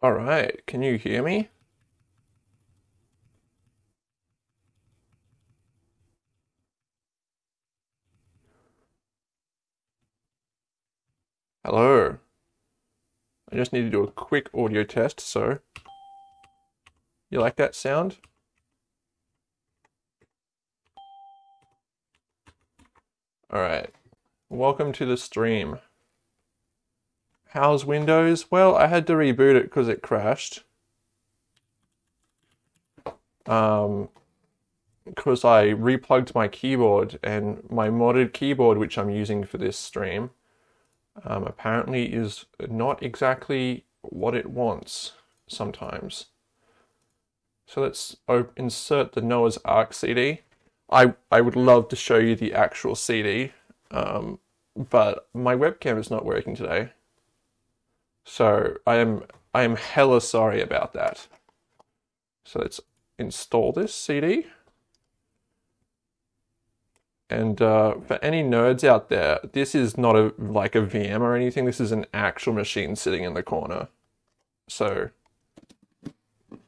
All right, can you hear me? Hello. I just need to do a quick audio test, so. You like that sound? Alright. Welcome to the stream. How's Windows? Well, I had to reboot it because it crashed. Um, because I replugged my keyboard and my modded keyboard, which I'm using for this stream, um, apparently is not exactly what it wants sometimes. So let's insert the Noah's Ark CD. I, I would love to show you the actual CD, um, but my webcam is not working today. So I am I am hella sorry about that. So let's install this CD. And uh, for any nerds out there, this is not a like a VM or anything. This is an actual machine sitting in the corner. So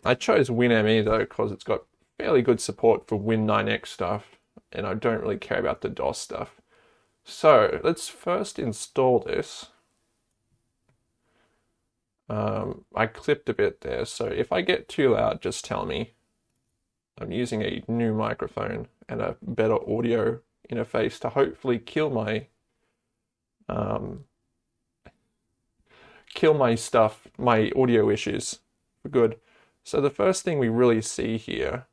I chose WinME though because it's got fairly good support for Win9x stuff, and I don't really care about the DOS stuff. So let's first install this. Um, I clipped a bit there, so if I get too loud, just tell me. I'm using a new microphone and a better audio interface to hopefully kill my um, kill my stuff, my audio issues for good. So the first thing we really see here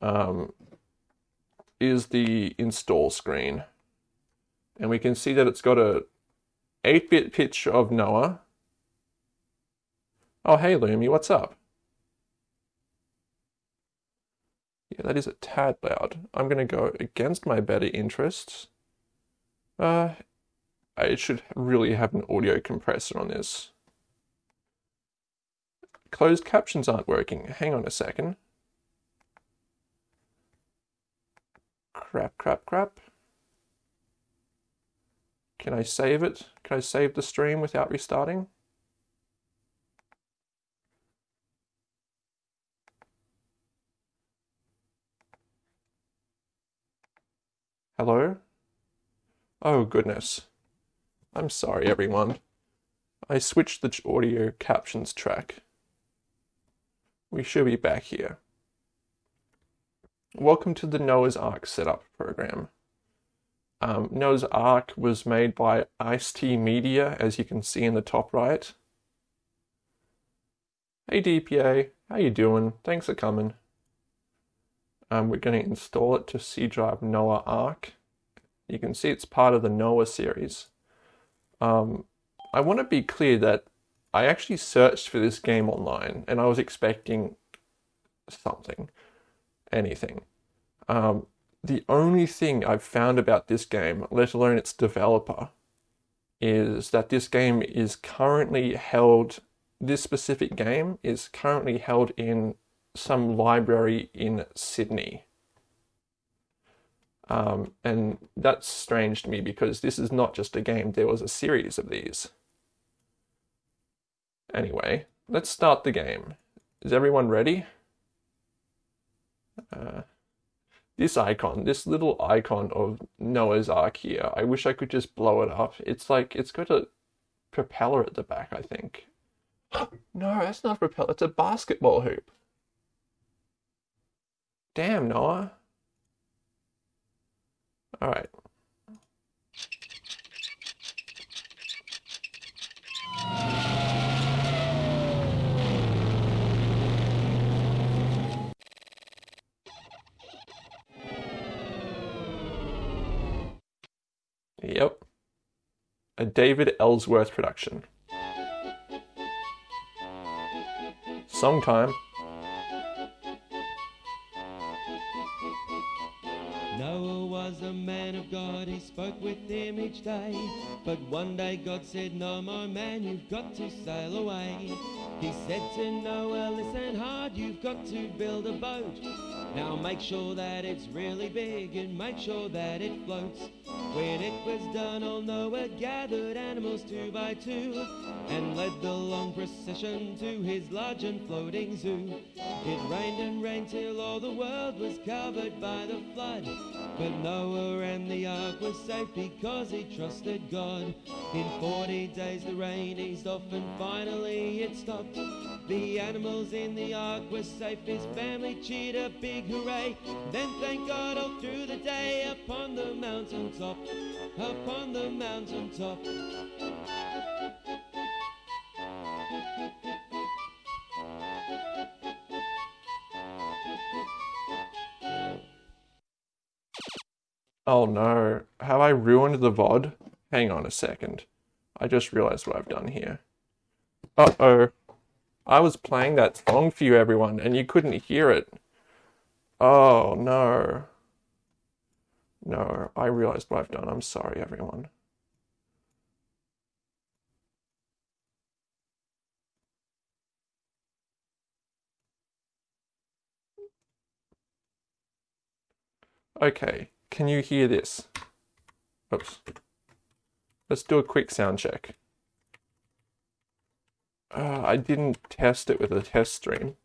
um, is the install screen. And we can see that it's got a 8-bit pitch of Noah. Oh, hey Lumi, what's up? Yeah, that is a tad loud. I'm going to go against my better interests. Uh, I should really have an audio compressor on this. Closed captions aren't working. Hang on a second. Crap, crap, crap. Can I save it? Can I save the stream without restarting? Hello? Oh goodness. I'm sorry everyone. I switched the audio captions track. We should be back here. Welcome to the Noah's Ark setup program. Um, Noah's Ark was made by Ice-T Media, as you can see in the top right. Hey DPA, how you doing? Thanks for coming. Um, we're going to install it to C drive Noah Arc. You can see it's part of the Noah series. Um, I want to be clear that I actually searched for this game online and I was expecting something, anything. Um, the only thing I've found about this game, let alone its developer, is that this game is currently held, this specific game is currently held in some library in Sydney. Um, and that's strange to me because this is not just a game, there was a series of these. Anyway, let's start the game. Is everyone ready? Uh, this icon, this little icon of Noah's Ark here, I wish I could just blow it up. It's like, it's got a propeller at the back, I think. no, that's not a propeller, it's a basketball hoop. Damn, Noah. All right. Yep. A David Ellsworth production. Song time. Was a man of God, he spoke with him each day. But one day God said, No, more man, you've got to sail away. He said to Noah, Listen hard, you've got to build a boat. Now make sure that it's really big and make sure that it floats. When it was done, all Noah gathered animals two by two and led the long procession to his large and floating zoo. It rained and rained till all the world was covered by the flood. But Noah and the ark were safe because he trusted God. In 40 days the rain eased off and finally it stopped. The animals in the ark were safe, his family cheered a big hooray. Then thank God all through the day upon the mountain top, upon the mountain top. Oh no, have I ruined the VOD? Hang on a second. I just realized what I've done here. Uh oh. I was playing that song for you, everyone, and you couldn't hear it. Oh no. No, I realized what I've done. I'm sorry, everyone. Okay, can you hear this? Oops. Let's do a quick sound check. Uh, I didn't test it with a test stream.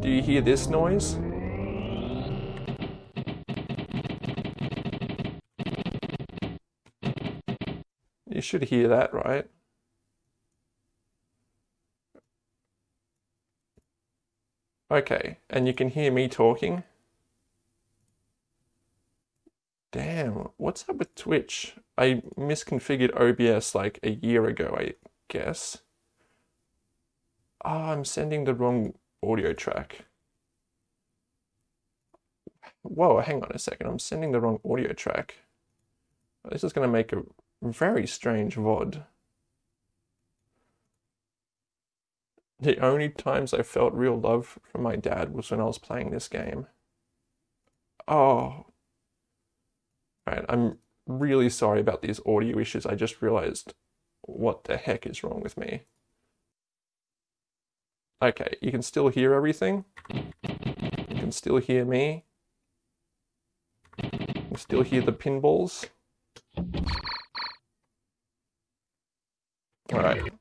Do you hear this noise? You should hear that, right? Okay, and you can hear me talking? Damn, what's up with Twitch? I misconfigured OBS like a year ago, I guess. Ah, oh, I'm sending the wrong audio track. Whoa, hang on a second, I'm sending the wrong audio track. This is going to make a very strange VOD. The only times I felt real love from my dad was when I was playing this game. Oh. Right, I'm really sorry about these audio issues. I just realized what the heck is wrong with me. Okay, you can still hear everything. You can still hear me. You can still hear the pinballs. Alright.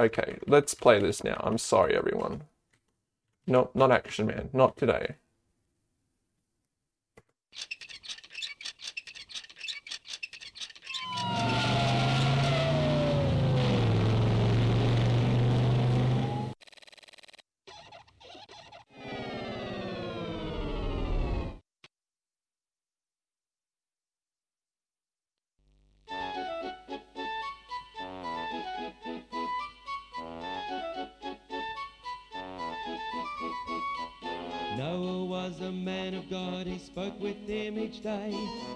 Okay, let's play this now. I'm sorry, everyone. No, not Action Man. Not today.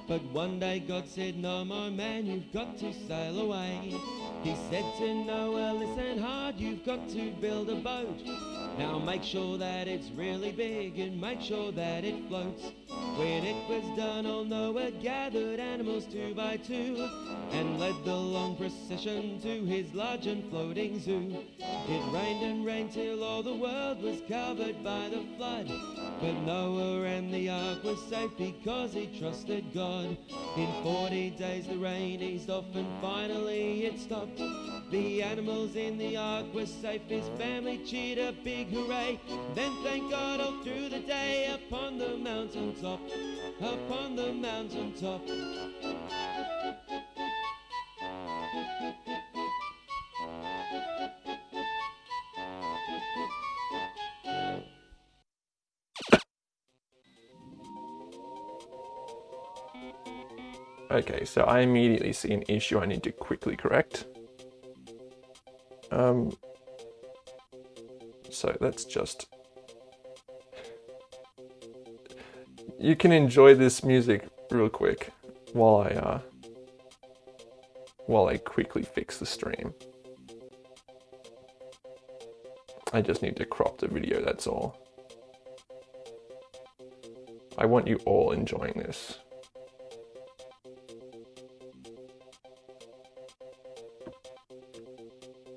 But one day God said, No, more man, you've got to sail away. He said to Noah, Listen hard, you've got to build a boat. Now make sure that it's really big and make sure that it floats. When it was done, old Noah gathered animals two by two and led the long procession to his large and floating zoo. It rained and rained till all the world was covered by the flood. But Noah and the ark were safe because he trusted God. In 40 days the rain eased off and finally it stopped. The animals in the ark were safe, his family cheered a big hooray. Then thank God all through the day upon the mountain top, upon the mountain top. Okay, so I immediately see an issue I need to quickly correct. Um, so let's just... You can enjoy this music real quick while I, uh, while I quickly fix the stream. I just need to crop the video, that's all. I want you all enjoying this.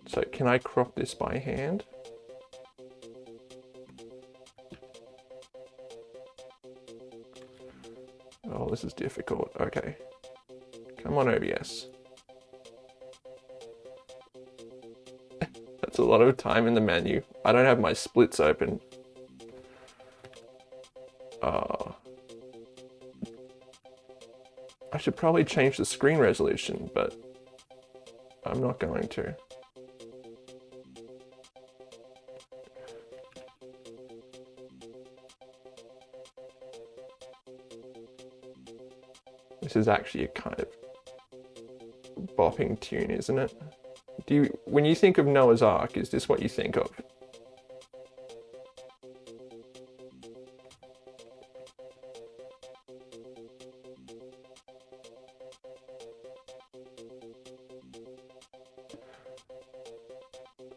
So can I crop this by hand? This is difficult. Okay. Come on, OBS. That's a lot of time in the menu. I don't have my splits open. Uh, I should probably change the screen resolution, but I'm not going to. This is actually a kind of bopping tune, isn't it? Do you, when you think of Noah's Ark, is this what you think of?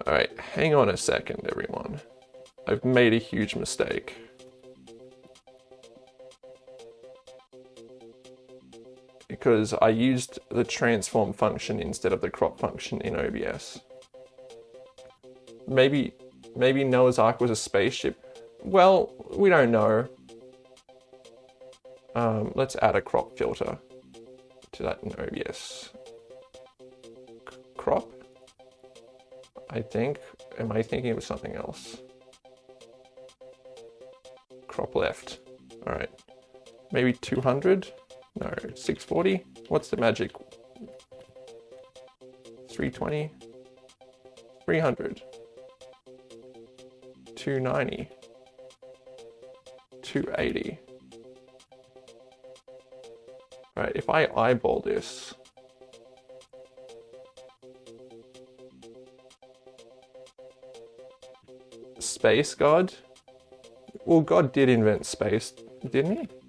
Alright, hang on a second, everyone. I've made a huge mistake. Because I used the transform function instead of the crop function in OBS. Maybe, maybe Noah's Ark was a spaceship. Well, we don't know. Um, let's add a crop filter to that in OBS. C crop? I think. Am I thinking of something else? Crop left. Alright. Maybe 200? No, 640? What's the magic? 320? 300? 290? 280? Right, if I eyeball this, Space God? Well, God did invent space, didn't he?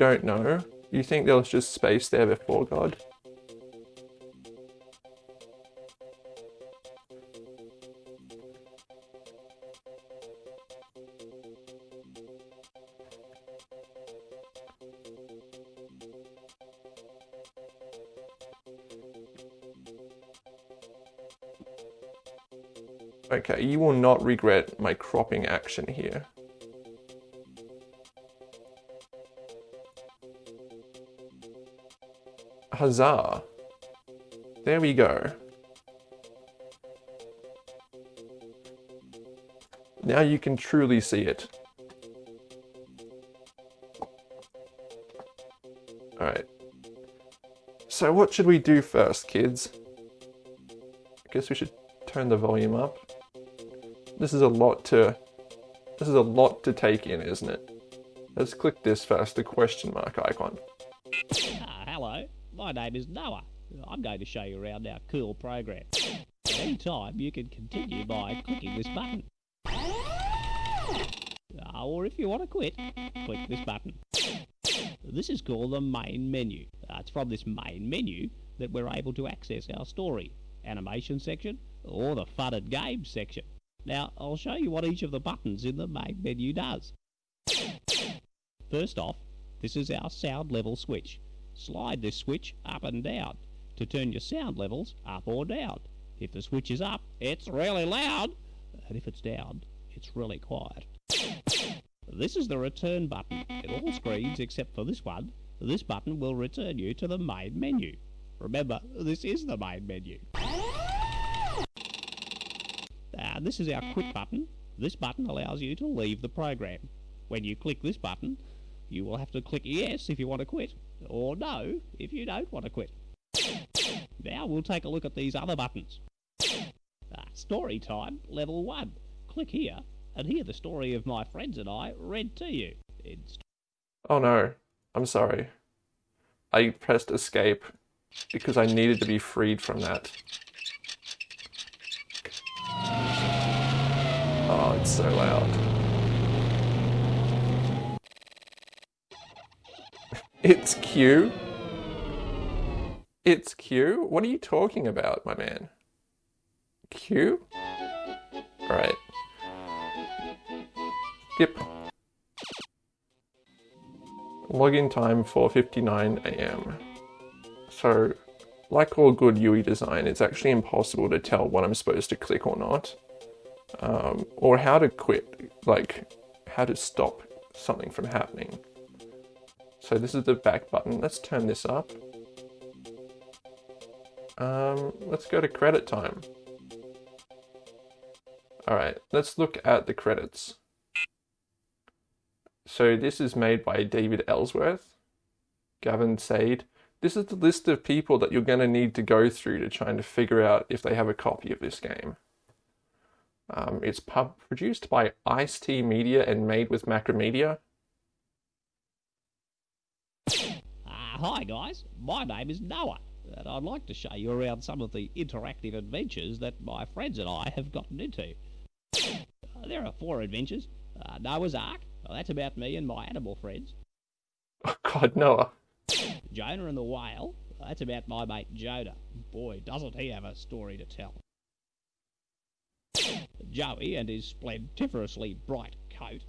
Don't know? You think there was just space there before God? Okay, you will not regret my cropping action here. Huzzah. There we go. Now you can truly see it. Alright. So what should we do first, kids? I guess we should turn the volume up. This is a lot to... This is a lot to take in, isn't it? Let's click this first, the question mark icon. My name is Noah. I'm going to show you around our cool program. At any time, you can continue by clicking this button. Uh, or if you want to quit, click this button. This is called the main menu. Uh, it's from this main menu that we're able to access our story, animation section, or the fun and games section. Now, I'll show you what each of the buttons in the main menu does. First off, this is our sound level switch slide this switch up and down to turn your sound levels up or down. If the switch is up, it's really loud, and if it's down, it's really quiet. This is the return button. In all screens except for this one, this button will return you to the main menu. Remember, this is the main menu. Uh, this is our quit button. This button allows you to leave the program. When you click this button, you will have to click yes if you want to quit, or no if you don't want to quit. Now we'll take a look at these other buttons. Uh, story time, level 1. Click here and hear the story of my friends and I read to you. oh no, I'm sorry. I pressed escape because I needed to be freed from that. Oh, it's so loud. It's Q. It's Q? What are you talking about, my man? Q? Alright. Skip. Login time 4.59 am. So, like all good UI design, it's actually impossible to tell what I'm supposed to click or not. Um, or how to quit, like how to stop something from happening. So this is the back button. Let's turn this up. Um, let's go to credit time. Alright, let's look at the credits. So this is made by David Ellsworth, Gavin Sade. This is the list of people that you're going to need to go through to try and figure out if they have a copy of this game. Um, it's pub- produced by Ice T Media and made with Macromedia. Hi guys, my name is Noah, and I'd like to show you around some of the interactive adventures that my friends and I have gotten into. Uh, there are four adventures. Uh, Noah's Ark, well, that's about me and my animal friends. Oh God, Noah. Jonah and the Whale, well, that's about my mate Jonah. Boy, doesn't he have a story to tell. Joey and his splendiferously bright coat.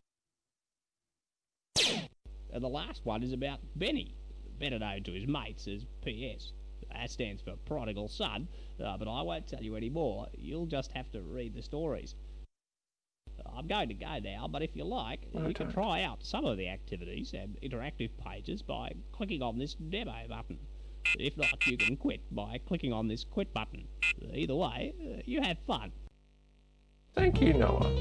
And the last one is about Benny, better known to his mates as PS. That stands for Prodigal Son, uh, but I won't tell you any more. You'll just have to read the stories. I'm going to go now, but if you like, you can try out some of the activities and interactive pages by clicking on this demo button. If not, you can quit by clicking on this quit button. Either way, you have fun. Thank you, Noah.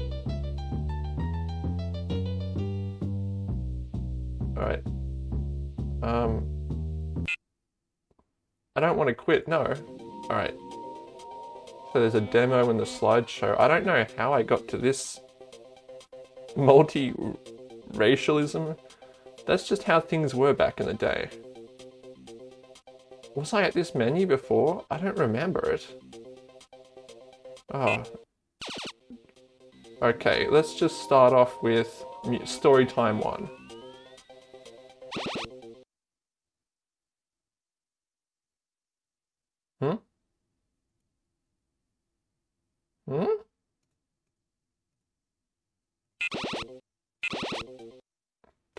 Alright. Um. I don't want to quit, no. Alright. So there's a demo in the slideshow. I don't know how I got to this multi racialism. That's just how things were back in the day. Was I at this menu before? I don't remember it. Oh, Okay, let's just start off with story time one.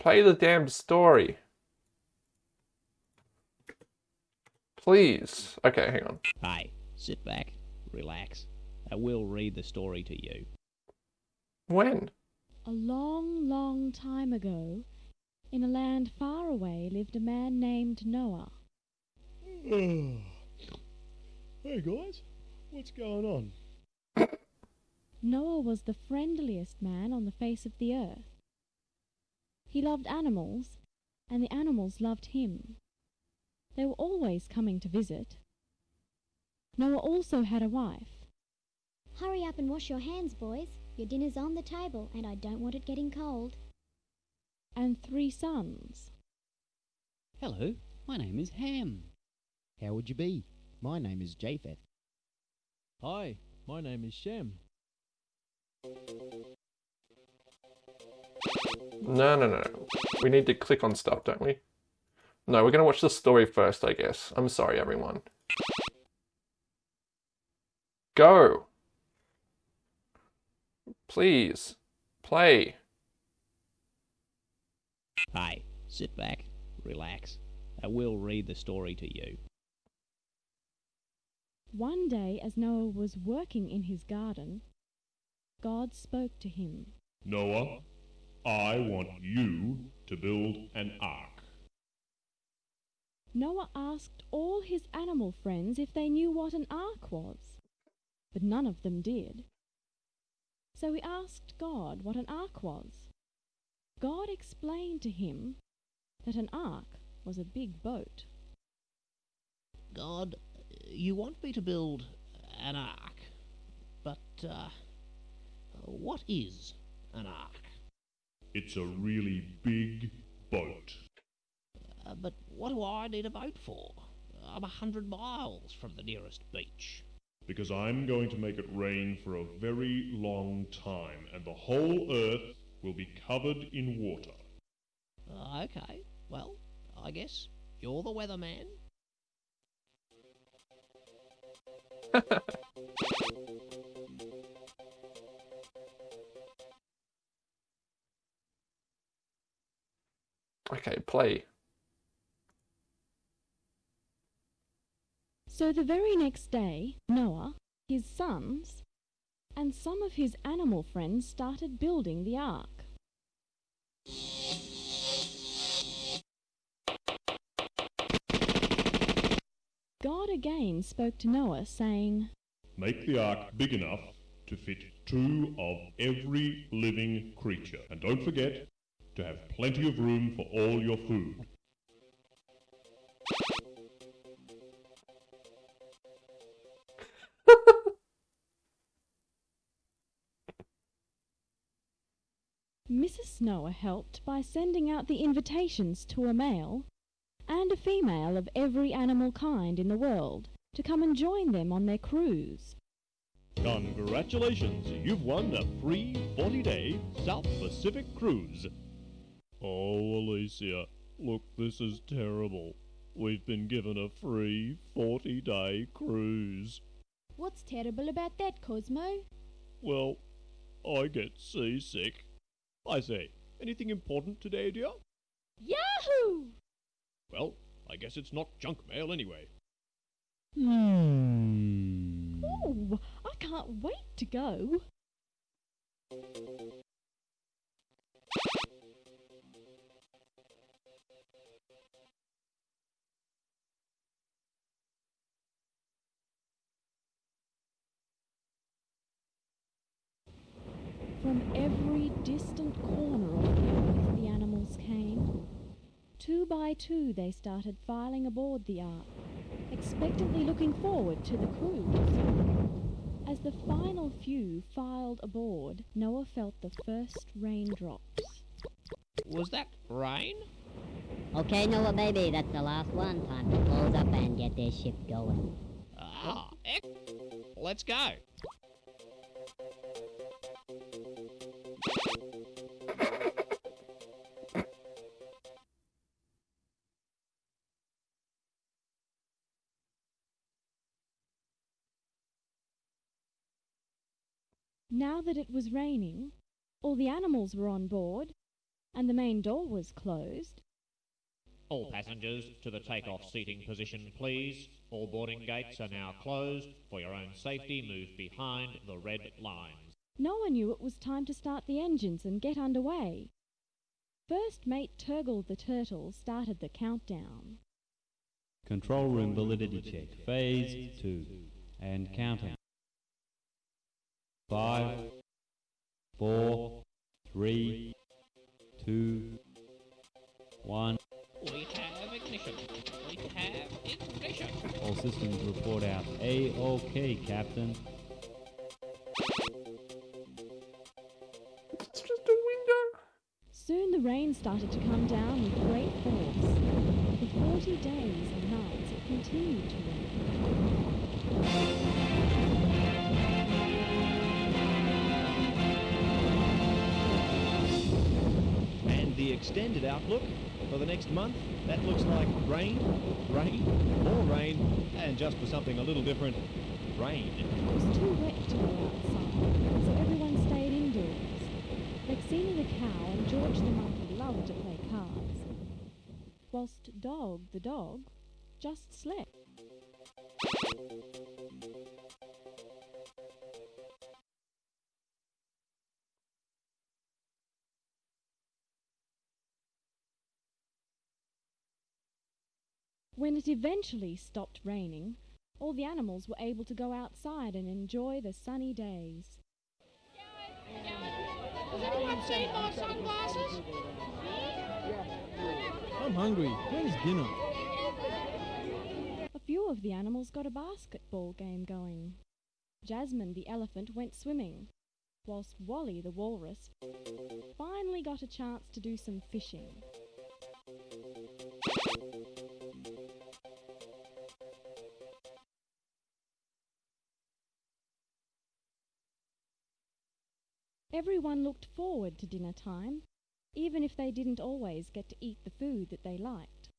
Play the damn story. Please. Okay, hang on. Hey, sit back, relax, and we'll read the story to you. When? A long, long time ago, in a land far away, lived a man named Noah. hey guys, what's going on? Noah was the friendliest man on the face of the earth. He loved animals, and the animals loved him. They were always coming to visit. Noah also had a wife. Hurry up and wash your hands, boys. Your dinner's on the table, and I don't want it getting cold. and three sons. Hello, my name is Ham. How would you be? My name is Japheth. Hi, my name is Shem. No, no, no. We need to click on stuff, don't we? No, we're gonna watch the story first, I guess. I'm sorry, everyone. Go! Please. Play. Hey, sit back, relax, and we'll read the story to you. One day, as Noah was working in his garden, God spoke to him. Noah, I want you to build an ark. Noah asked all his animal friends if they knew what an ark was, but none of them did. So he asked God what an ark was. God explained to him that an ark was a big boat. God, you want me to build an ark, but, uh, what is an ark? It's a really big boat. Uh, but what do I need a boat for? I'm a hundred miles from the nearest beach. Because I'm going to make it rain for a very long time, and the whole earth will be covered in water. Uh, okay, well, I guess you're the weatherman. Okay, play. So the very next day, Noah, his sons, and some of his animal friends started building the ark. God again spoke to Noah, saying, Make the ark big enough to fit two of every living creature. And don't forget to have plenty of room for all your food. Mrs. Noah helped by sending out the invitations to a male and a female of every animal kind in the world to come and join them on their cruise. Congratulations, you've won a free 40-day South Pacific cruise. Oh, Alicia, look, this is terrible. We've been given a free 40-day cruise. What's terrible about that, Cosmo? Well, I get seasick. I say, anything important today, dear? Yahoo! Well, I guess it's not junk mail anyway. Hmm. Ooh, I can't wait to go. Distant corner of the earth the animals came. Two by two they started filing aboard the ark, expectantly looking forward to the cruise. As the final few filed aboard, Noah felt the first raindrops. Was that rain? Okay, Noah, baby, that's the last one. Time to close up and get this ship going. Ah, ec- let's go. Now that it was raining, all the animals were on board, and the main door was closed. All passengers to the takeoff seating position, please. All boarding gates are now closed. For your own safety, move behind the red lines. No one knew it was time to start the engines and get underway. First mate Turgle the turtle started the countdown. Control room validity check. Phase 2. And counting. Five, four, three, two, one. We have ignition. We have ignition. All systems report out. A-OK, Captain. It's just a window. Soon the rain started to come down with great force. For forty days and nights it continued to rain. The extended outlook for the next month, that looks like rain, rain, more rain, and just for something a little different, rain. It was too wet to go outside, so everyone stayed indoors. Vexina the cow and George the monkey loved to play cards, whilst Dog the dog just slept. When it eventually stopped raining, all the animals were able to go outside and enjoy the sunny days. Has anyone seen my sunglasses? I'm hungry. When's dinner? A few of the animals got a basketball game going. Jasmine the elephant went swimming, whilst Wally the walrus finally got a chance to do some fishing. Everyone looked forward to dinner time, even if they didn't always get to eat the food that they liked.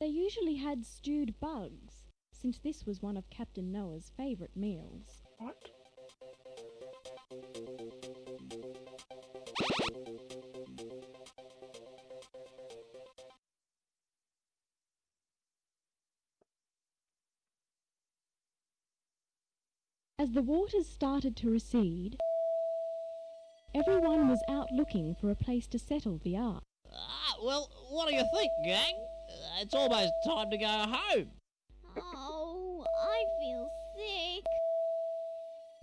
They usually had stewed bugs, since this was one of Captain Noah's favourite meals. What? As the waters started to recede, everyone was out looking for a place to settle the ark. Ah, well, what do you think, gang? Uh, it's almost time to go home. Oh, I feel sick.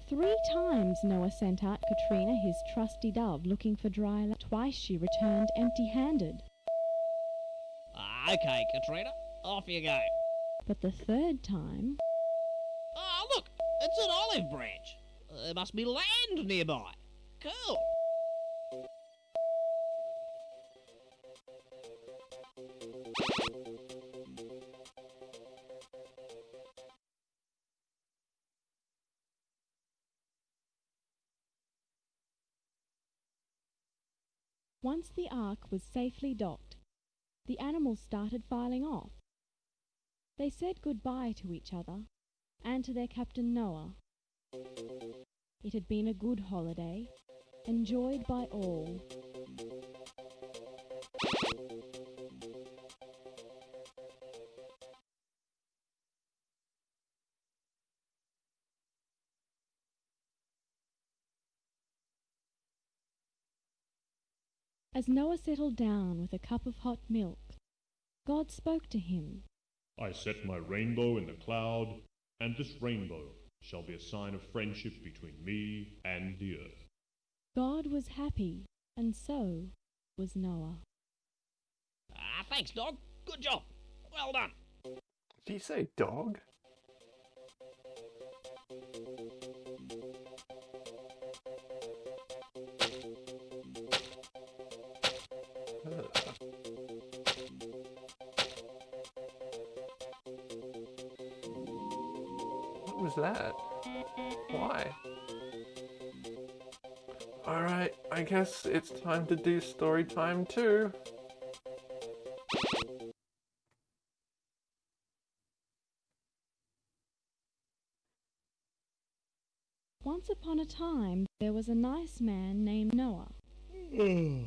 Three times Noah sent out Katrina his trusty dove looking for dry land. Twice she returned empty-handed. Ah, okay, Katrina, off you go. But the third time, Ah, look, it's an olive branch. Uh, There must be land nearby. Cool. once the ark was safely docked, the animals started filing off. They said goodbye to each other and to their captain Noah. It had been a good holiday, enjoyed by all. As Noah settled down with a cup of hot milk, God spoke to him. I set my rainbow in the cloud, and this rainbow shall be a sign of friendship between me and the earth. God was happy, and so was Noah. Ah, thanks, dog. Good job. Well done. Did you say dog? Was that? Why? Alright, I guess it's time to do story time too. Once upon a time, there was a nice man named Noah. Oh.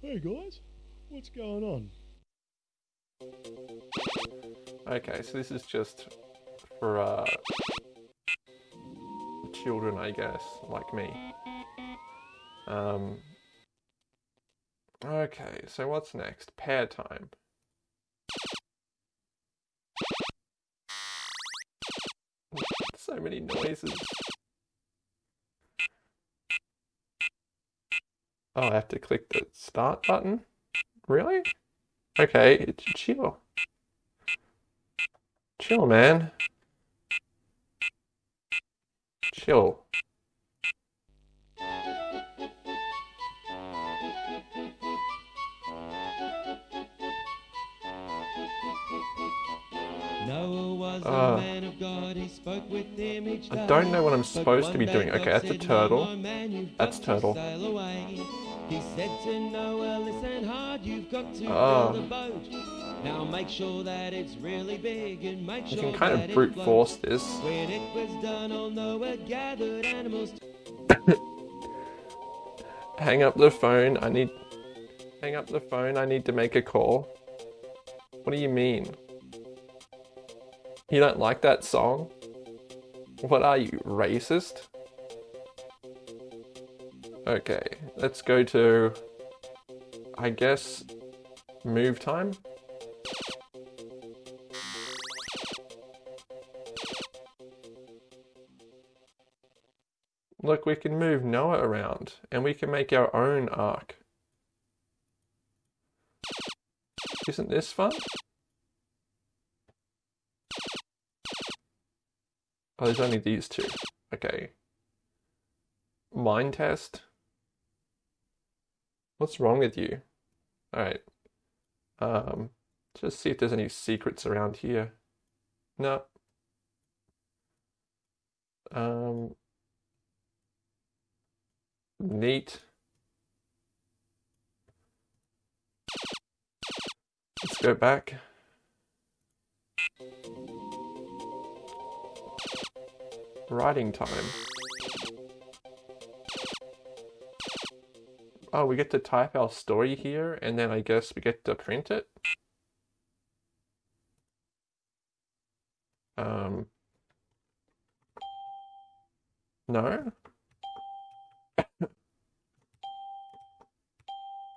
hey guys, what's going on? Okay, so this is just for uh, children, I guess, like me. Um, okay, so what's next? Pair time. So many noises. Oh, I have to click the start button? Really? Okay, chill. Chill, man. Chill. Noah was Uh, a man of God, he spoke with Uh, them each I don't know what I'm supposed to be doing. Okay, that's a turtle. That's man, you've That's got to turtle. He said to Noah, listen hard, you've got to Oh. build a boat. Now make sure that it's really big and make You can kind of brute force this. When it was done, old Noah gathered animals Hang up the phone. I need. Hang up the phone. I need to make a call. What do you mean? You don't like that song? What are you, racist? Okay, let's go to. I guess. Move time? Look, we can move Noah around and we can make our own ark. Isn't this fun? Oh, there's only these two. Okay. Mind test? What's wrong with you? Alright. Um, just see if there's any secrets around here. No. Um, neat. Let's go back. Writing time. Oh, we get to type our story here, and then I guess we get to print it. Um, no?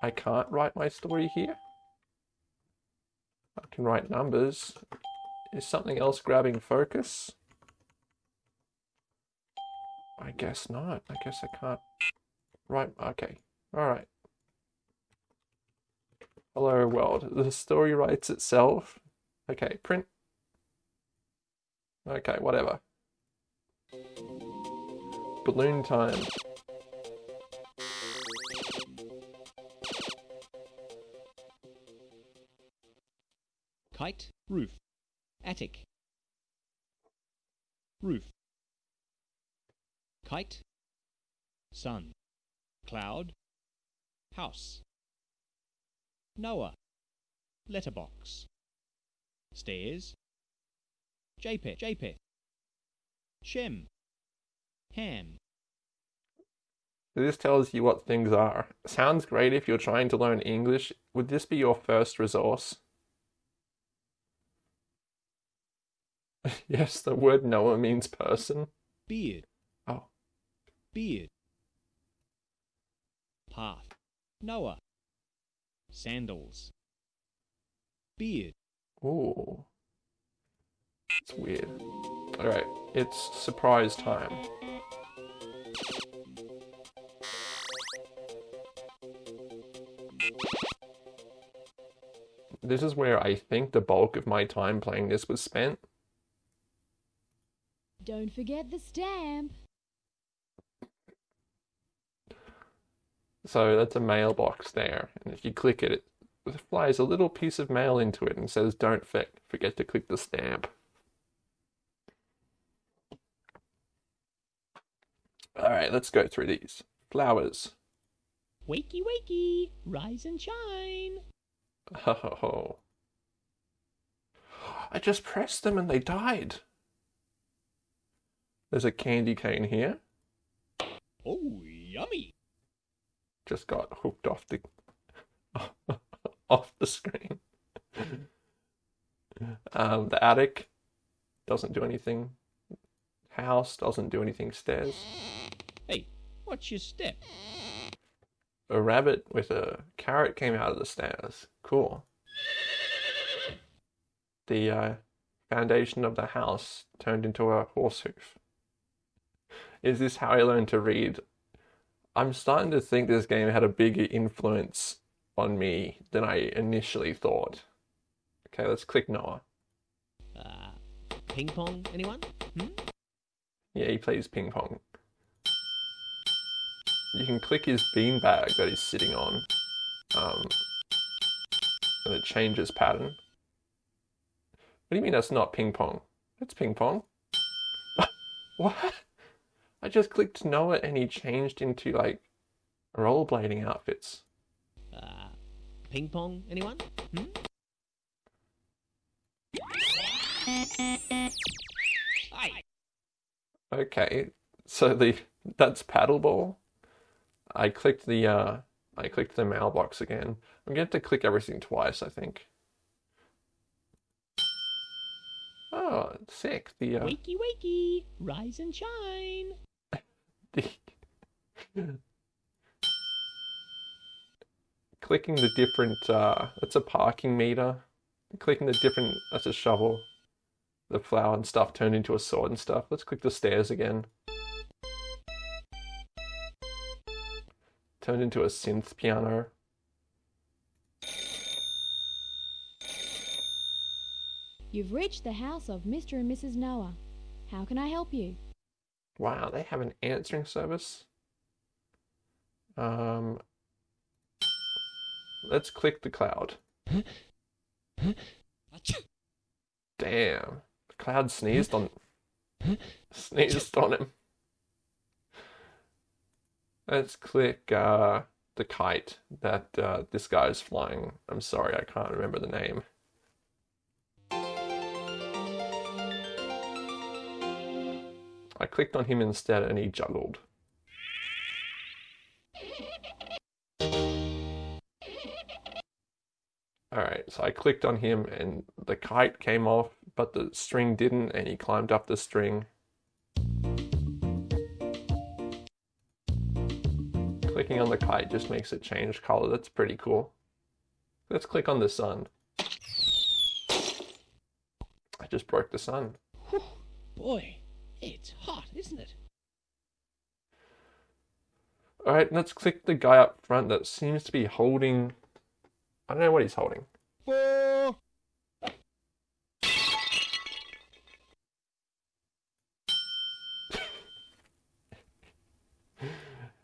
I can't write my story here? I can write numbers. Is something else grabbing focus? I guess not. I guess I can't write. Okay. Alright. Hello world. The story writes itself. Okay, print. Okay, whatever. Balloon time. Kite, roof. Attic. Roof. Kite. Sun. Cloud. House. Noah. Letterbox. Stairs. Japheth. Japheth. Shem. Ham. This tells you what things are. Sounds great if you're trying to learn English. Would this be your first resource? yes, the word Noah means person. Beard. Oh. Beard. Path. Noah. Sandals. Beard. Ooh. It's weird. Alright, it's surprise time. This is where I think the bulk of my time playing this was spent. Don't forget the stamp. So that's a mailbox there, and if you click it, it flies a little piece of mail into it and says, Don't forget to click the stamp. Alright, let's go through these. Flowers. Wakey, wakey, rise and shine. Oh. I just pressed them and they died. There's a candy cane here. Oh, yummy. Just got hooked off the off the screen. um, the attic doesn't do anything. House doesn't do anything. Stairs. Hey, what's your step? A rabbit with a carrot came out of the stairs. Cool. The uh, foundation of the house turned into a horse hoof. Is this how I learned to read? I'm starting to think this game had a bigger influence on me than I initially thought. Okay, let's click Noah. Uh, ping pong, anyone? Hmm? Yeah, he plays ping pong. You can click his beanbag that he's sitting on, um, and it changes pattern. What do you mean that's not ping pong? That's ping pong. what? I just clicked Noah and he changed into like rollerblading outfits. Uh, ping pong, anyone? Hmm? Hey. Okay, so the that's paddleball. I clicked the uh, I clicked the mailbox again. I'm going to have to click everything twice, I think. Oh, sick. The uh, Wakey, wakey, rise and shine. clicking the different uh, that's a parking meter. Clicking the different that's a shovel. The flower and stuff turned into a sword and stuff. Let's click the stairs again. Turned into a synth piano. You've reached the house of Mr. and Mrs. Noah. How can I help you? Wow, they have an answering service. Um, let's click the cloud. Damn, the cloud sneezed on sneezed on him. Let's click uh, the kite that uh, this guy is flying. I'm sorry, I can't remember the name. I clicked on him instead and he juggled. Alright, so I clicked on him and the kite came off, but the string didn't, and he climbed up the string. Clicking on the kite just makes it change color. That's pretty cool. Let's click on the sun. I just broke the sun. Boy, it's hot, isn't it? Alright, let's click the guy up front that seems to be holding. I don't know what he's holding.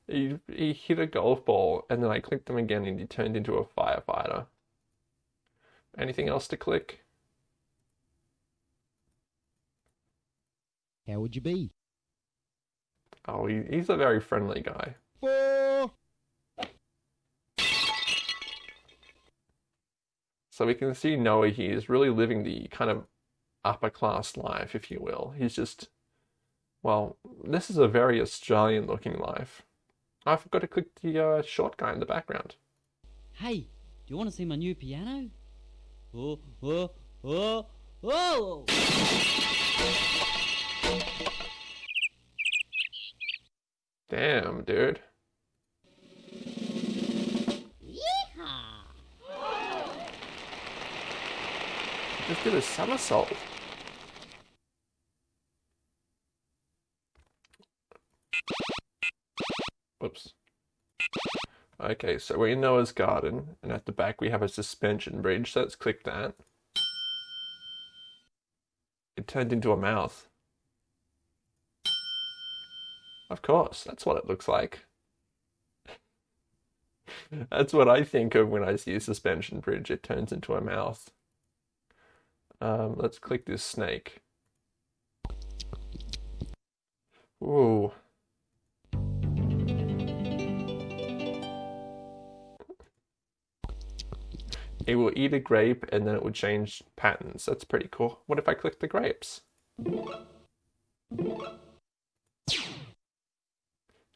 he, he hit a golf ball, and then I clicked him again, and he turned into a firefighter. Anything else to click? How would you be? Oh, he, he's a very friendly guy. So we can see Noah here is really living the kind of upper class life, if you will. He's just, well, this is a very Australian looking life. I forgot to click the uh, short guy in the background. Hey, do you want to see my new piano? Oh, oh, oh, oh! Damn, dude. Just did a somersault. Whoops. Okay, so we're in Noah's garden, and at the back we have a suspension bridge, so let's click that. It turned into a mouth. Of course, that's what it looks like. that's what I think of when I see a suspension bridge. It turns into a mouth. Um, let's click this snake. Ooh. It will eat a grape and then it will change patterns. That's pretty cool. What if I click the grapes?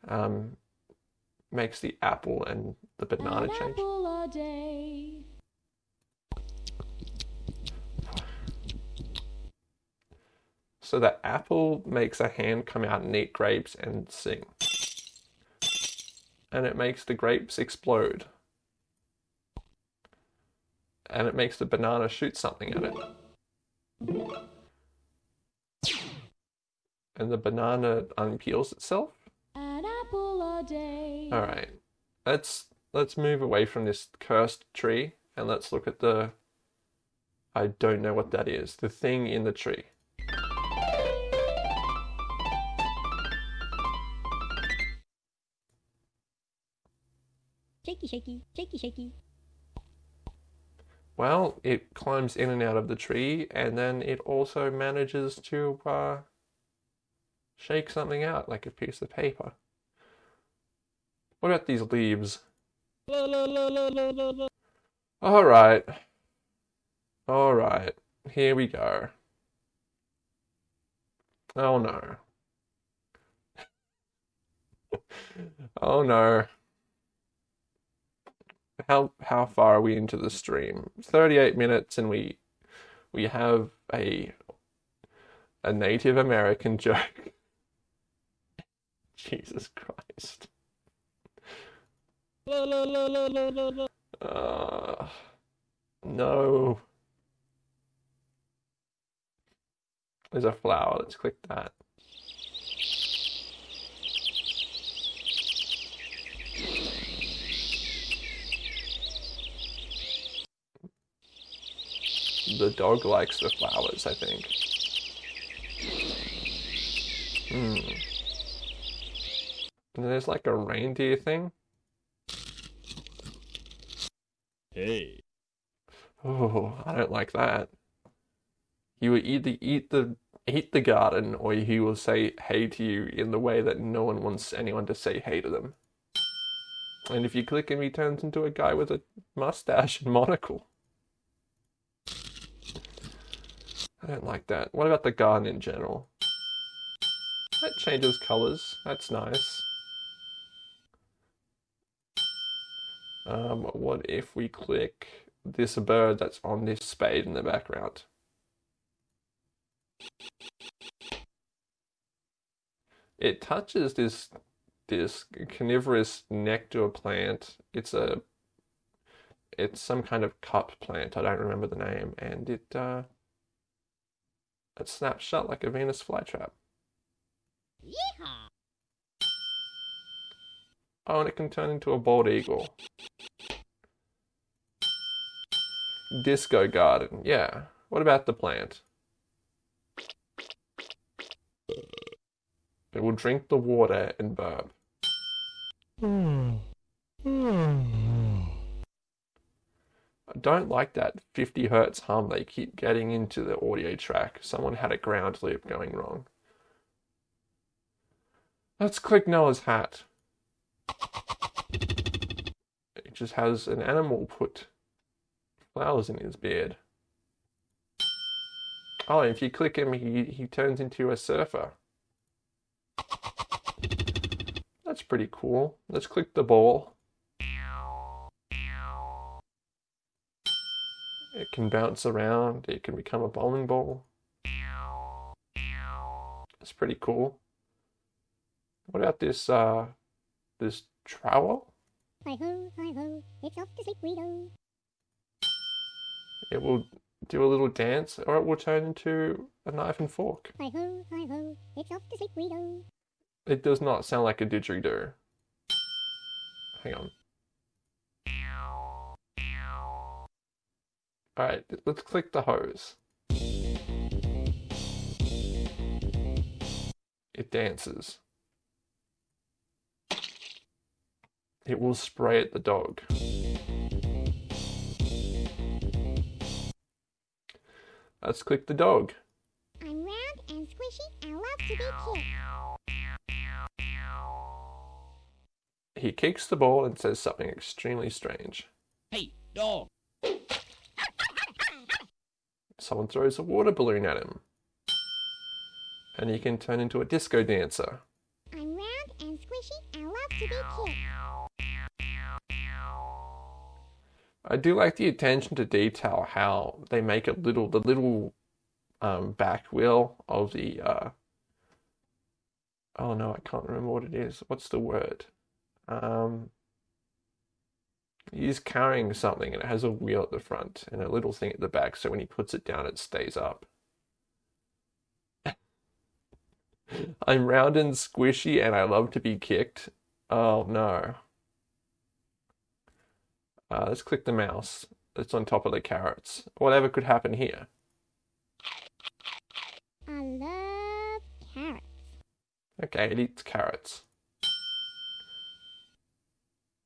Um, makes the apple and the banana change. Apple a day. So the apple makes a hand come out and eat grapes and sing. And it makes the grapes explode. And it makes the banana shoot something at it. And the banana unpeels itself. All right. Let's let's move away from this cursed tree and let's look at the I don't know what that is. The thing in the tree. Shaky, shaky, shaky, shaky. Well, it climbs in and out of the tree, and then it also manages to uh, shake something out like a piece of paper. What about these leaves? All right. All right. Here we go. Oh no. oh no. How how far are we into the stream? 38 minutes and we we have a a Native American joke. Jesus Christ. Uh, no. There's a flower. Let's click that. The dog likes the flowers, I think. Hmm. And there's like a reindeer thing. Hey. Oh, I don't like that. He will either eat the eat the garden or he will say hey to you in the way that no one wants anyone to say hey to them. And if you click him, he turns into a guy with a mustache and monocle. I don't like that. What about the garden in general? That changes colors. That's nice. Um, what if we click this bird that's on this spade in the background? It touches this this carnivorous nectar plant. It's a it's some kind of cup plant. I don't remember the name, and it uh, it snaps shut like a Venus flytrap. Yeehaw! Oh, and it can turn into a bald eagle. Disco garden. Yeah. What about the plant? It will drink the water and burp. Hmm. Hmm. I don't like that 50 hertz hum they keep getting into the audio track. Someone had a ground loop going wrong. Let's click Noah's hat. It just has an animal put flowers in his beard. Oh, if you click him, he, he turns into a surfer. That's pretty cool. Let's click the ball. It can bounce around. It can become a bowling ball. That's pretty cool. What about this, uh, this trowel? Hi ho, hi ho, it's off to sleep, Guido. It will do a little dance, or it will turn into a knife and fork. Hi ho, hi ho, it's off to sleep, Guido. It does not sound like a didgeridoo. Hang on. Alright, let's click the hose. It dances. It will spray at the dog. Let's click the dog. I'm round and squishy and love to be kicked. He kicks the ball and says something extremely strange. Hey, dog! Someone throws a water balloon at him. And he can turn into a disco dancer. I'm round and squishy and love to be kicked. I do like the attention to detail how they make it little the little um, back wheel of the uh, oh no I can't remember what it is. What's the word? Um, he's carrying something and it has a wheel at the front and a little thing at the back so when he puts it down it stays up. I'm round and squishy and I love to be kicked. Oh no uh, let's click the mouse. It's on top of the carrots. Whatever could happen here. I love carrots. Okay, it eats carrots.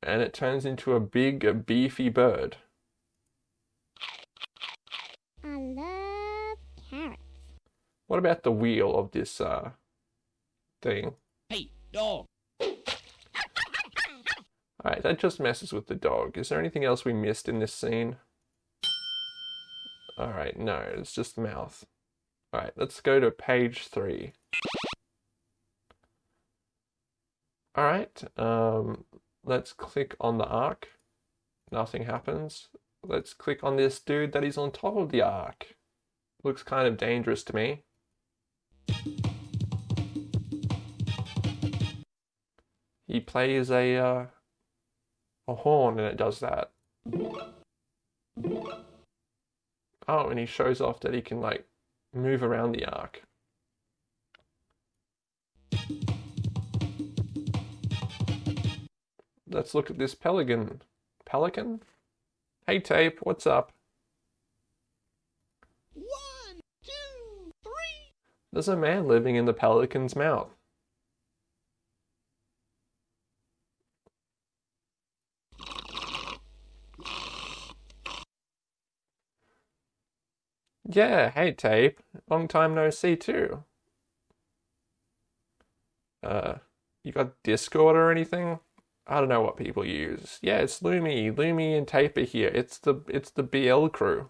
And it turns into a big, a beefy bird. I love carrots. What about the wheel of this uh, thing? Hey, dog! Alright, that just messes with the dog. Is there anything else we missed in this scene? Alright, no, it's just the mouth. Alright, let's go to page three. Alright, um, let's click on the ark. Nothing happens. Let's click on this dude that is on top of the ark. Looks kind of dangerous to me. He plays a, uh, a horn and it does that. Oh, and he shows off that he can like move around the ark. Let's look at this pelican. Pelican? Hey Tape, what's up? One, two, three. There's a man living in the pelican's mouth. Yeah, hey Tape. Long time no see too. Uh, you got Discord or anything? I don't know what people use. Yeah, it's Lumi, Lumi and tape are here. It's the it's the BL crew.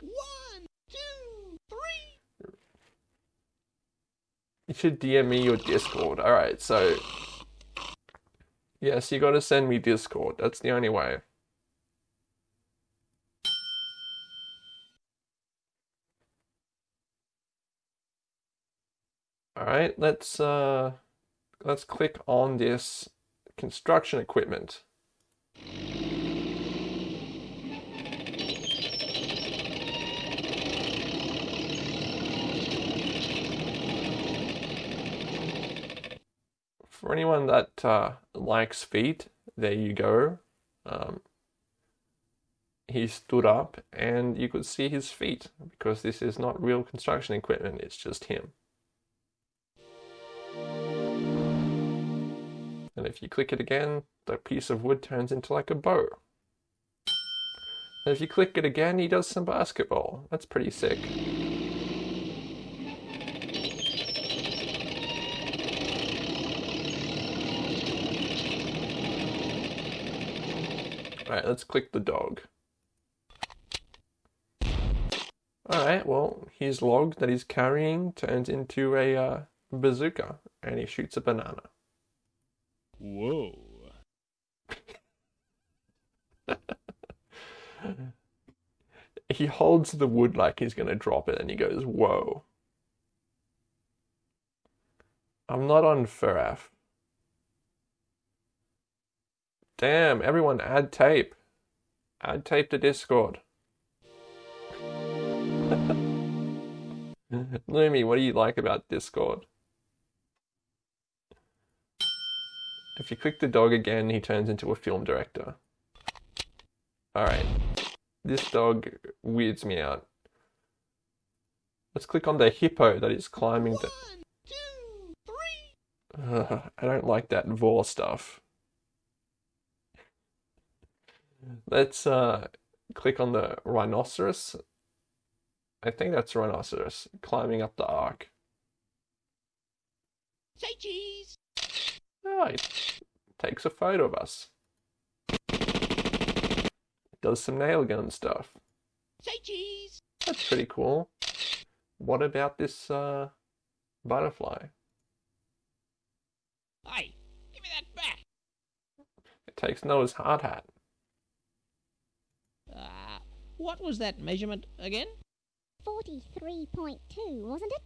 One, two, three. You should DM me your Discord. All right, so yes, you got to send me Discord. That's the only way. Right, let's uh let's click on this construction equipment. For anyone that uh, likes feet, there you go. Um, he stood up and you could see his feet because this is not real construction equipment, it's just him. And if you click it again, the piece of wood turns into like a bow. And if you click it again, he does some basketball. That's pretty sick. Alright, let's click the dog. Alright, well, his log that he's carrying turns into a uh, bazooka and he shoots a banana. Whoa. he holds the wood like he's going to drop it and he goes, Whoa. I'm not on Furaf. Damn, everyone add tape. Add tape to Discord. Lumi, what do you like about Discord? If you click the dog again, he turns into a film director. Alright. This dog weirds me out. Let's click on the hippo that is climbing the... Ugh, I don't like that vor stuff. Let's uh, click on the rhinoceros. I think that's rhinoceros climbing up the ark. Say cheese. Oh, it takes a photo of us. Does some nail gun stuff. Say cheese. That's pretty cool. What about this uh, butterfly? Hey, give me that back. It takes Noah's hard hat. Uh, what was that measurement again? 43.2, wasn't it?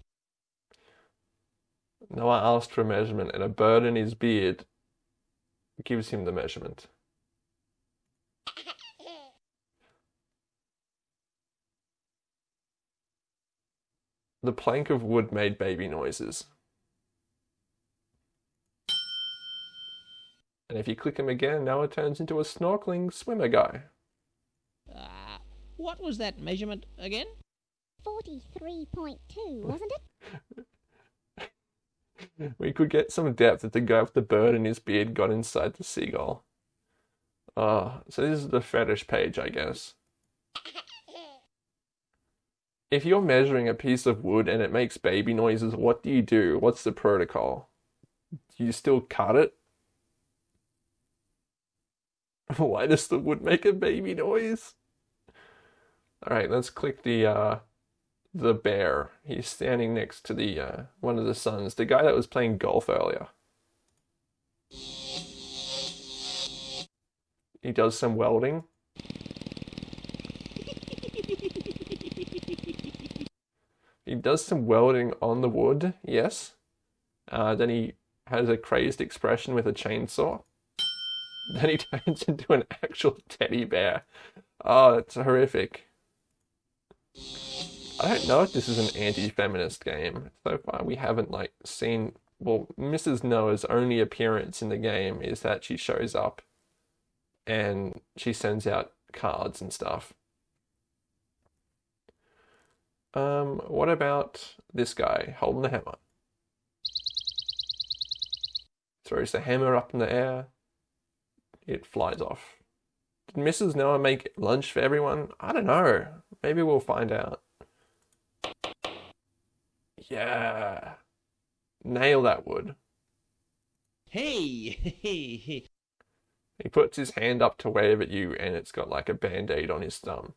Noah asked for a measurement, and a bird in his beard gives him the measurement. The plank of wood made baby noises. And if you click him again, Noah turns into a snorkeling swimmer guy. Uh, what was that measurement again? 43.2, wasn't it? we could get some depth if the guy with the bird and his beard got inside the seagull. Uh, so this is the fetish page, I guess. If you're measuring a piece of wood and it makes baby noises, what do you do? What's the protocol? Do you still cut it? Why does the wood make a baby noise? Alright, let's click the uh the bear. He's standing next to the uh, one of the sons, the guy that was playing golf earlier. He does some welding. he does some welding on the wood, yes. Uh, then he has a crazed expression with a chainsaw. Then he turns into an actual teddy bear. Oh, it's horrific. I don't know if this is an anti-feminist game. So far, we haven't like seen. Well, Mrs. Noah's only appearance in the game is that she shows up, and she sends out cards and stuff. Um, what about this guy holding the hammer? Throws the hammer up in the air. It flies off. Did Mrs. Noah make lunch for everyone? I don't know. Maybe we'll find out. Yeah. Nail that wood. Hey, hey, hey. He puts his hand up to wave at you and it's got like a band-aid on his thumb.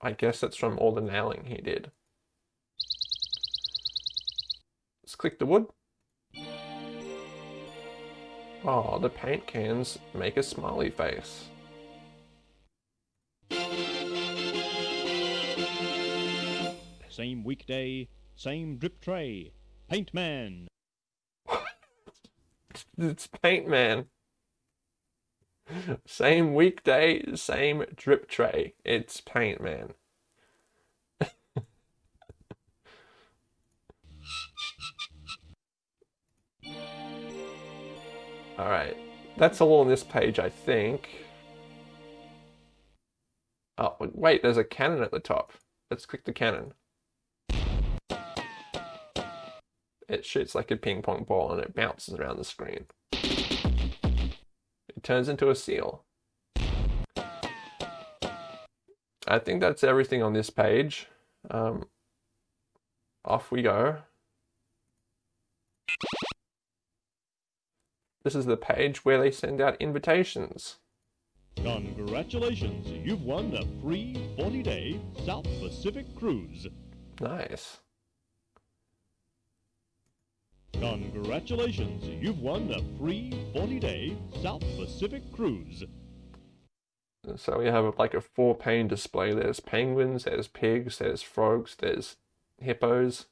I guess that's from all the nailing he did. Let's click the wood. Oh, the paint cans make a smiley face. Same weekday, same drip tray. Paint man. It's Paint Man. Same weekday, same drip tray. It's Paint Man. Alright, that's all on this page, I think. Oh, wait, there's a cannon at the top. Let's click the cannon. It shoots like a ping pong ball and it bounces around the screen. It turns into a seal. I think that's everything on this page. Um, off we go. This is the page where they send out invitations. Congratulations, you've won a free 40 day South Pacific cruise. Nice. Congratulations, you've won a free 40 day South Pacific cruise. So we have like a four pane display. There's penguins, there's pigs, there's frogs, there's hippos.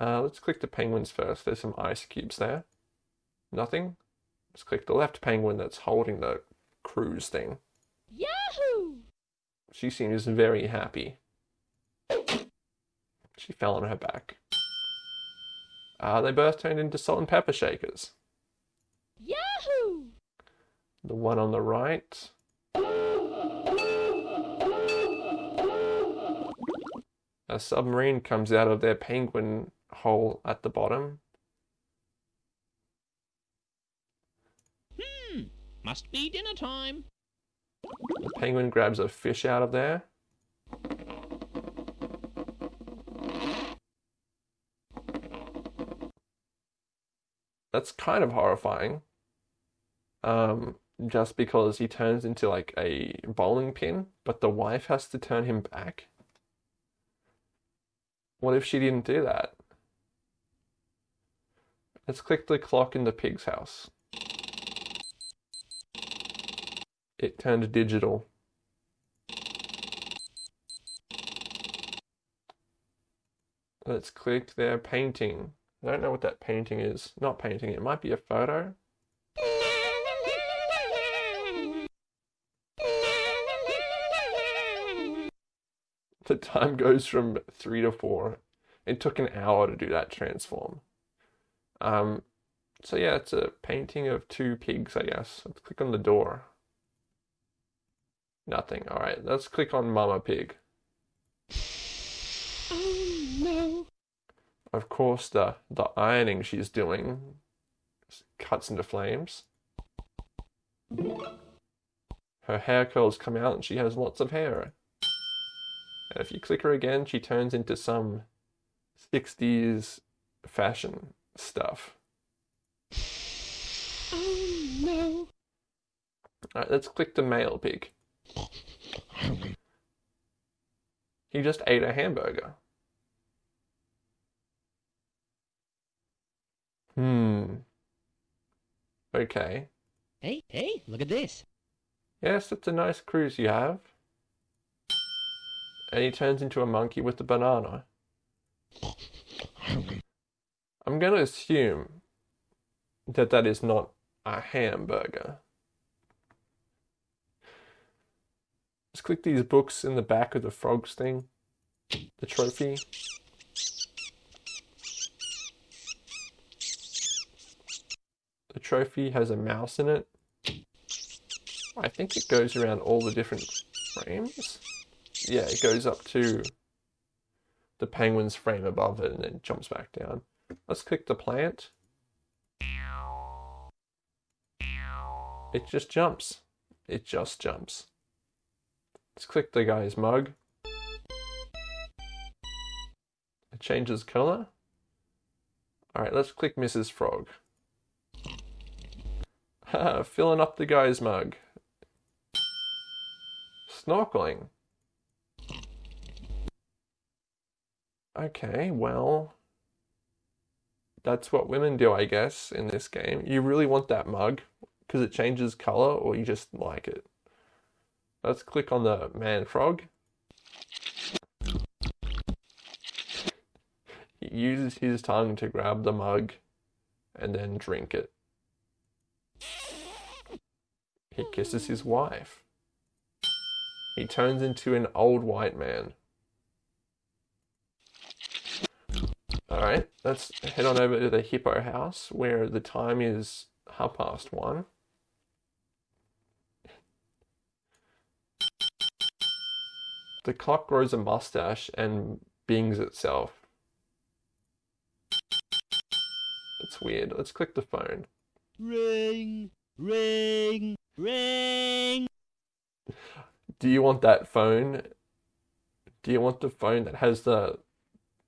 Uh, let's click the penguins first. There's some ice cubes there. Nothing. Let's click the left penguin that's holding the cruise thing. Yahoo! She seems very happy. She fell on her back. Uh, they both turned into salt and pepper shakers. Yahoo! The one on the right. A submarine comes out of their penguin hole at the bottom. Hmm, must be dinner time. The penguin grabs a fish out of there. That's kind of horrifying. Um, just because he turns into like a bowling pin, but the wife has to turn him back. What if she didn't do that? Let's click the clock in the pig's house. It turned digital. Let's click their painting. I don't know what that painting is. Not painting, it might be a photo. The time goes from three to four. It took an hour to do that transform. Um, so yeah, it's a painting of two pigs, I guess. Let's click on the door. Nothing. All right, let's click on Mama Pig. Of course, the the ironing she's doing cuts into flames. Her hair curls come out, and she has lots of hair. And if you click her again, she turns into some 60s fashion stuff. Oh no. Alright, let's click the male pig. He just ate a hamburger. Hmm. Okay. Hey, hey, look at this. Yes, it's a nice cruise you have. And he turns into a monkey with a banana. I'm going to assume that that is not a hamburger. Let's click these books in the back of the frogs thing. The trophy. The trophy has a mouse in it. I think it goes around all the different frames. Yeah, it goes up to the penguin's frame above it and then jumps back down. Let's click the plant. It just jumps. It just jumps. Let's click the guy's mug. It changes color. Alright, let's click Mrs. Frog. Filling up the guy's mug. Snorkeling. Okay, well, that's what women do, I guess, in this game. You really want that mug because it changes color, or you just like it. Let's click on the man frog. He uses his tongue to grab the mug and then drink it. He kisses his wife. He turns into an old white man. Alright, let's head on over to the hippo house where the time is half past one. The clock grows a mustache and bings itself. It's weird. Let's click the phone. Ring, ring, ring. Do you want that phone? Do you want the phone that has the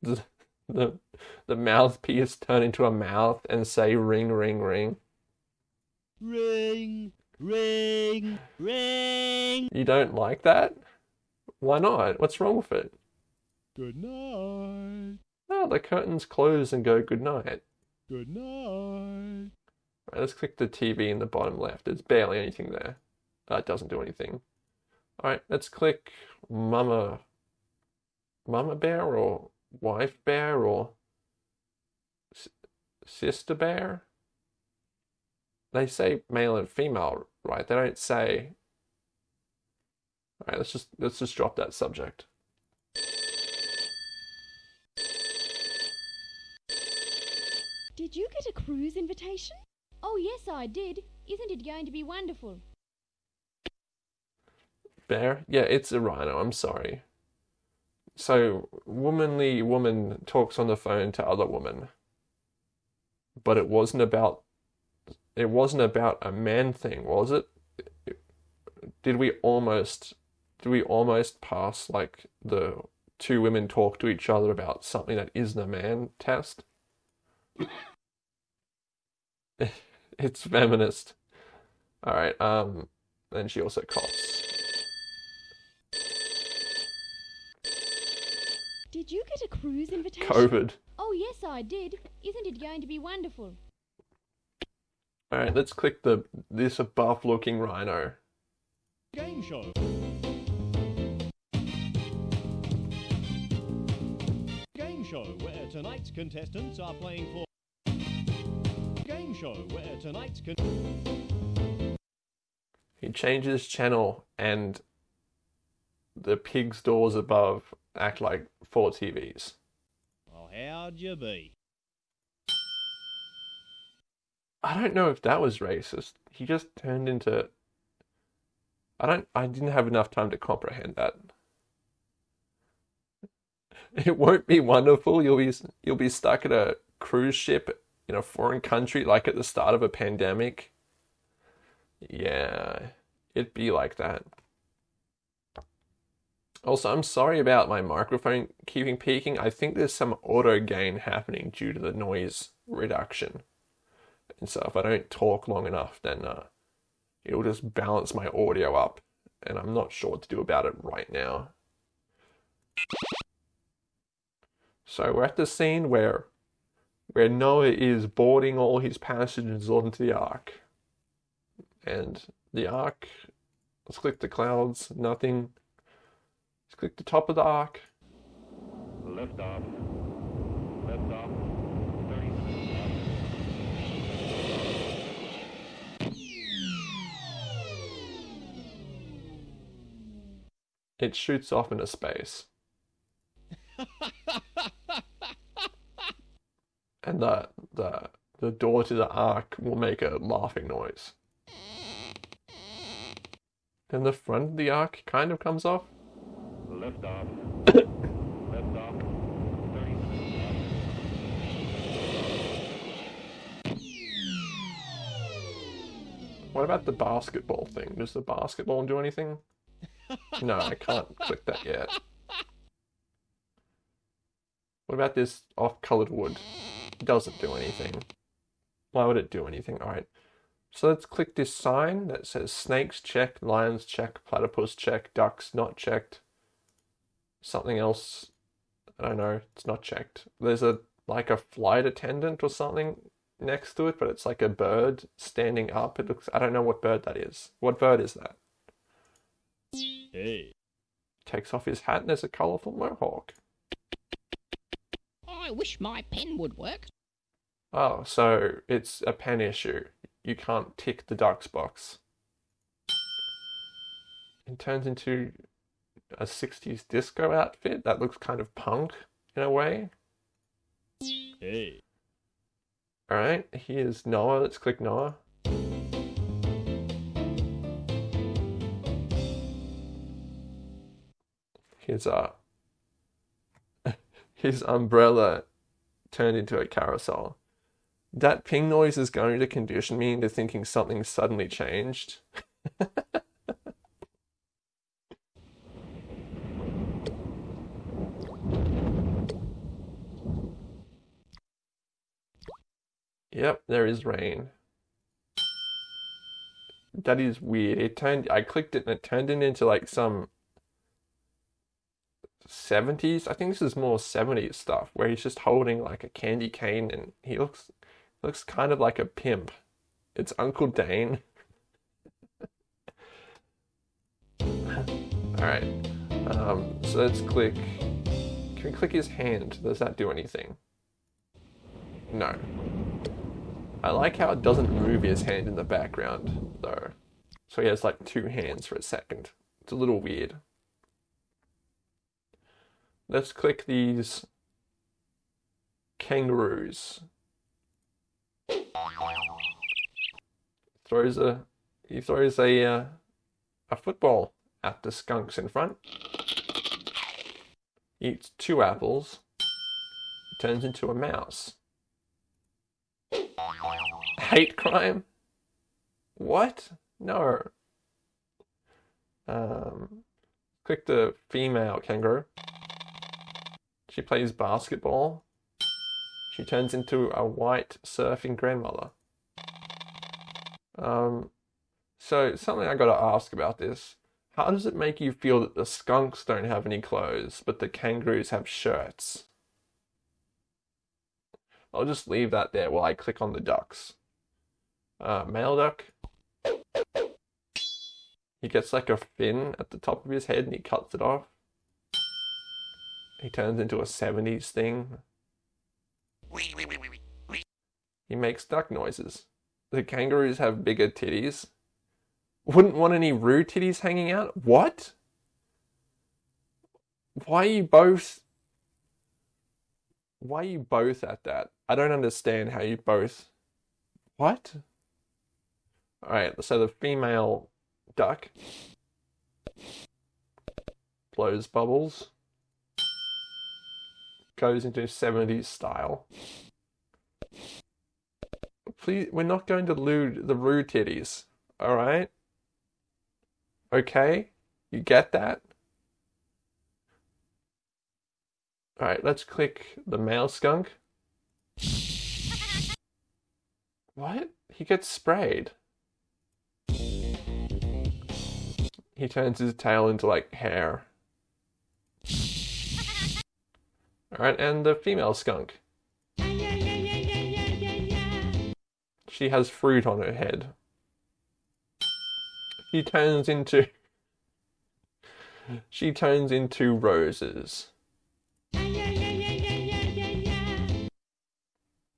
the the, the mouthpiece turn into a mouth and say ring ring ring? Ring, ring, ring. You don't like that? Why not? What's wrong with it? Good night. Oh, the curtains close and go good night. Good night. Right, let's click the TV in the bottom left. There's barely anything there. It doesn't do anything. Alright, let's click Mama Mama Bear or Wife Bear or Sister Bear? They say male and female, right? They don't say Alright, let's just let's just drop that subject. Did you get a cruise invitation? Oh, yes, I did. Isn't it going to be wonderful? Bear? Yeah, it's a rhino, I'm sorry. So, womanly woman talks on the phone to other woman. But it wasn't about it wasn't about a man thing, was it? Did we almost did we almost pass like the two women talk to each other about something that isn't a man test? It's feminist. Alright, um and she also coughs. Did you get a cruise invitation? COVID. Oh, yes, I did. Isn't it going to be wonderful? Alright, let's click the this buff looking rhino. Game show. Game show where tonight's contestants are playing for. Show where tonight's con- He changes channel and the pig's doors above act like four TVs. Well, how'd you be? I don't know if that was racist. He just turned into I don't I didn't have enough time to comprehend that. It won't be wonderful. You'll be you'll be stuck at a cruise ship in a foreign country like at the start of a pandemic. Yeah, it'd be like that. Also, I'm sorry about my microphone keeping peaking. I think there's some auto gain happening due to the noise reduction. And so if I don't talk long enough, then uh, it'll just balance my audio up. And I'm not sure what to do about it right now. So we're at the scene where where Noah is boarding all his passengers onto the ark. And the ark, let's click the clouds, nothing. Let's click the top of the ark. Lift off. Lift off. 30 It shoots off into space. and the the the door to the ark will make a laughing noise. Then the front of the ark kind of comes off. Lift off. Lift off. What about the basketball thing? Does the basketball do anything? No, I can't click that yet. What about this off-colored wood? Doesn't do anything. Why would it do anything? Alright. So let's click this sign that says snakes check, lions check, platypus check, ducks not checked. Something else, I don't know, it's not checked. There's a like a flight attendant or something next to it, but it's like a bird standing up. It looks, I don't know what bird that is. What bird is that? Hey. Takes off his hat and there's a colourful mohawk. I wish my pen would work. Oh, so it's a pen issue. You can't tick the ducks box. It turns into a 60s disco outfit that looks kind of punk in a way. Hey. Alright, here's Noah. Let's click Noah. Here's uh his umbrella turned into a carousel. That ping noise is going to condition me into thinking something suddenly changed. Yep, there is rain. That is weird. It turned I clicked it and it turned it into like some 70s. I think this is more 70s stuff where he's just holding like a candy cane and he looks looks kind of like a pimp. It's Uncle Dane. Alright. Um, so let's click. Can we click his hand? Does that do anything? No. I like how it doesn't move his hand in the background, though. So he has like two hands for a second. It's a little weird. Let's click these kangaroos. Throws a he throws a uh, a football at the skunks in front. Eats two apples. Turns into a mouse. Hate crime? What? No. Um, click the female kangaroo. She plays basketball. She turns into a white surfing grandmother. Um, so something I gotta ask about this. How does it make you feel that the skunks don't have any clothes, but the kangaroos have shirts? I'll just leave that there while I click on the ducks. Uh, male duck. He gets like a fin at the top of his head and he cuts it off. He turns into a 70s thing. He makes duck noises. The kangaroos have bigger titties. Wouldn't want any roo titties hanging out? What? Why are you both... Why are you both at that? I don't understand how you both... What? Alright, so the female duck blows bubbles, goes into 70s style. Please, we're not going to lewd the rude titties, alright? Okay? You get that? Alright, let's click the male skunk. What? He gets sprayed. He turns his tail into like hair. Alright, and the female skunk. She has fruit on her head. She turns into. She turns into roses.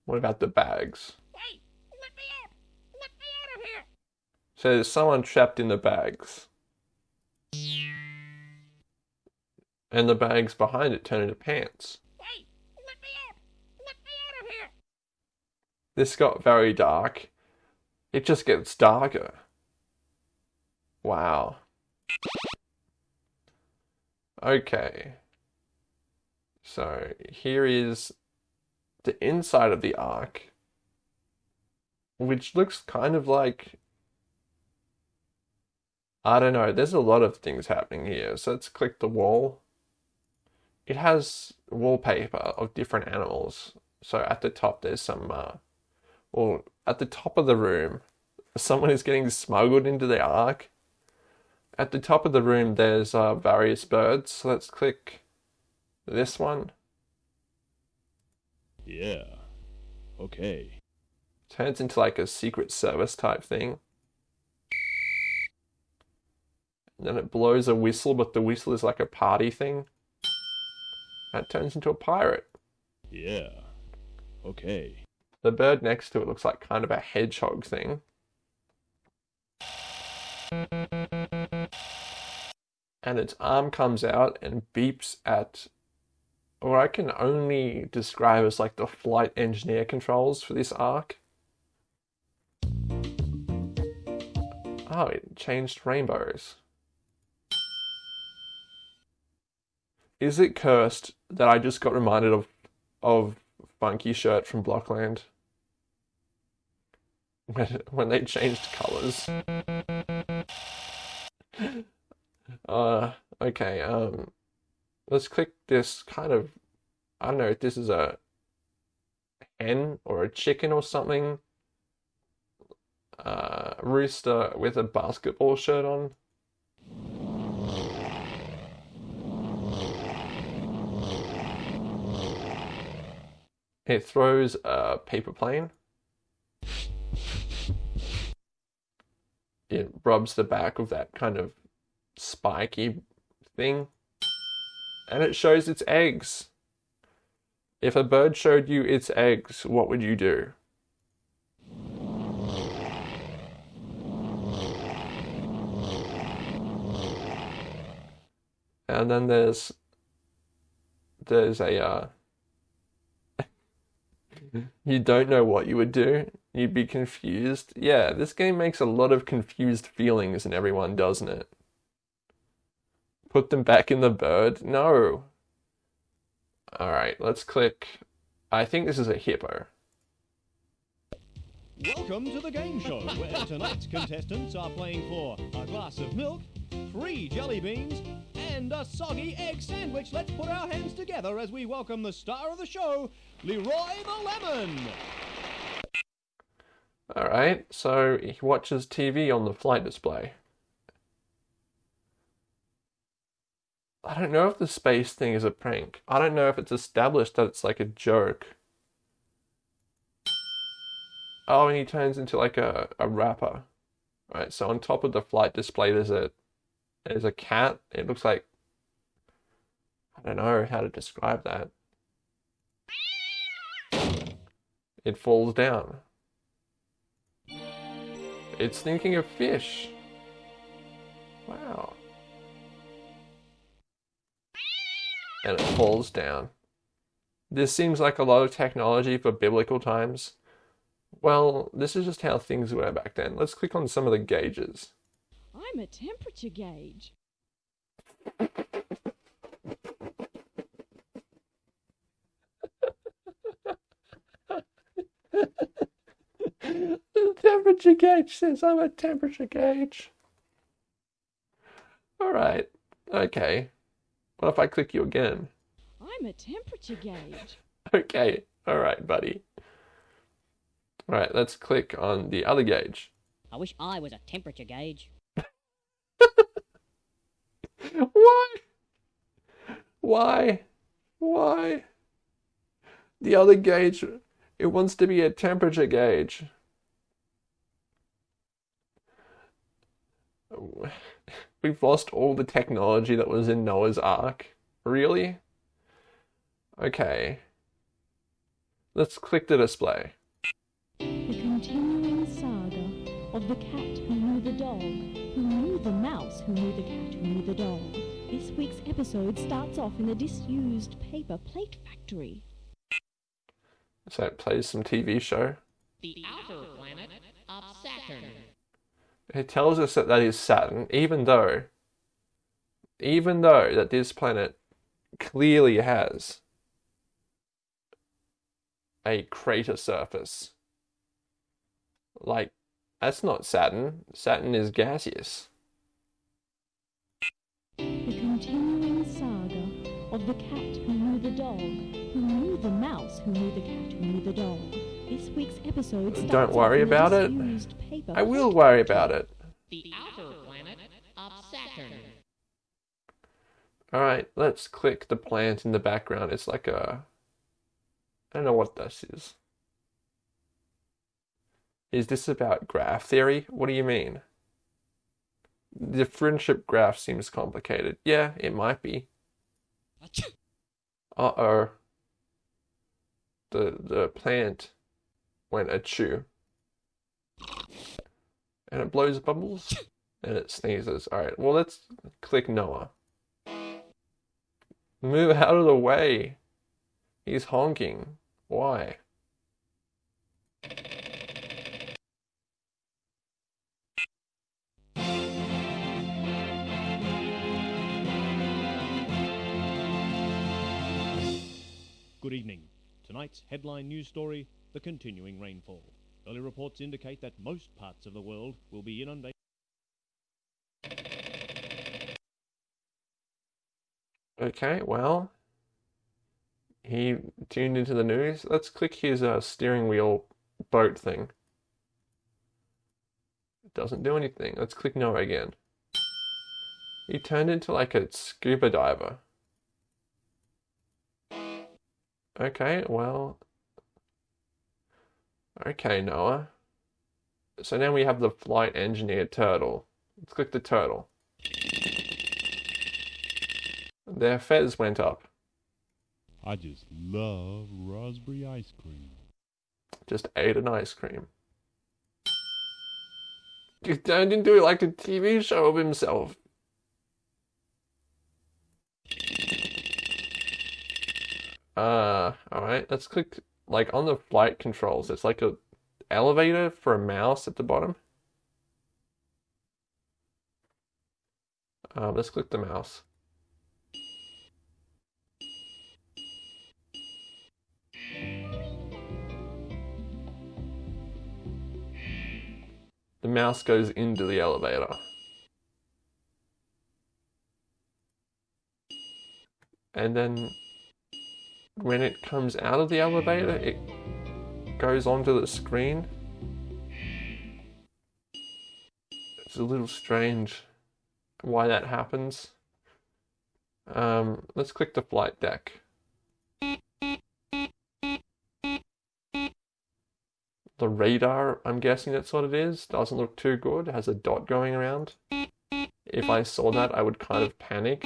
What about the bags? So there's someone trapped in the bags. And the bags behind it turn into pants. This got very dark. It just gets darker. Wow. Okay. So here is the inside of the ark, which looks kind of like. I don't know, there's a lot of things happening here. So let's click the wall. It has wallpaper of different animals. So at the top, there's some. Uh, well, at the top of the room, someone is getting smuggled into the Ark. At the top of the room, there's uh, various birds. So let's click this one. Yeah. Okay. Turns into like a secret service type thing. And then it blows a whistle, but the whistle is like a party thing. That turns into a pirate. Yeah. Okay. The bird next to it looks like kind of a hedgehog thing. And its arm comes out and beeps at or I can only describe as like the flight engineer controls for this ark. Oh, it changed rainbows. Is it cursed that I just got reminded of of Funky Shirt from Blockland? When they changed colours. uh okay, um let's click this kind of I don't know if this is a hen or a chicken or something. Uh, rooster with a basketball shirt on. It throws a paper plane. It rubs the back of that kind of spiky thing. And it shows its eggs. If a bird showed you its eggs, what would you do? And then there's there's a uh, you don't know what you would do. You'd be confused. Yeah, this game makes a lot of confused feelings in everyone, doesn't it? Put them back in the bird? No. Alright, let's click. I think this is a hippo. Welcome to the game show, where tonight's contestants are playing for a glass of milk, three jelly beans, and a soggy egg sandwich. Let's put our hands together as we welcome the star of the show, Leroy the Lemon. Alright, so he watches TV on the flight display. I don't know if the space thing is a prank. I don't know if it's established that it's like a joke. Oh, and he turns into like a, a rapper. All right, so on top of the flight display there's a there's a cat. It looks like I don't know how to describe that. It falls down. It's thinking of fish. Wow. And it falls down. This seems like a lot of technology for biblical times. Well, this is just how things were back then. Let's click on some of the gauges. I'm a temperature gauge. the temperature gauge says I'm a temperature gauge. Alright, okay. What if I click you again? I'm a temperature gauge. Okay, alright, buddy. Alright, let's click on the other gauge. I wish I was a temperature gauge. Why? Why? Why? The other gauge, it wants to be a temperature gauge. We've lost all the technology that was in Noah's Ark. Really? Okay. Let's click the display. The continuing saga of the cat who knew the dog, who knew the mouse, who knew the cat, who knew the dog. This week's episode starts off in a disused paper plate factory. So it plays some TV show. The outer planet of Saturn. It tells us that that is Saturn, even though, even though that this planet clearly has a crater surface. Like, that's not Saturn. Saturn is gaseous. The continuing saga of the cat who knew the dog, who knew the mouse, who knew the cat, who knew the dog. This episode starts Don't worry in about it. paper I will worry about it. The outer planet of Saturn. Alright, let's click the plant in the background. It's like a. I don't know what this is. Is this about graph theory? What do you mean? The friendship graph seems complicated. Yeah, it might be. Uh oh. The the plant went chew. And it blows bubbles and it sneezes. Alright, well let's click Noah. Move out of the way. He's honking. Why? Good evening. Tonight's headline news story the continuing rainfall. Early reports indicate that most parts of the world will be inundated. Okay, well, he tuned into the news. Let's click his uh, steering wheel boat thing. It doesn't do anything. Let's click no again. He turned into like a scuba diver. Okay, well. Okay, Noah. So now we have the flight engineer turtle. Let's click the turtle. Their fez went up. I just love raspberry ice cream. Just ate an ice cream. He turned into like a TV show of himself. Uh, alright, let's click like on the flight controls. It's like a elevator for a mouse at the bottom. Um, let's click the mouse. The mouse goes into the elevator. And then when it comes out of the elevator, it goes onto the screen. It's a little strange why that happens. Um, let's click the flight deck. The radar, I'm guessing that's what it is, doesn't look too good, has a dot going around. If I saw that, I would kind of panic.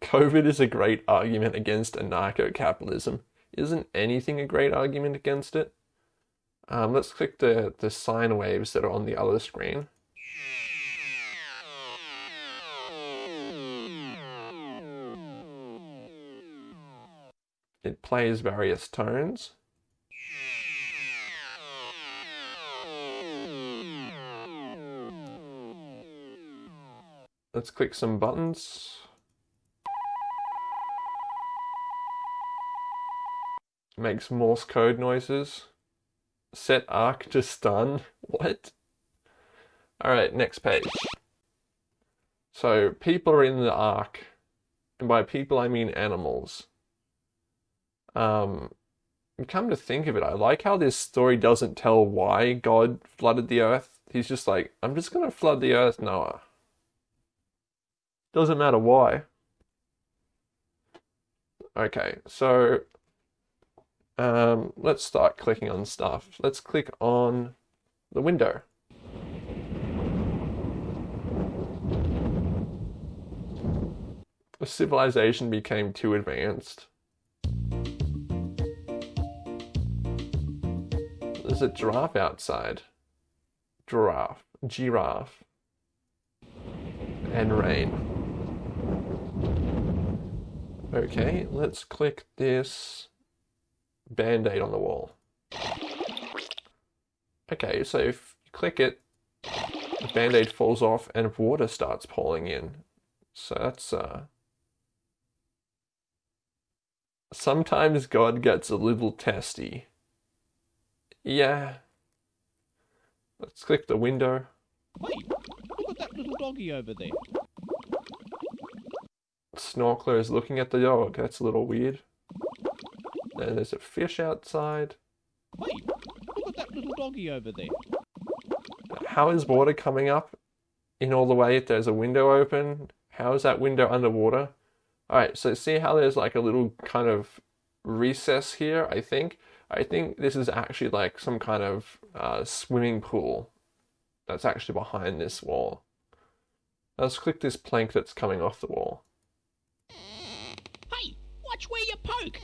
COVID is a great argument against anarcho capitalism. Isn't anything a great argument against it? Um, let's click the, the sine waves that are on the other screen. It plays various tones. Let's click some buttons. Makes Morse code noises. Set ark to stun. What? Alright, next page. So, people are in the ark. And by people, I mean animals. Um, come to think of it, I like how this story doesn't tell why God flooded the earth. He's just like, I'm just gonna flood the earth, Noah. Doesn't matter why. Okay, so um, let's start clicking on stuff. Let's click on the window. The civilization became too advanced. There's a giraffe outside. Giraffe. Giraffe. And rain. Okay, let's click this band-aid on the wall. Okay, so if you click it, the band-aid falls off and water starts pouring in. So that's uh Sometimes God gets a little testy. Yeah. Let's click the window. Wait, look at that little doggy over there. Snorkeler is looking at the dog. That's a little weird. Then there's a fish outside. Hey, look at that little doggy over there. How is water coming up in all the way if there's a window open? How is that window underwater? Alright, so see how there's like a little kind of recess here, I think? I think this is actually like some kind of uh, swimming pool that's actually behind this wall. Let's click this plank that's coming off the wall. Hey, watch where you poke.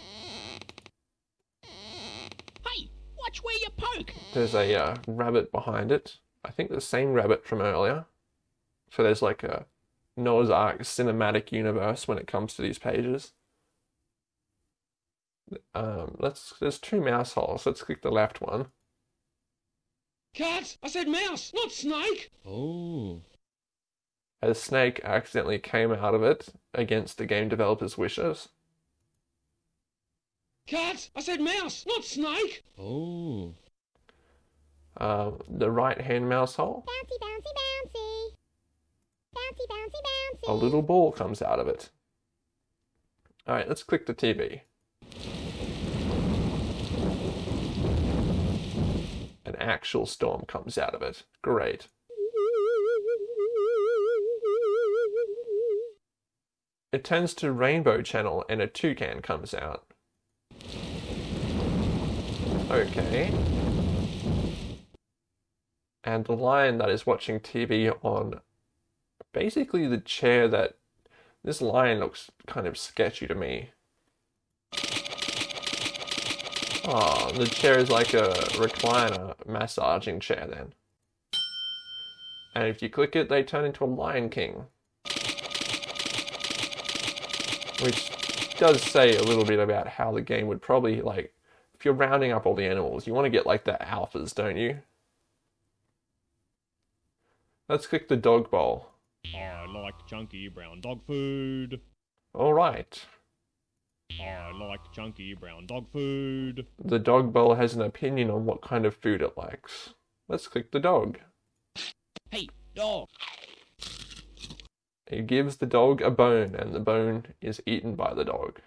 Hey, watch where you poke. There's a uh, rabbit behind it. I think the same rabbit from earlier. So there's like a Noah's Ark cinematic universe when it comes to these pages. Um, let's. There's two mouse holes. Let's click the left one. Cat! I said mouse, not snake! Oh. A snake accidentally came out of it against the game developer's wishes. Cat! I said mouse, not snake! Oh. Uh, the right hand mouse hole. Bouncy, bouncy, bouncy. Bouncy, bouncy, bouncy. A little ball comes out of it. Alright, let's click the TV. An actual storm comes out of it. Great. It turns to Rainbow Channel and a toucan comes out. Okay. And the lion that is watching TV on basically the chair that this lion looks kind of sketchy to me. Oh, the chair is like a recliner massaging chair then. And if you click it, they turn into a Lion King. Which does say a little bit about how the game would probably, like, if you're rounding up all the animals, you want to get like the alphas, don't you? Let's click the dog bowl. I like chunky brown dog food. Alright. I like chunky brown dog food. The dog bowl has an opinion on what kind of food it likes. Let's click the dog. Hey, dog. It gives the dog a bone, and the bone is eaten by the dog.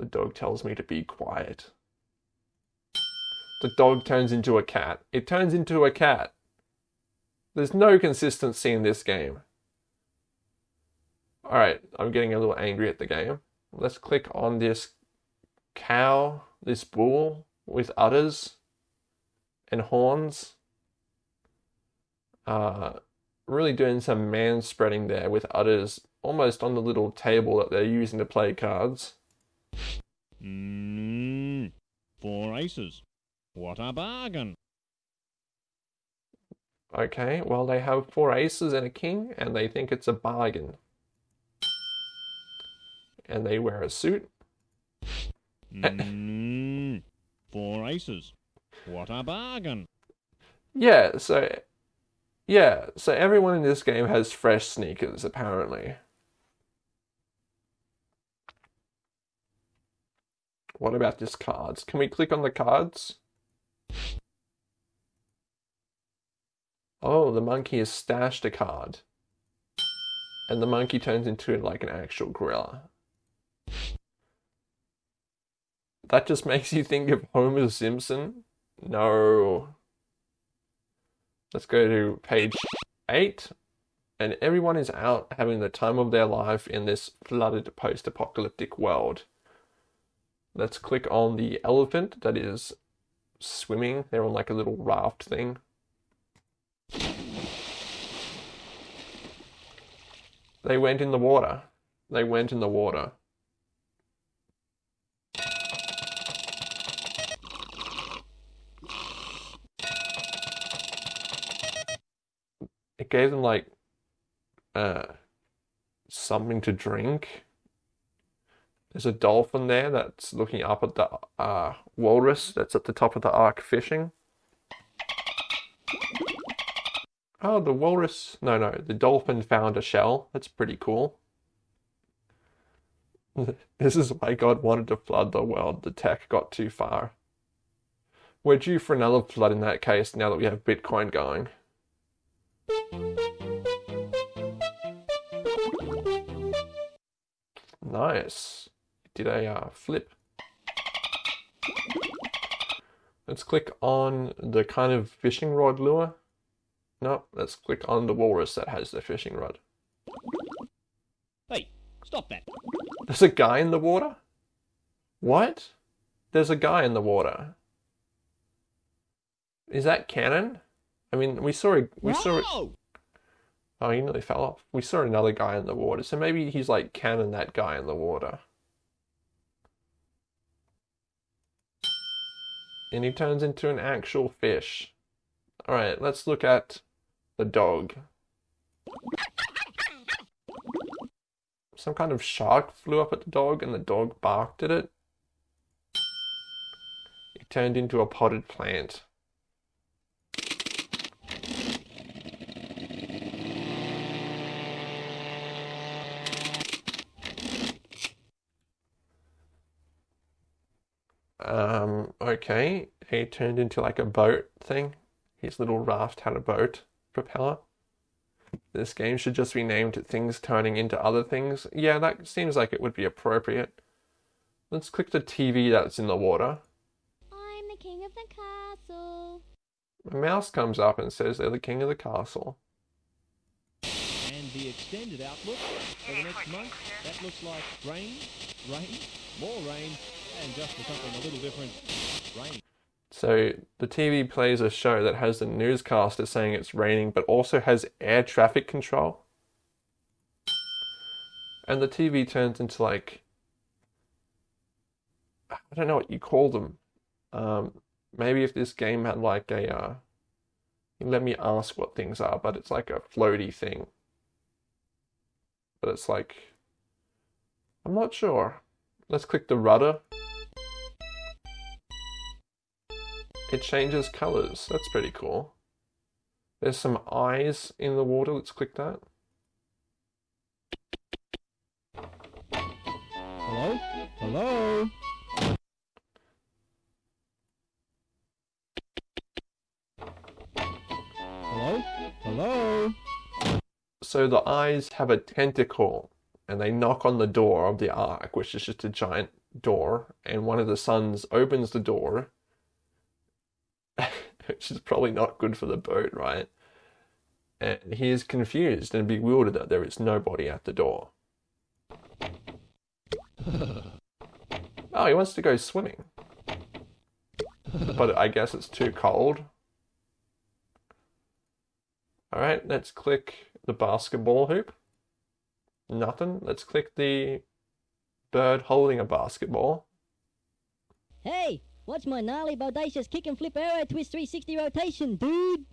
The dog tells me to be quiet. The dog turns into a cat. It turns into a cat. There's no consistency in this game. Alright, I'm getting a little angry at the game. Let's click on this cow, this bull with udders and horns. Uh, really doing some man spreading there with udders almost on the little table that they're using to play cards. Mmm. Four aces. What a bargain. Okay, well, they have four aces and a king, and they think it's a bargain. And they wear a suit. Mmm. Four aces. What a bargain. Yeah, so. Yeah, so everyone in this game has fresh sneakers, apparently. What about this cards? Can we click on the cards? Oh, the monkey has stashed a card. And the monkey turns into like an actual gorilla. That just makes you think of Homer Simpson? No. Let's go to page 8. And everyone is out having the time of their life in this flooded post apocalyptic world. Let's click on the elephant that is swimming. They're on like a little raft thing. They went in the water. They went in the water. It gave them like uh something to drink. There's a dolphin there that's looking up at the uh, walrus that's at the top of the ark fishing. Oh, the walrus. No, no, the dolphin found a shell. That's pretty cool. this is why God wanted to flood the world. The tech got too far. We're due for another flood in that case now that we have Bitcoin going. Nice. Did a uh, flip. Let's click on the kind of fishing rod lure. No, let's click on the walrus that has the fishing rod. Hey, stop that. There's a guy in the water? What? There's a guy in the water. Is that canon? I mean, we saw a, we saw it. Oh, he nearly fell off. We saw another guy in the water, so maybe he's like canon that guy in the water. And he turns into an actual fish. Alright, let's look at the dog. Some kind of shark flew up at the dog and the dog barked at it. It turned into a potted plant. Um, okay, he turned into like a boat thing. His little raft had a boat propeller. This game should just be named Things Turning into Other Things. Yeah, that seems like it would be appropriate. Let's click the TV that's in the water. I'm the king of the castle. A mouse comes up and says they're the king of the castle. And the extended outlook for the next month, that looks like rain, rain, more rain, and just for something a little different, rain. So the TV plays a show that has the newscaster saying it's raining, but also has air traffic control. And the TV turns into like I don't know what you call them. Um, maybe if this game had like a uh, let me ask what things are, but it's like a floaty thing. But it's like I'm not sure. Let's click the rudder. It changes colors. That's pretty cool. There's some eyes in the water. Let's click that. Hello? Hello? Hello? Hello? So the eyes have a tentacle and they knock on the door of the ark, which is just a giant door, and one of the sons opens the door, which is probably not good for the boat, right? And he is confused and bewildered that there is nobody at the door. Oh, he wants to go swimming. But I guess it's too cold. Alright, let's click the basketball hoop. Nothing. Let's click the bird holding a basketball. Hey, watch my gnarly bodacious kick and flip arrow twist 360 rotation, dude.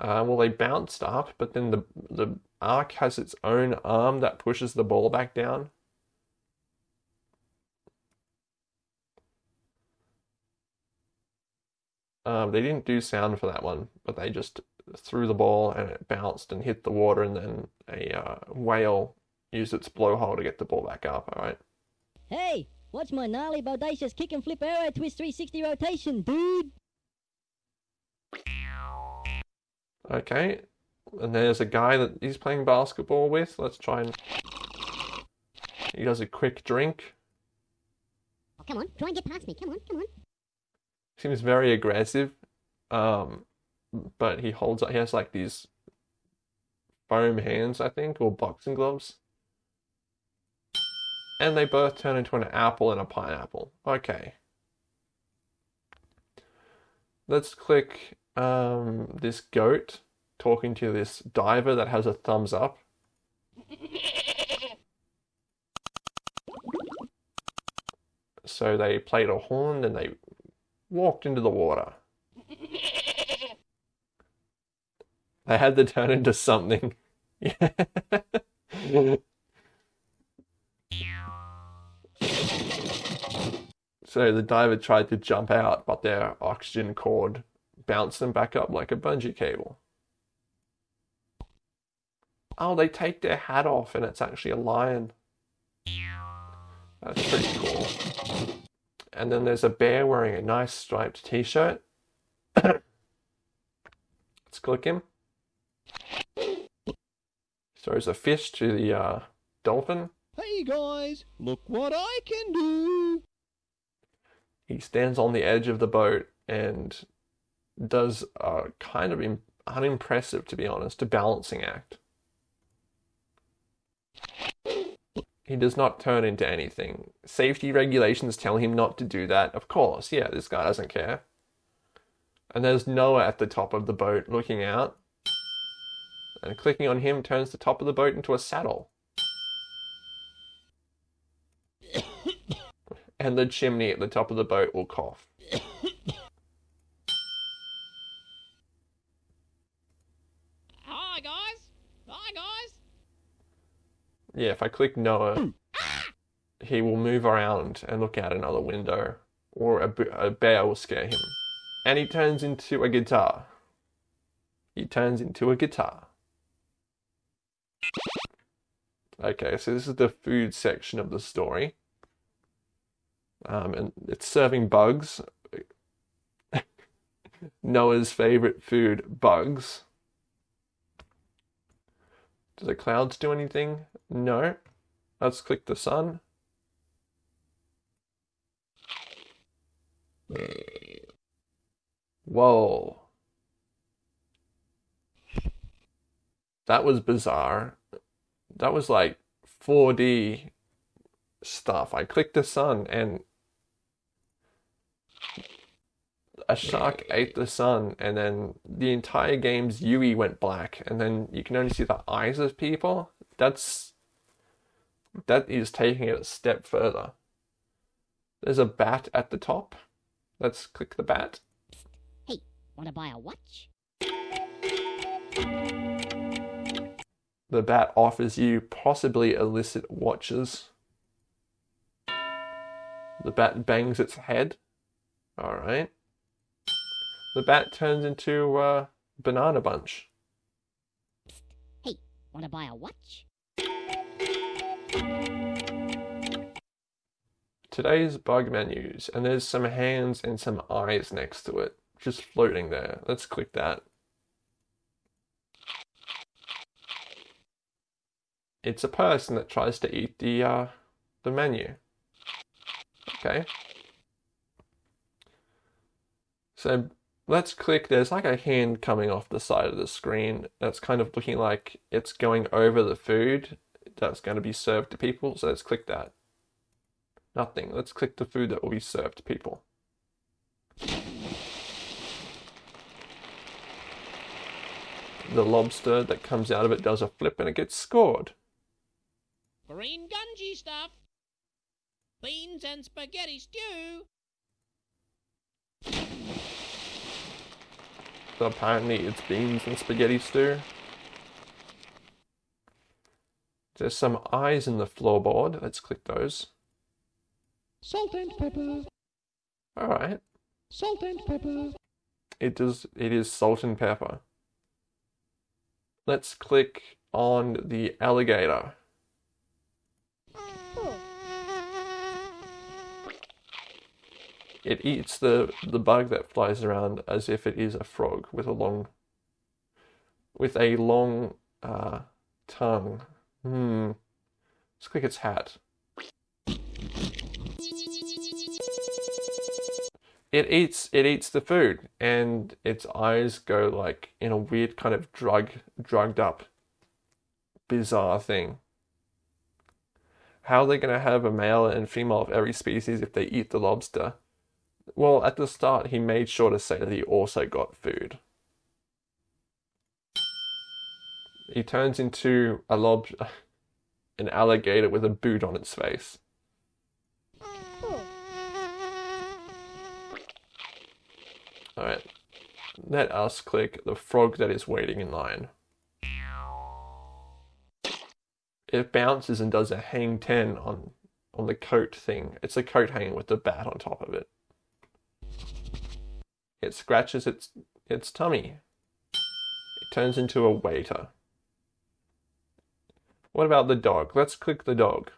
Uh, well, they bounced up, but then the the ark has its own arm that pushes the ball back down. Um, they didn't do sound for that one, but they just threw the ball and it bounced and hit the water, and then a uh, whale used its blowhole to get the ball back up. All right. Hey, watch my gnarly bodacious kick and flip arrow twist 360 rotation, dude. Okay. And there's a guy that he's playing basketball with. Let's try and. He does a quick drink. Oh, come on, try and get past me. Come on, come on. Seems very aggressive. Um, but he holds he has like these foam hands, I think, or boxing gloves. And they both turn into an apple and a pineapple. Okay. Let's click um, this goat talking to this diver that has a thumbs up. So they played a horn and they walked into the water. They had to turn into something. so the diver tried to jump out, but their oxygen cord bounced them back up like a bungee cable. Oh, they take their hat off and it's actually a lion. That's pretty cool. And then there's a bear wearing a nice striped t shirt. Let's click him. Throws a fish to the uh, dolphin. Hey guys, look what I can do! He stands on the edge of the boat and does a kind of im- unimpressive, to be honest, a balancing act. He does not turn into anything. Safety regulations tell him not to do that. Of course, yeah, this guy doesn't care. And there's Noah at the top of the boat looking out. And clicking on him turns the top of the boat into a saddle. and the chimney at the top of the boat will cough. Hi, guys. Hi, guys. Yeah, if I click Noah, he will move around and look out another window, or a, b- a bear will scare him. And he turns into a guitar. He turns into a guitar. Okay, so this is the food section of the story. Um, and it's serving bugs. Noah's favorite food, bugs. Do the clouds do anything? No. Let's click the sun. Whoa. That was bizarre. That was like 4D stuff. I clicked the sun and a shark ate the sun and then the entire game's UI went black and then you can only see the eyes of people. That's that is taking it a step further. There's a bat at the top. Let's click the bat. Hey, wanna buy a watch? The bat offers you possibly illicit watches. The bat bangs its head. Alright. The bat turns into a banana bunch. Hey, wanna buy a watch? Today's bug menus, and there's some hands and some eyes next to it, just floating there. Let's click that. It's a person that tries to eat the uh, the menu. Okay. So let's click. There's like a hand coming off the side of the screen that's kind of looking like it's going over the food that's going to be served to people. So let's click that. Nothing. Let's click the food that will be served to people. The lobster that comes out of it does a flip and it gets scored. Green gungy stuff. Beans and spaghetti stew. So apparently it's beans and spaghetti stew. There's some eyes in the floorboard. Let's click those. Salt and pepper. Alright. Salt and pepper. It does it is salt and pepper. Let's click on the alligator. It eats the, the bug that flies around as if it is a frog with a long with a long uh, tongue. Hmm. Let's click its hat. It eats it eats the food and its eyes go like in a weird kind of drug drugged up bizarre thing. How are they gonna have a male and female of every species if they eat the lobster? Well, at the start, he made sure to say that he also got food. He turns into a lob, an alligator with a boot on its face. Alright, let us click the frog that is waiting in line. It bounces and does a hang 10 on, on the coat thing. It's a coat hanging with the bat on top of it. It scratches its its tummy. It turns into a waiter. What about the dog? Let's click the dog.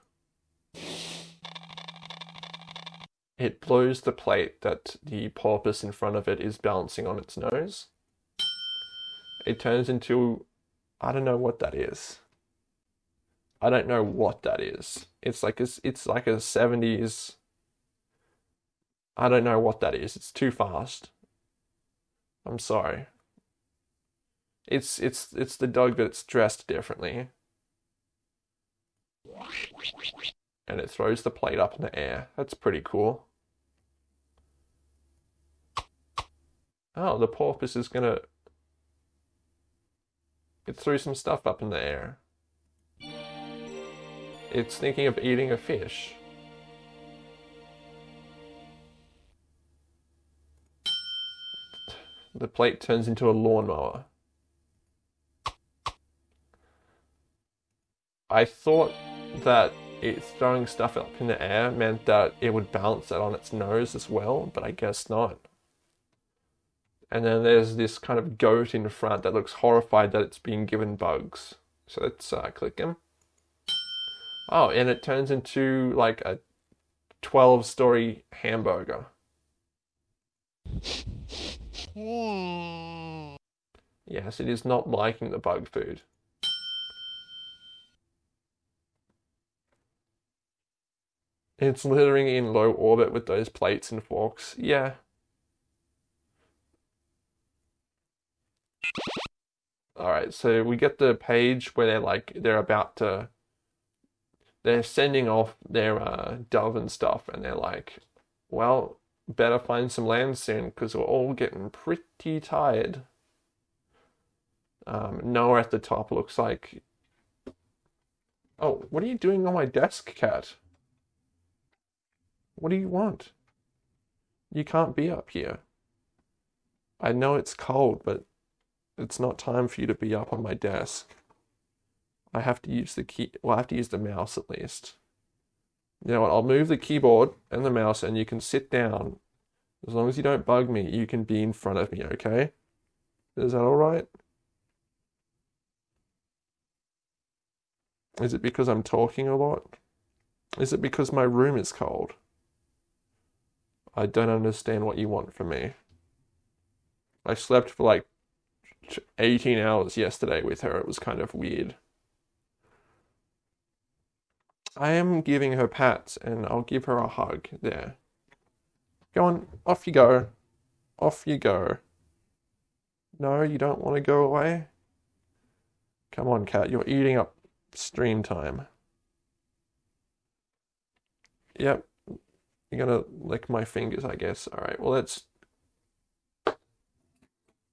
It blows the plate that the porpoise in front of it is balancing on its nose. It turns into I don't know what that is. I don't know what that is. It's like a, it's like a 70s. I don't know what that is. It's too fast. I'm sorry. It's it's it's the dog that's dressed differently. And it throws the plate up in the air. That's pretty cool. Oh, the porpoise is gonna. It threw some stuff up in the air. It's thinking of eating a fish. The plate turns into a lawnmower. I thought that it throwing stuff up in the air meant that it would balance it on its nose as well, but I guess not. And then there's this kind of goat in front that looks horrified that it's being given bugs. So let's uh, click him. Oh, and it turns into like a 12 story hamburger. Yes, it is not liking the bug food. It's littering in low orbit with those plates and forks. Yeah. Alright, so we get the page where they're like, they're about to, they're sending off their uh, dove and stuff, and they're like, well, better find some land soon because we're all getting pretty tired. Um, Noah at the top looks like. Oh, what are you doing on my desk, cat? What do you want? You can't be up here. I know it's cold, but it's not time for you to be up on my desk. I have to use the key. Well, I have to use the mouse at least. You know what? I'll move the keyboard and the mouse, and you can sit down. As long as you don't bug me, you can be in front of me, okay? Is that alright? Is it because I'm talking a lot? Is it because my room is cold? I don't understand what you want from me. I slept for like 18 hours yesterday with her. It was kind of weird. I am giving her pats and I'll give her a hug there. Go on, off you go. Off you go. No, you don't want to go away? Come on, cat, you're eating up stream time. Yep, you're gonna lick my fingers, I guess. Alright, well, let's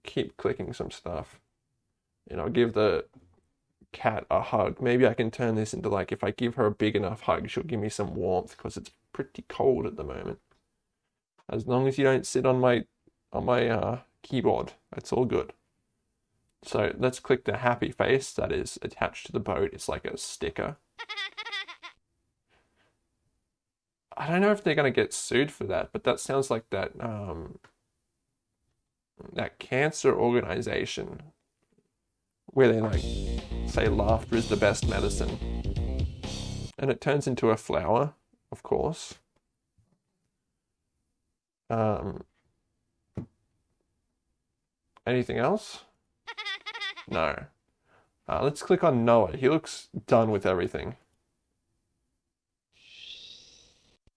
keep clicking some stuff. And I'll give the cat a hug. Maybe I can turn this into like if I give her a big enough hug, she'll give me some warmth because it's pretty cold at the moment. As long as you don't sit on my on my uh, keyboard, it's all good. So let's click the happy face that is attached to the boat. It's like a sticker. I don't know if they're going to get sued for that, but that sounds like that um, that cancer organization where they like say laughter is the best medicine. And it turns into a flower, of course. Um, anything else? No. Uh, let's click on Noah. He looks done with everything.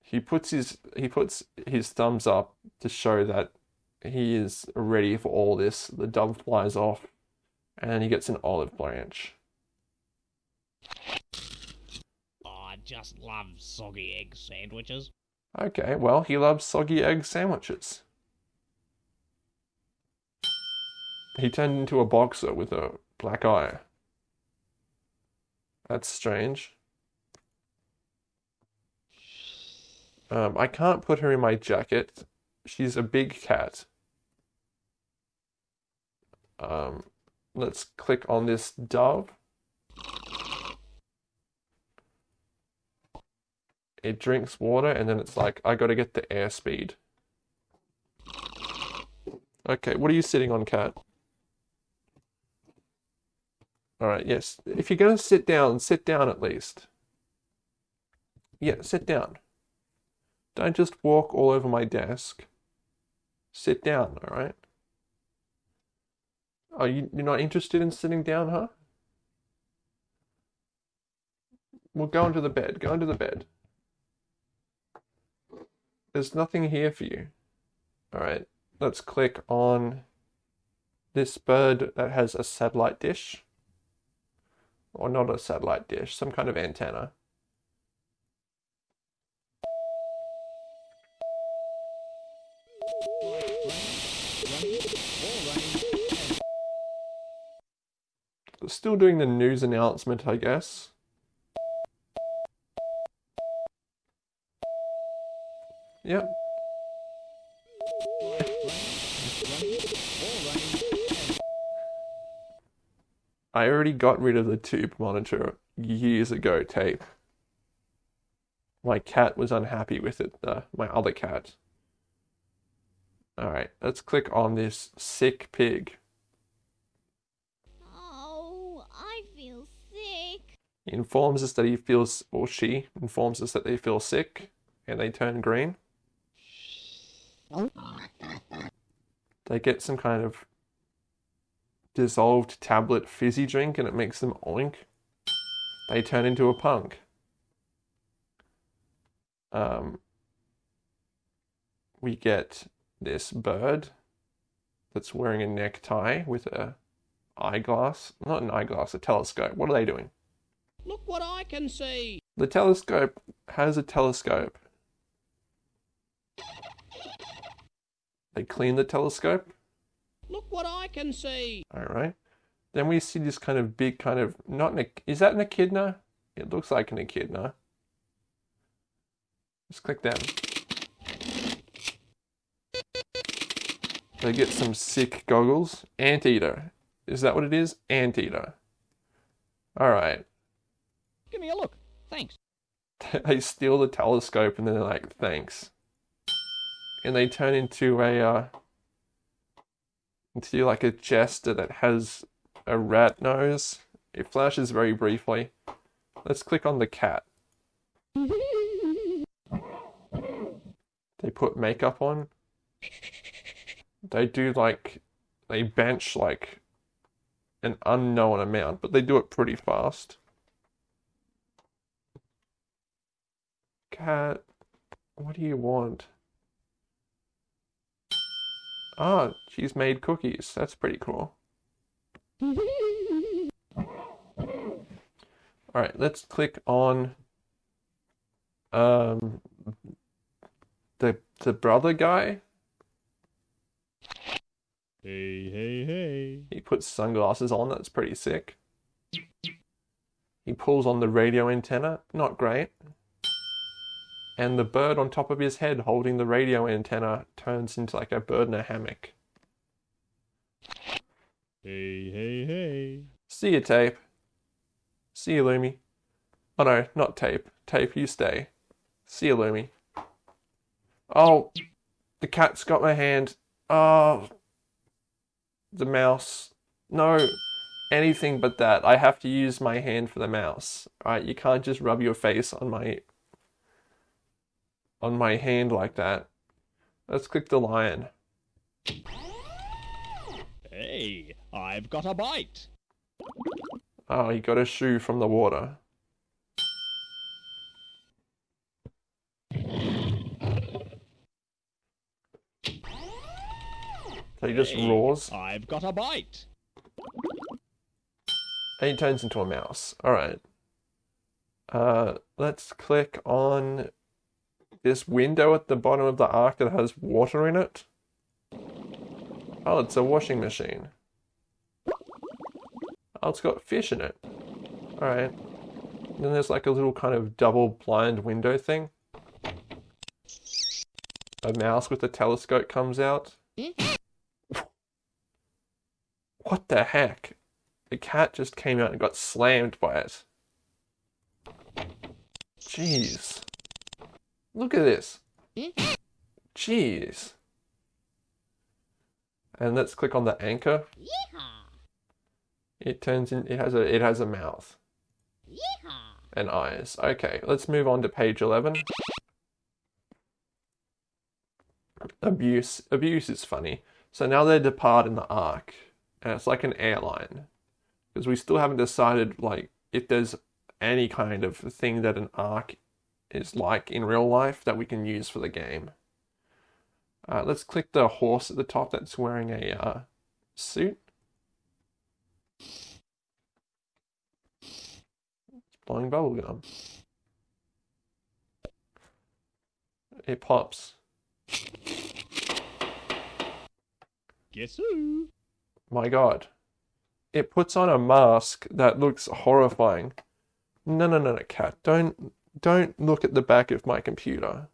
He puts his he puts his thumbs up to show that he is ready for all this. The dove flies off, and he gets an olive branch. Oh, I just love soggy egg sandwiches. Okay, well, he loves soggy egg sandwiches. He turned into a boxer with a black eye. That's strange. Um, I can't put her in my jacket. She's a big cat. Um, let's click on this dove. It drinks water and then it's like, I gotta get the airspeed. Okay, what are you sitting on, cat? Alright, yes. If you're gonna sit down, sit down at least. Yeah, sit down. Don't just walk all over my desk. Sit down, alright? Are you you're not interested in sitting down, huh? We'll go into the bed. Go into the bed. There's nothing here for you. Alright, let's click on this bird that has a satellite dish. Or not a satellite dish, some kind of antenna. Still doing the news announcement, I guess. Yep. I already got rid of the tube monitor years ago tape. My cat was unhappy with it, uh, my other cat. Alright, let's click on this sick pig. Oh, I feel sick. He informs us that he feels, or she informs us that they feel sick and they turn green. They get some kind of dissolved tablet fizzy drink and it makes them oink. They turn into a punk. Um, we get this bird that's wearing a necktie with a eyeglass. Not an eyeglass, a telescope. What are they doing? Look what I can see. The telescope has a telescope. They clean the telescope. Look what I can see. All right. Then we see this kind of big kind of not an is that an echidna? It looks like an echidna. Let's click that. They get some sick goggles. Anteater. Is that what it is? Anteater. All right. Give me a look. Thanks. they steal the telescope and then they're like, thanks. And they turn into a uh, into like a jester that has a rat nose. It flashes very briefly. Let's click on the cat. They put makeup on. They do like they bench like an unknown amount, but they do it pretty fast. Cat, what do you want? Ah, she's made cookies. That's pretty cool. All right, let's click on um the the brother guy. Hey, hey, hey. He puts sunglasses on. That's pretty sick. He pulls on the radio antenna. Not great. And the bird on top of his head holding the radio antenna turns into like a bird in a hammock. Hey, hey, hey. See you, Tape. See you, Lumi. Oh no, not Tape. Tape, you stay. See you, Lumi. Oh, the cat's got my hand. Oh, the mouse. No, anything but that. I have to use my hand for the mouse. Alright, you can't just rub your face on my on my hand like that. Let's click the lion. Hey, I've got a bite. Oh, he got a shoe from the water. So he just Hey, roars I've got a bite. and he turns into a mouse. Alright. Uh, let's click on this window at the bottom of the ark that has water in it. Oh, it's a washing machine. Oh, it's got fish in it. Alright. Then there's like a little kind of double blind window thing. A mouse with a telescope comes out. What the heck? The cat just came out and got slammed by it. Jeez. Look at this. Jeez. And let's click on the anchor. It turns in it has a it has a mouth. And eyes. Okay, let's move on to page 11. Abuse. Abuse is funny. So now they depart in the ark. And it's like an airline. Because we still haven't decided like if there's any kind of thing that an ark is like in real life that we can use for the game. Uh, let's click the horse at the top that's wearing a uh, suit. It's blowing bubblegum. It pops. Guess who? My god. It puts on a mask that looks horrifying. No, no, no, no, cat. Don't, don't look at the back of my computer.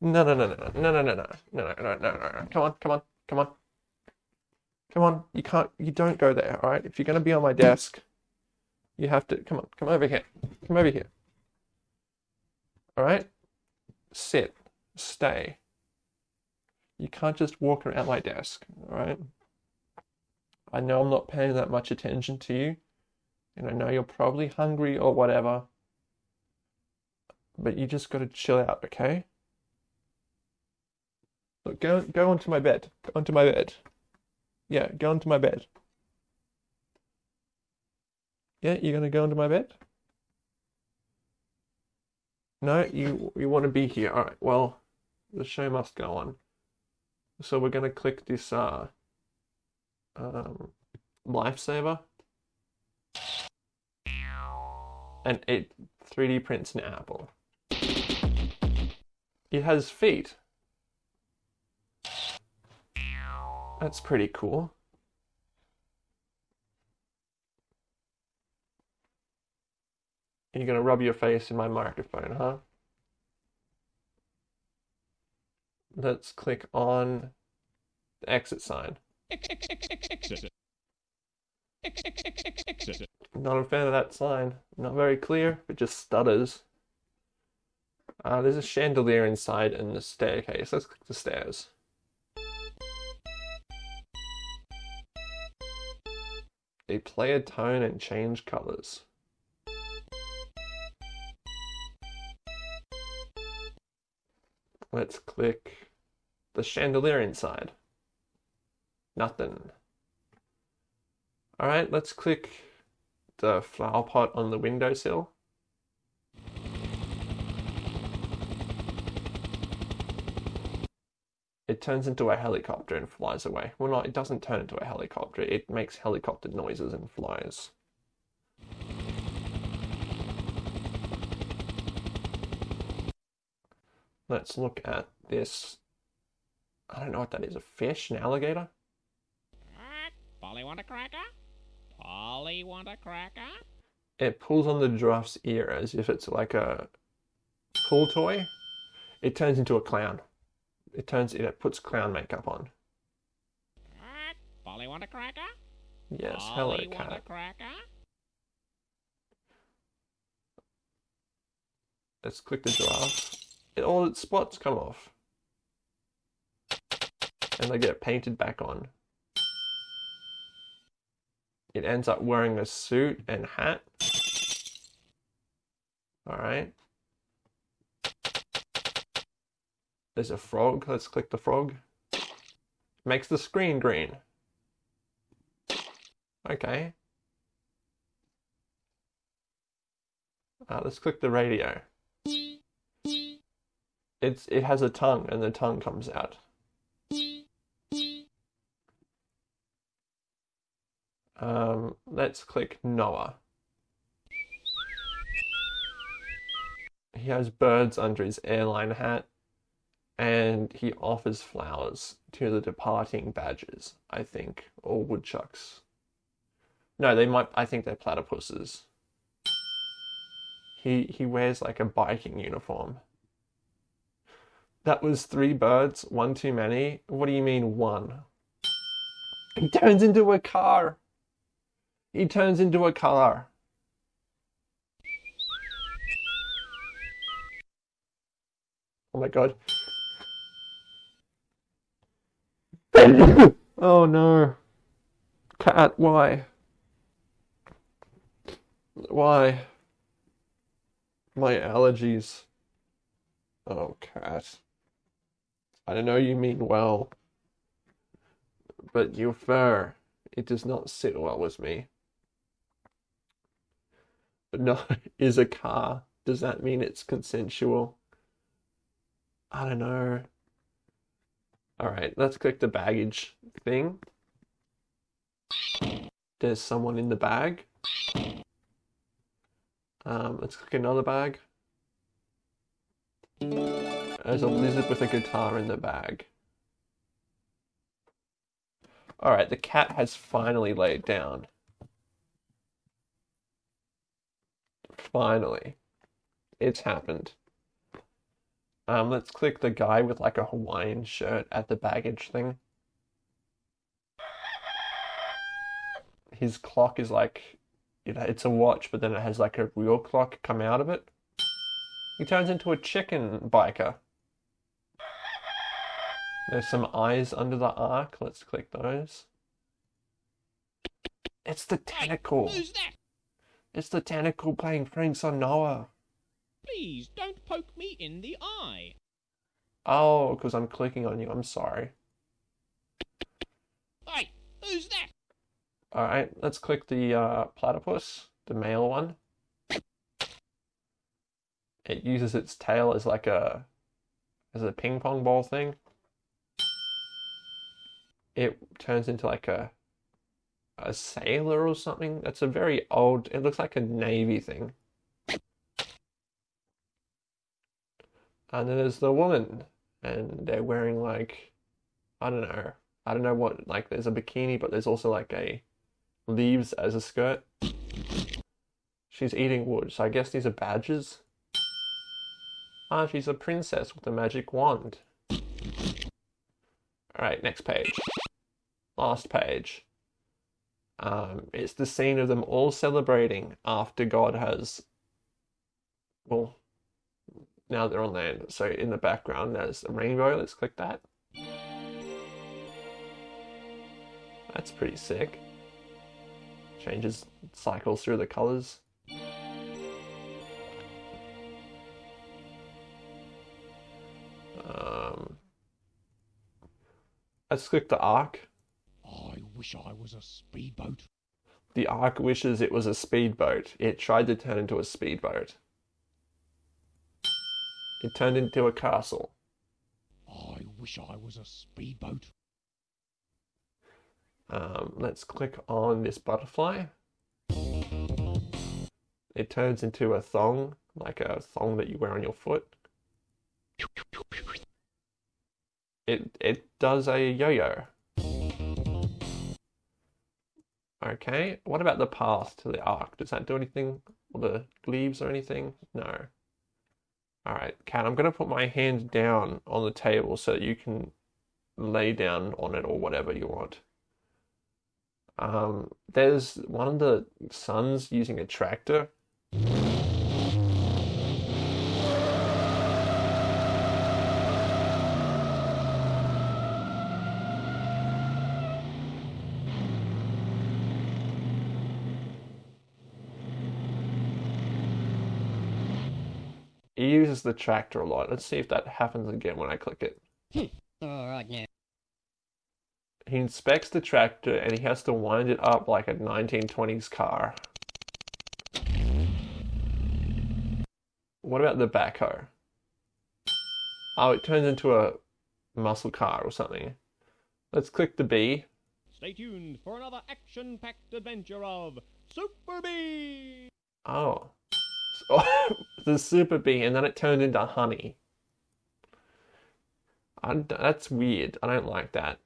No, no, no, no, no, no, no, no, no, no, no, no, no. Come on, come on, come on. Come on. You can't, you don't go there, alright? If you're going to be on my desk, you have to, come on, come over here. Come over here. Alright? Sit. Stay. You can't just walk around my desk, alright? I know I'm not paying that much attention to you, and I know you're probably hungry or whatever, but you just gotta chill out, okay? Look, go go onto my bed. Go onto my bed. Yeah, go onto my bed. Yeah, you're gonna go into my bed? No, you you want to be here. All right. Well, the show must go on. So we're gonna click this uh um lifesaver, and it 3D prints an apple. It has feet. That's pretty cool. You're gonna rub your face in my microphone, huh? Let's click on the exit sign. Not a fan of that sign. Not very clear, it just stutters. Uh, there's a chandelier inside and the staircase. Let's click the stairs. They play a tone and change colors. Let's click the chandelier inside. Nothing. Alright, let's click the flower pot on the windowsill. It turns into a helicopter and flies away. Well, not, it doesn't turn into a helicopter. It makes helicopter noises and flies. Let's look at this. I don't know what that is. A fish? An alligator? Polly want a cracker? Polly want a cracker? It pulls on the giraffe's ear as if it's like a pull toy. It turns into a clown. It turns it it puts clown makeup on. Polly want a cracker? Yes, hello Polly cat. cracker? Let's click the giraffe. It, all its spots come off. And they get painted back on. It ends up wearing a suit and hat. Alright. There's a frog. Let's click the frog. Makes the screen green. Okay. Uh, let's click the radio. It's it has a tongue and the tongue comes out. Um, let's click Noah. He has birds under his airline hat and he offers flowers to the departing badgers, I think, or woodchucks. No, they might I think they're platypuses. He he wears like a biking uniform. That was three birds, one too many. What do you mean one? He turns into a car. He turns into a car. Oh my god. Oh no. Cat, why? Why? My allergies. Oh, cat. I don't know you mean well, but your fur, it does not sit well with me. no, is a car. Does that mean it's consensual? I don't know. All right, let's click the baggage thing. There's someone in the bag. Um, let's click another bag. There's a lizard with a guitar in the bag. Alright, the cat has finally laid down. Finally. It's happened. Um, let's click the guy with like a Hawaiian shirt at the baggage thing. His clock is like, you know, it's a watch, but then it has like a real clock come out of it. He turns into a chicken biker. There's some eyes under the ark. Let's click those. It's the tentacle. That? It's the tentacle playing pranks on Noah. Please don't poke me in the eye. Oh, because I'm clicking on you. I'm sorry. Hey, who's that? Alright, let's click the uh, platypus, the male one. It uses its tail as like a as a ping pong ball thing. It turns into like a a sailor or something. That's a very old. It looks like a navy thing. And then there's the woman, and they're wearing like I don't know. I don't know what like there's a bikini, but there's also like a leaves as a skirt. She's eating wood, so I guess these are badges. Ah, she's a princess with a magic wand. Alright, next page. Last page. Um, it's the scene of them all celebrating after God has. Well, now they're on land. So in the background, there's a rainbow. Let's click that. That's pretty sick. Changes, cycles through the colors. Um, let's click the ark. I wish I was a speedboat. The ark wishes it was a speedboat. It tried to turn into a speedboat. It turned into a castle. I wish I was a speedboat. Um, let's click on this butterfly. It turns into a thong, like a thong that you wear on your foot. It it does a yo-yo. Okay, what about the path to the ark? Does that do anything? Or the leaves or anything? No. Alright, Cat, I'm going to put my hand down on the table so that you can lay down on it or whatever you want. Um, there's one of the sons using a tractor. He uses the tractor a lot. Let's see if that happens again when I click it. Hmm. Alright now. He inspects the tractor and he has to wind it up like a 1920s car. What about the backhoe? Oh, it turns into a muscle car or something. Let's click the bee. Stay tuned for another action packed adventure of Super Bee! Oh. oh the super bee, and then it turned into honey. I, that's weird. I don't like that.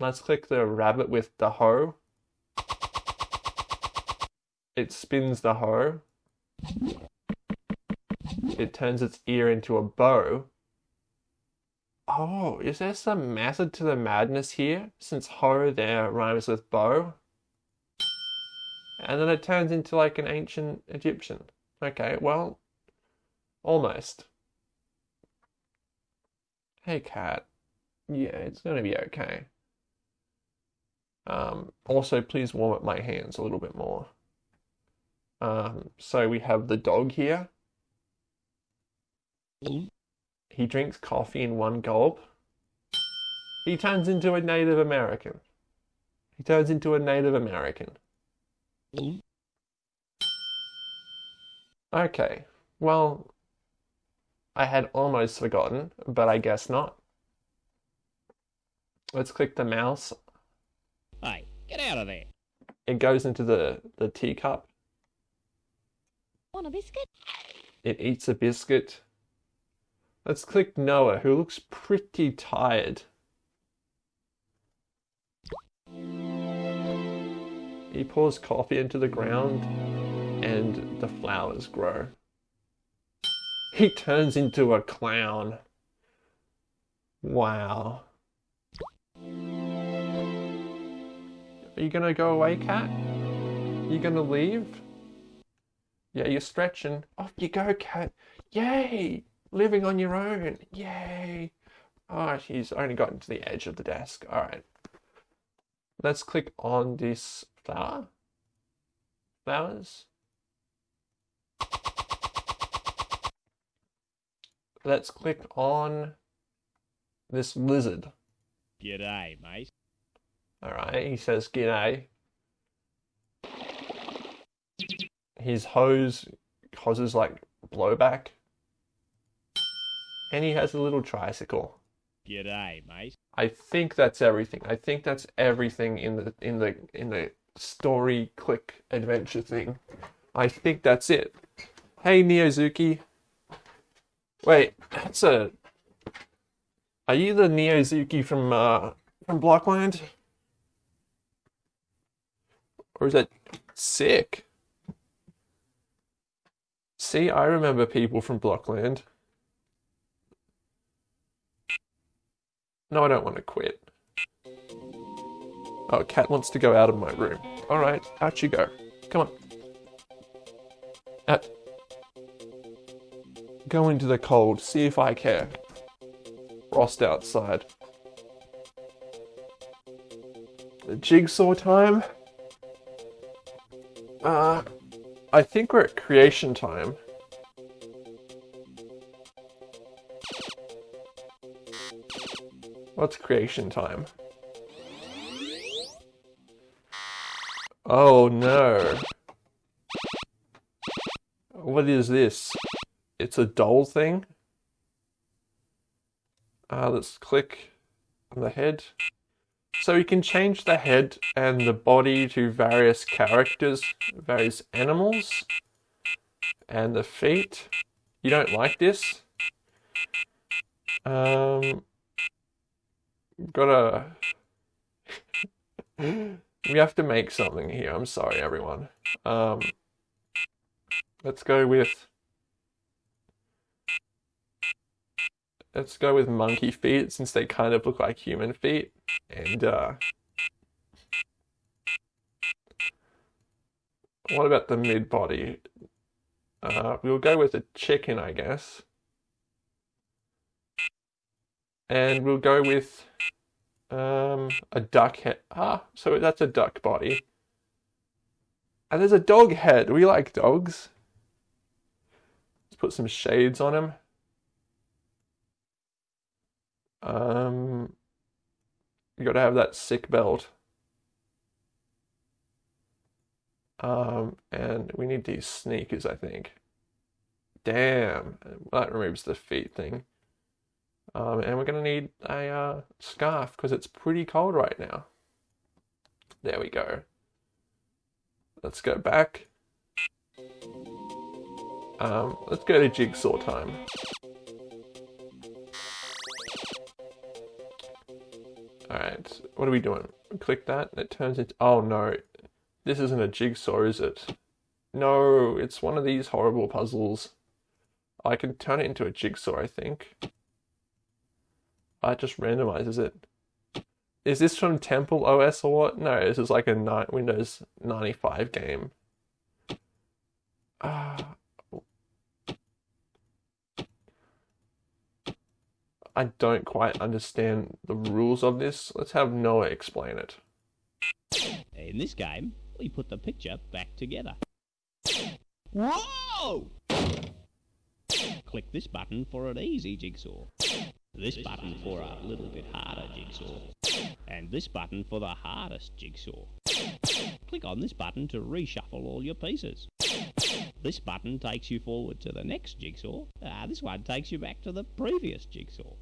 Let's click the rabbit with the hoe. It spins the hoe. It turns its ear into a bow. Oh, is there some method to the madness here? Since hoe there rhymes with bow. And then it turns into like an ancient Egyptian. Okay, well, almost. Hey, cat. Yeah, it's gonna be okay. Um, also, please warm up my hands a little bit more. Um, so we have the dog here. He drinks coffee in one gulp. He turns into a Native American. He turns into a Native American. Okay, well, I had almost forgotten, but I guess not. Let's click the mouse. Hey, get out of there. It goes into the, the teacup. Want a biscuit? It eats a biscuit. Let's click Noah, who looks pretty tired. He pours coffee into the ground and the flowers grow. He turns into a clown. Wow. Are you gonna go away, cat? You gonna leave? Yeah, you're stretching. Off you go, cat. Yay! Living on your own. Yay! Oh, he's only gotten to the edge of the desk. Alright. Let's click on this flower. Flowers. Let's click on this lizard. G'day, mate. Alright, he says g'day. His hose causes like blowback. And he has a little tricycle. G'day, mate. I think that's everything. I think that's everything in the in the in the story click adventure thing. I think that's it. Hey Neozuki. Wait, that's a Are you the Neozuki from uh from Blockland? Or is that sick? See, I remember people from Blockland. No, I don't want to quit. Oh, Cat wants to go out of my room. Alright, out you go. Come on. Out. Go into the cold, see if I care. Frost outside. The jigsaw time? Uh, I think we're at creation time. What's creation time? Oh no. What is this? It's a doll thing? Uh, let's click on the head. So you can change the head and the body to various characters, various animals, and the feet. You don't like this? Um, gotta. we have to make something here. I'm sorry, everyone. Um, let's go with. Let's go with monkey feet since they kind of look like human feet. And, uh. What about the mid body? Uh, we'll go with a chicken, I guess. And we'll go with um, a duck head. Ah, so that's a duck body. And there's a dog head. We like dogs. Let's put some shades on him. Um, you gotta have that sick belt. Um, and we need these sneakers, I think. Damn, that removes the feet thing. Um, and we're going to need a uh, scarf because it's pretty cold right now. There we go. Let's go back. Um, let's go to jigsaw time. Alright, what are we doing? Click that, it turns into. Oh no, this isn't a jigsaw, is it? No, it's one of these horrible puzzles. I can turn it into a jigsaw, I think. Ah, it just randomizes it. Is this from Temple OS or what? No, this is like a Windows 95 game. Ah. I don't quite understand the rules of this. Let's have Noah explain it. In this game, we put the picture back together. Whoa! Click this button for an easy jigsaw. This button for a little bit harder jigsaw. And this button for the hardest jigsaw. Click on this button to reshuffle all your pieces. This button takes you forward to the next jigsaw. Uh, this one takes you back to the previous jigsaw.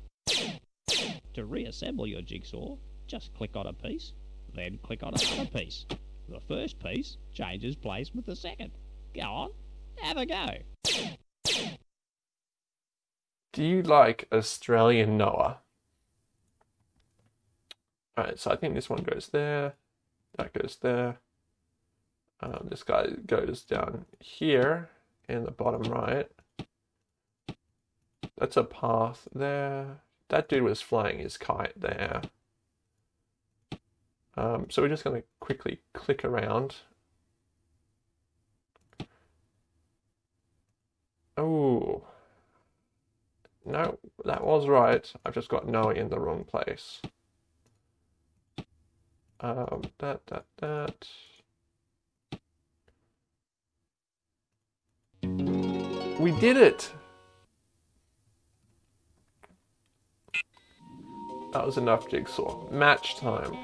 To reassemble your jigsaw, just click on a piece, then click on another piece. The first piece changes place with the second. Go on, have a go. Do you like Australian Noah? Alright, so I think this one goes there, that goes there. Um, this guy goes down here in the bottom right. That's a path there. That dude was flying his kite there. Um, so we're just going to quickly click around. Oh. No, that was right. I've just got Noah in the wrong place. Um, that, that, that. We did it! That was enough jigsaw. Match time.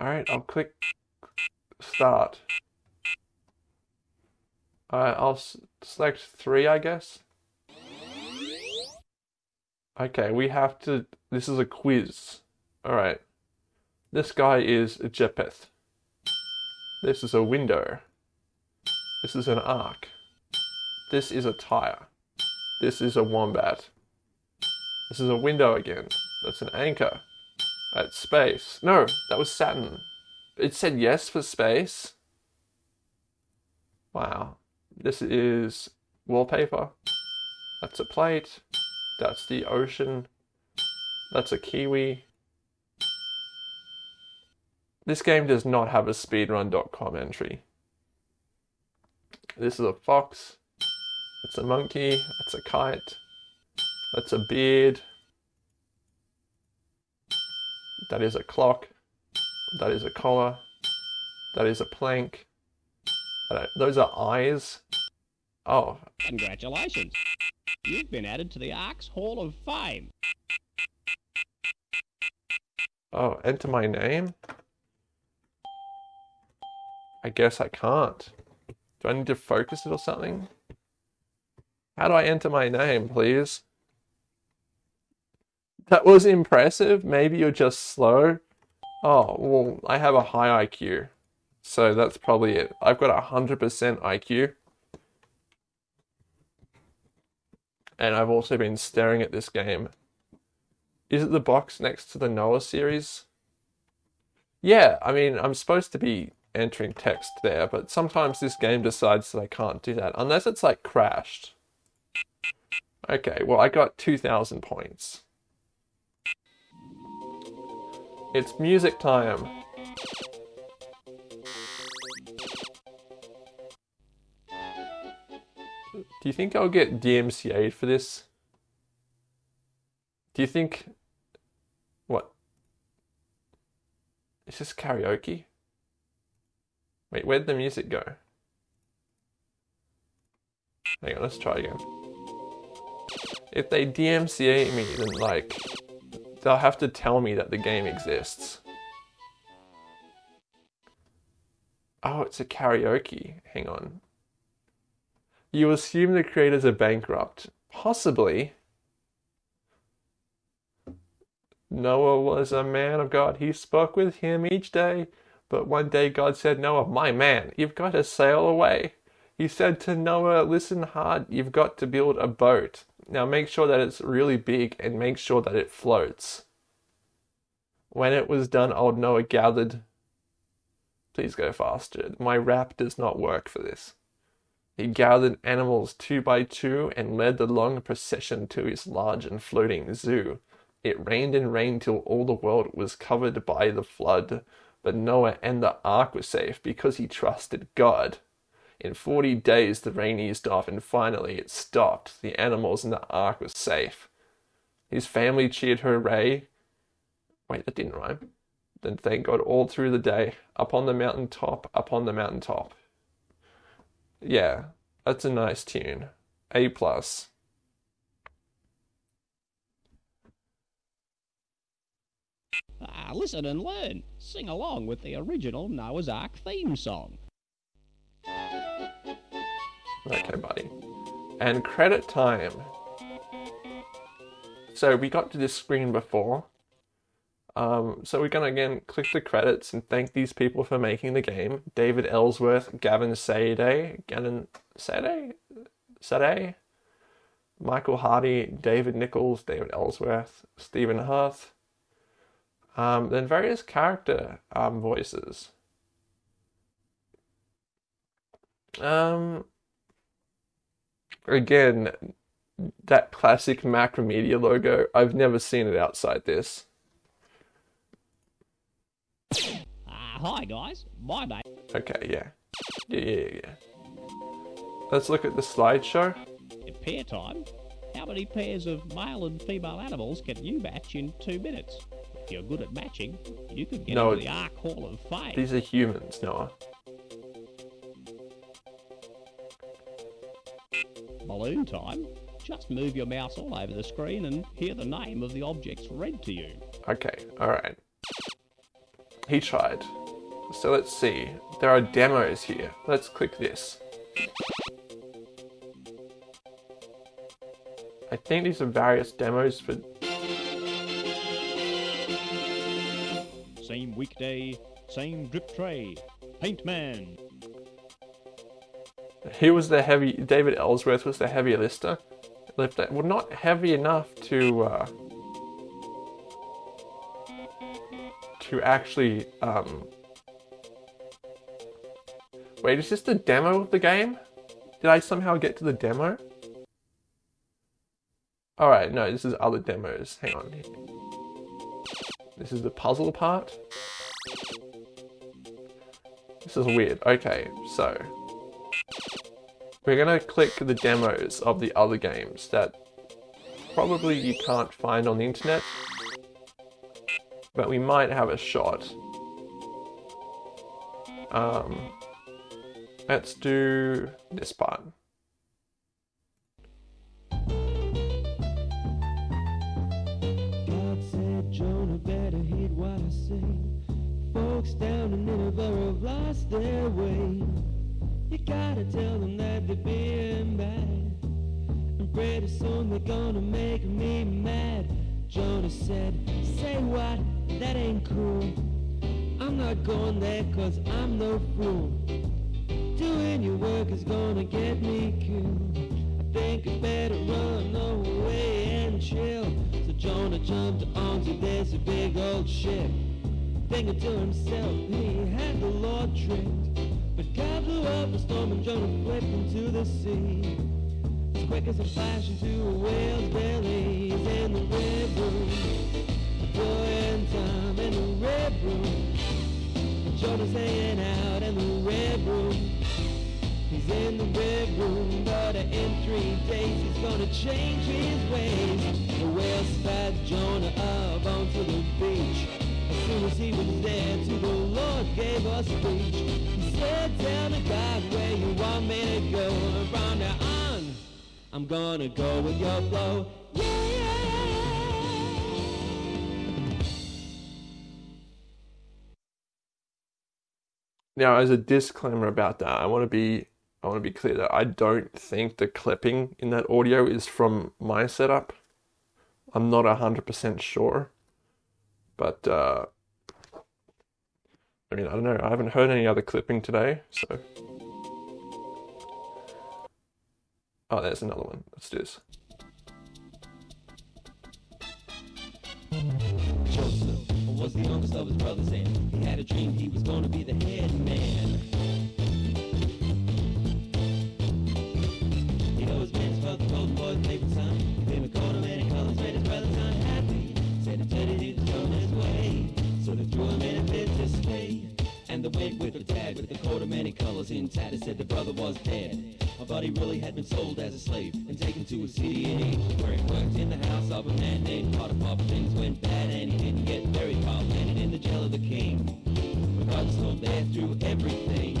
Alright, I'll click start. Alright, I'll select three, I guess. Okay, we have to. This is a quiz. Alright. This guy is a Japheth. This is a window. This is an ark. This is a tire. This is a wombat. This is a window again. That's an anchor. That's space. No, that was Saturn. It said yes for space. Wow. This is wallpaper. That's a plate. That's the ocean. That's a kiwi. This game does not have a speedrun.com entry. This is a fox. It's a monkey. It's a kite. That's a beard. That is a clock. That is a collar. That is a plank. Those are eyes. Oh. Congratulations. You've been added to the Ark's Hall of Fame. Oh, enter my name? I guess I can't. Do I need to focus it or something? How do I enter my name, please? That was impressive. Maybe you're just slow. Oh, well, I have a high IQ. So that's probably it. I've got a 100% IQ. And I've also been staring at this game. Is it the box next to the Noah series? Yeah, I mean, I'm supposed to be entering text there, but sometimes this game decides that I can't do that, unless it's like crashed. Okay, well, I got 2,000 points. It's music time. Do you think I'll get DMCA'd for this? Do you think... What? Is this karaoke? Wait, where'd the music go? Hang on, let's try again. If they DMCA me, then like, they'll have to tell me that the game exists. Oh, it's a karaoke. Hang on. You assume the creators are bankrupt. Possibly. Noah was a man of God. He spoke with him each day. But one day God said, Noah, my man, you've got to sail away. He said to Noah, listen hard, you've got to build a boat. Now make sure that it's really big and make sure that it floats. When it was done, old Noah gathered. Please go faster. My rap does not work for this. He gathered animals two by two and led the long procession to his large and floating zoo. It rained and rained till all the world was covered by the flood. But Noah and the ark were safe because he trusted God. In 40 days the rain eased off and finally it stopped. The animals in the ark were safe. His family cheered hooray. Wait, that didn't rhyme. Then thank God all through the day, up on the mountain top, up on the mountain top. Yeah, that's a nice tune. A plus. Ah, listen and learn. Sing along with the original Noah's Ark theme song. Okay, buddy. And credit time. So we got to this screen before. Um, so we're gonna again click the credits and thank these people for making the game. David Ellsworth, Gavin Sade, Gavin Sade, Sade, Michael Hardy, David Nichols, David Ellsworth, Stephen Huth. Um, then various character um, voices. Um, again, that classic Macromedia logo. I've never seen it outside this. Ah, hi guys. My name. Okay, yeah. Yeah, yeah, yeah. Let's look at the slideshow. At pair time, how many pairs of male and female animals can you match in two minutes? If you're good at matching, you could get No, into the Ark Hall of Fame. These are humans, Noah. Balloon time. Just move your mouse all over the screen and hear the name of the objects read to you. Okay, alright. He tried. So let's see. There are demos here. Let's click this. I think these are various demos for. Weekday, same drip tray. Paint Man. He was the heavy. David Ellsworth was the heavy lister. Lifter. Well, not heavy enough to. Uh, to actually. Um, wait, is this the demo of the game? Did I somehow get to the demo? Alright, no, this is other demos. Hang on. This is the puzzle part. This is weird. Okay, so. We're gonna click the demos of the other games that probably you can't find on the internet. But we might have a shot. Um, let's do this part. Jonah better what I say. Folks down in Nineveh have lost their way. You gotta tell them that they're being bad. And pretty soon they're gonna make me mad. Jonah said, say what? That ain't cool. I'm not going there cause I'm no fool. Doing your work is gonna get me killed. I think I better run away and chill. So Jonah jumped onto this big old ship. Thinking to himself, he had the Lord tricked. But God blew up a storm and Jonah flipped into the sea. As quick as a flash into a whale's belly, he's in the red room. Doing time in the red room. Jonah's hanging out in the red room. He's in the red room, but in three days he's gonna change his ways. The whale spat Jonah up onto the beach. He was there, the Lord gave speech. He said, Tell me, God, where you want me to go. And from now on, I'm gonna go with your flow. Now, as a disclaimer about that, I want to be I want to be clear that I don't think the clipping in that audio is from my setup. I'm not hundred percent sure, but uh, I mean I don't know. I haven't heard any other clipping today, so. Oh, there's another one. Let's do this. Was the youngest of his brothers and he had a dream he was gonna be the head man. He always the son. He a made his. Said thrown his way, so a to. And the wig with the tag with the coat of many colors in intact said the brother was dead. But he really had been sold as a slave and taken to a city in Egypt where he worked in the house of a man named Potiphar. Things went bad and he didn't get buried far. Landed in the jail of the king. But God still there through everything.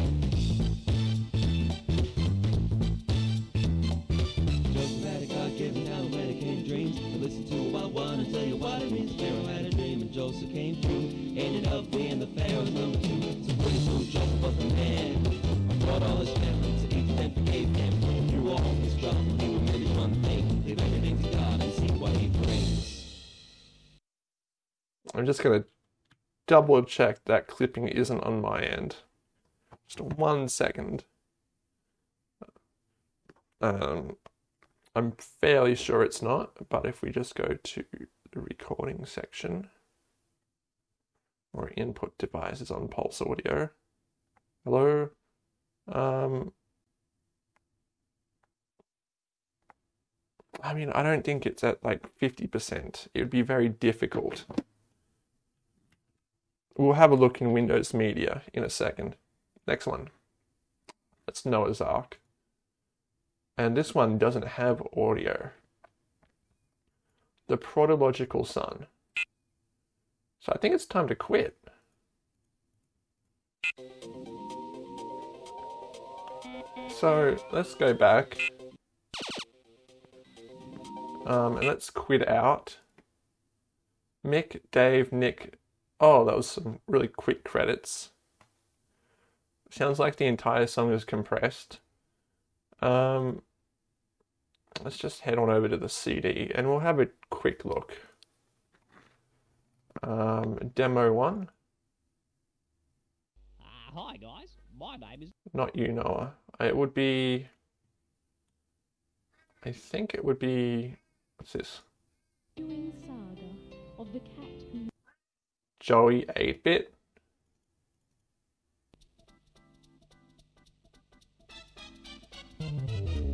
Joseph had a God-given talent when came dreams. And listen to what I want to tell you what it means. Pharaoh had a dream and Joseph came through. Ended up being the Pharaoh's number two. The man. Brought all his family to and. Through all his trouble, he one thing. Everything to God and see what he brings. I'm just going to double check that clipping isn't on my end. Just one second. Um, I'm fairly sure it's not, but if we just go to the recording section or input devices on Pulse Audio. Hello? Um, I mean, I don't think it's at like 50%. It would be very difficult. We'll have a look in Windows Media in a second. Next one. That's Noah's Ark. And this one doesn't have audio. The Prodigal Son. So I think it's time to quit. So let's go back. Um, and let's quit out. Mick, Dave, Nick. Oh, that was some really quick credits. Sounds like the entire song is compressed. Um, let's just head on over to the CD and we'll have a quick look. Um, demo one. Uh, hi guys, my name is. Not you, Noah. It would be. I think it would be. What's this? Joey 8 bit.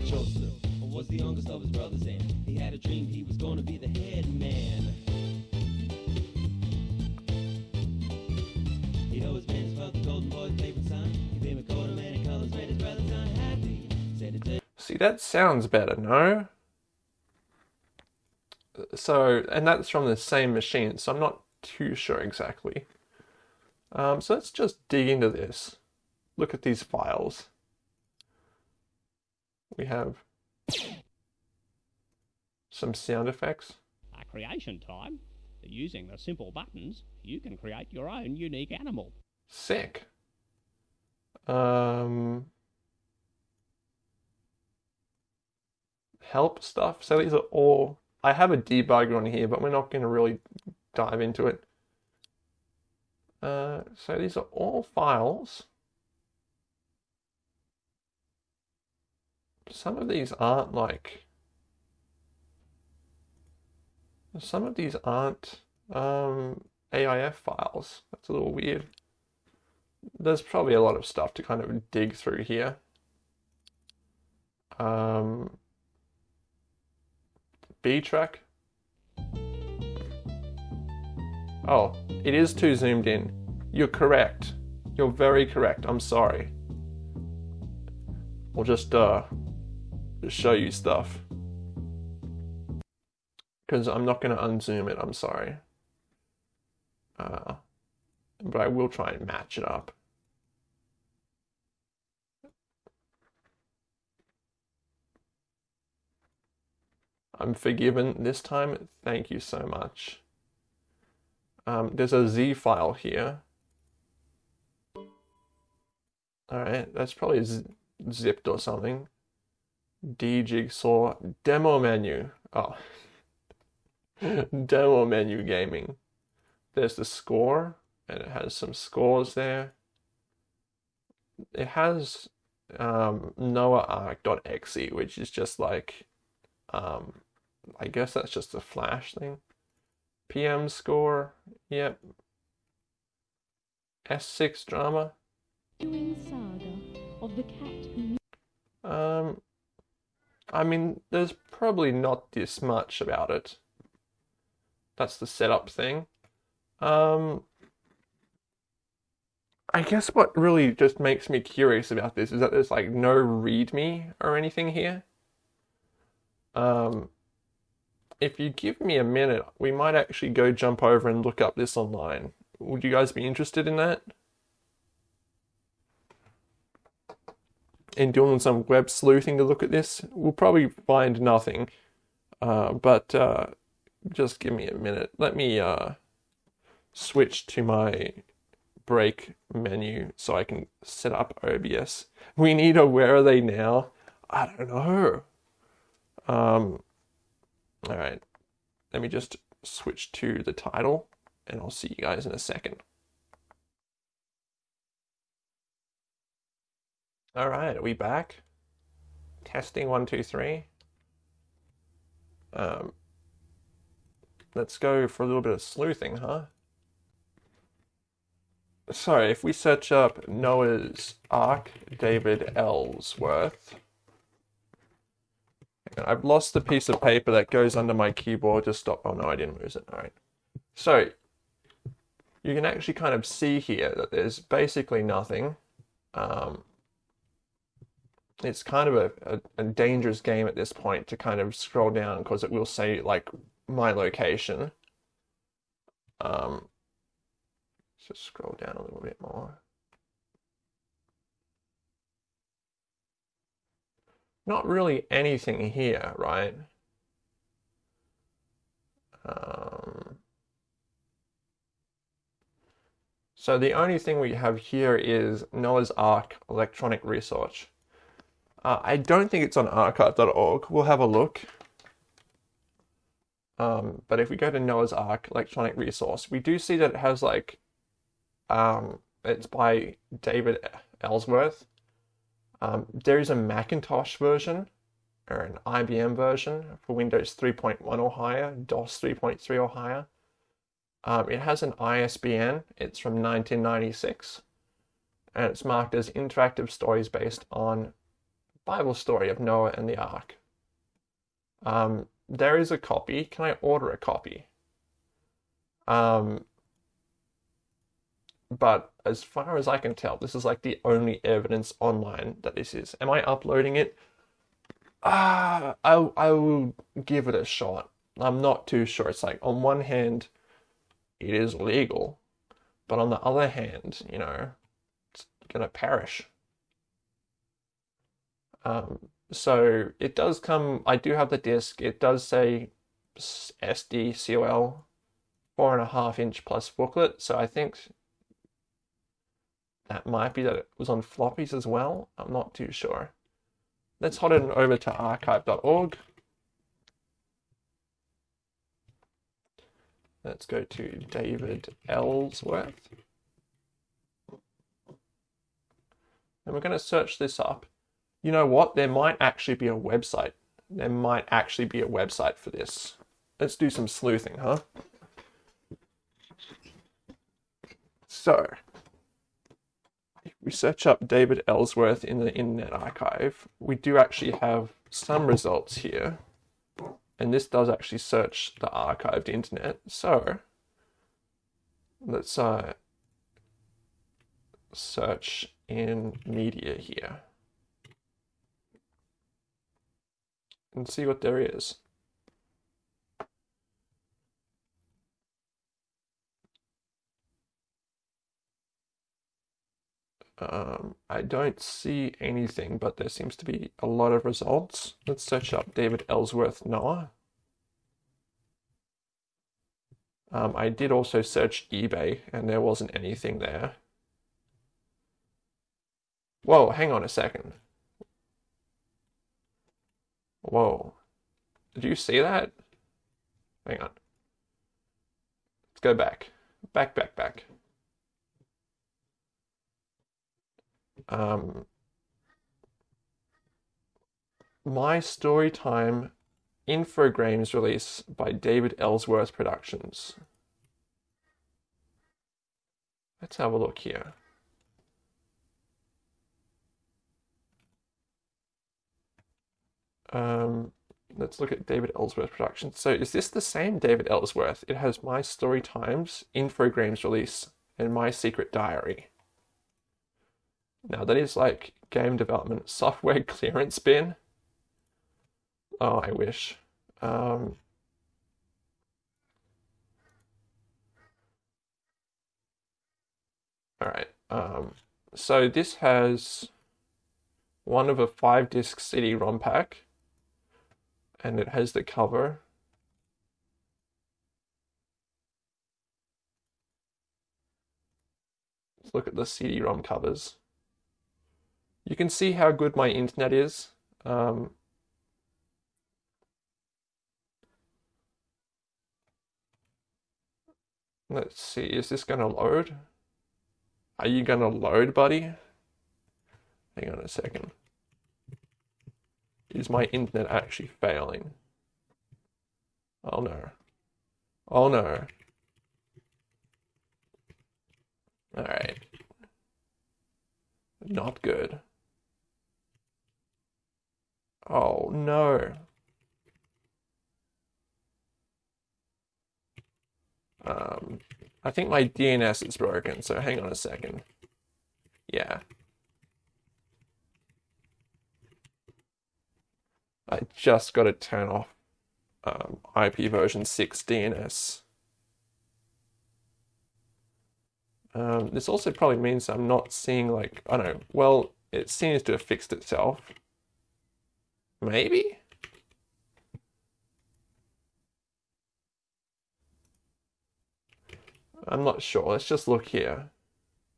Joseph was the youngest of his brothers, and he had a dream he was going to be the head man. He'd always been his golden boy's favorite son. He became a coat of many colors, made his brothers unhappy. Said it See, that sounds better, no? So, and that's from the same machine, so I'm not too sure exactly. Um, so let's just dig into this. Look at these files. We have some sound effects. At creation time, using the simple buttons, you can create your own unique animal. Sick. Um, help stuff. So these are all. I have a debugger on here, but we're not going to really dive into it. Uh, so these are all files. Some of these aren't like. Some of these aren't um, AIF files. That's a little weird. There's probably a lot of stuff to kind of dig through here. Um, B track. Oh, it is too zoomed in. You're correct. You're very correct. I'm sorry. We'll just uh just show you stuff. Because I'm not going to unzoom it, I'm sorry. Uh, but I will try and match it up. I'm forgiven this time. Thank you so much. Um, there's a Z file here. Alright, that's probably zipped or something. D Jigsaw demo menu. Oh, demo menu gaming. There's the score, and it has some scores there. It has um, noahark.exe, which is just like, um, I guess that's just a flash thing. PM score, yep. S6 drama. Um, I mean, there's probably not this much about it. That's the setup thing. Um, I guess what really just makes me curious about this is that there's like no README or anything here. Um, if you give me a minute, we might actually go jump over and look up this online. Would you guys be interested in that? In doing some web sleuthing to look at this, we'll probably find nothing. Uh, but uh, just give me a minute. Let me uh, switch to my break menu so I can set up OBS. We need a where are they now? I don't know. Um, all right, let me just switch to the title and I'll see you guys in a second. All right, are we back? Testing one, two, three. Um, let's go for a little bit of sleuthing, huh? Sorry, if we search up Noah's Ark, David Ellsworth. I've lost the piece of paper that goes under my keyboard to stop. Oh no, I didn't lose it. All right. So you can actually kind of see here that there's basically nothing. Um, it's kind of a, a, a, dangerous game at this point to kind of scroll down because it will say like my location. Um, just scroll down a little bit more. Not really anything here, right? Um, so the only thing we have here is Noah's Ark electronic research. Uh, I don't think it's on archive.org. We'll have a look. Um, but if we go to Noah's Ark electronic resource, we do see that it has like, um, it's by David Ellsworth. Um, there is a Macintosh version or an IBM version for Windows 3.1 or higher, DOS 3.3 or higher. Um, it has an ISBN. It's from 1996, and it's marked as interactive stories based on Bible story of Noah and the Ark. Um, there is a copy. Can I order a copy? Um, but as far as I can tell, this is like the only evidence online that this is. Am I uploading it? Ah, I I will give it a shot. I'm not too sure. It's like on one hand, it is legal, but on the other hand, you know, it's gonna perish. Um, so it does come. I do have the disc. It does say SD COL, four and a half inch plus booklet. So I think that might be that it was on floppies as well. I'm not too sure. Let's hot it over to archive.org. Let's go to David Ellsworth. And we're going to search this up. You know what? There might actually be a website. There might actually be a website for this. Let's do some sleuthing, huh? So, we search up David Ellsworth in the Internet Archive, we do actually have some results here. And this does actually search the archived internet. So let's uh, search in media here and see what there is. Um, I don't see anything, but there seems to be a lot of results. Let's search up David Ellsworth Noah. Um, I did also search eBay, and there wasn't anything there. Whoa, hang on a second. Whoa. Did you see that? Hang on. Let's go back. Back, back, back. Um, My Storytime Infogrames release by David Ellsworth Productions. Let's have a look here. Um, let's look at David Ellsworth Productions. So is this the same David Ellsworth? It has My Story Times, Infogrames release, and My Secret Diary. Now that is like game development software clearance bin. Oh, I wish. Um, all right. Um, so this has one of a five disc CD ROM pack, and it has the cover Let's look at the CD-ROM covers. You can see how good my internet is. Um, let's see, is this going to load? Are you going to load, buddy? Hang on a second. Is my internet actually failing? Oh no. Oh no. Alright. Not good. Oh no. Um, I think my DNS is broken, so hang on a second. Yeah. I just got to turn off um, IP version 6 DNS. Um, this also probably means I'm not seeing like, I don't know, well, it seems to have fixed itself. Maybe? I'm not sure. Let's just look here.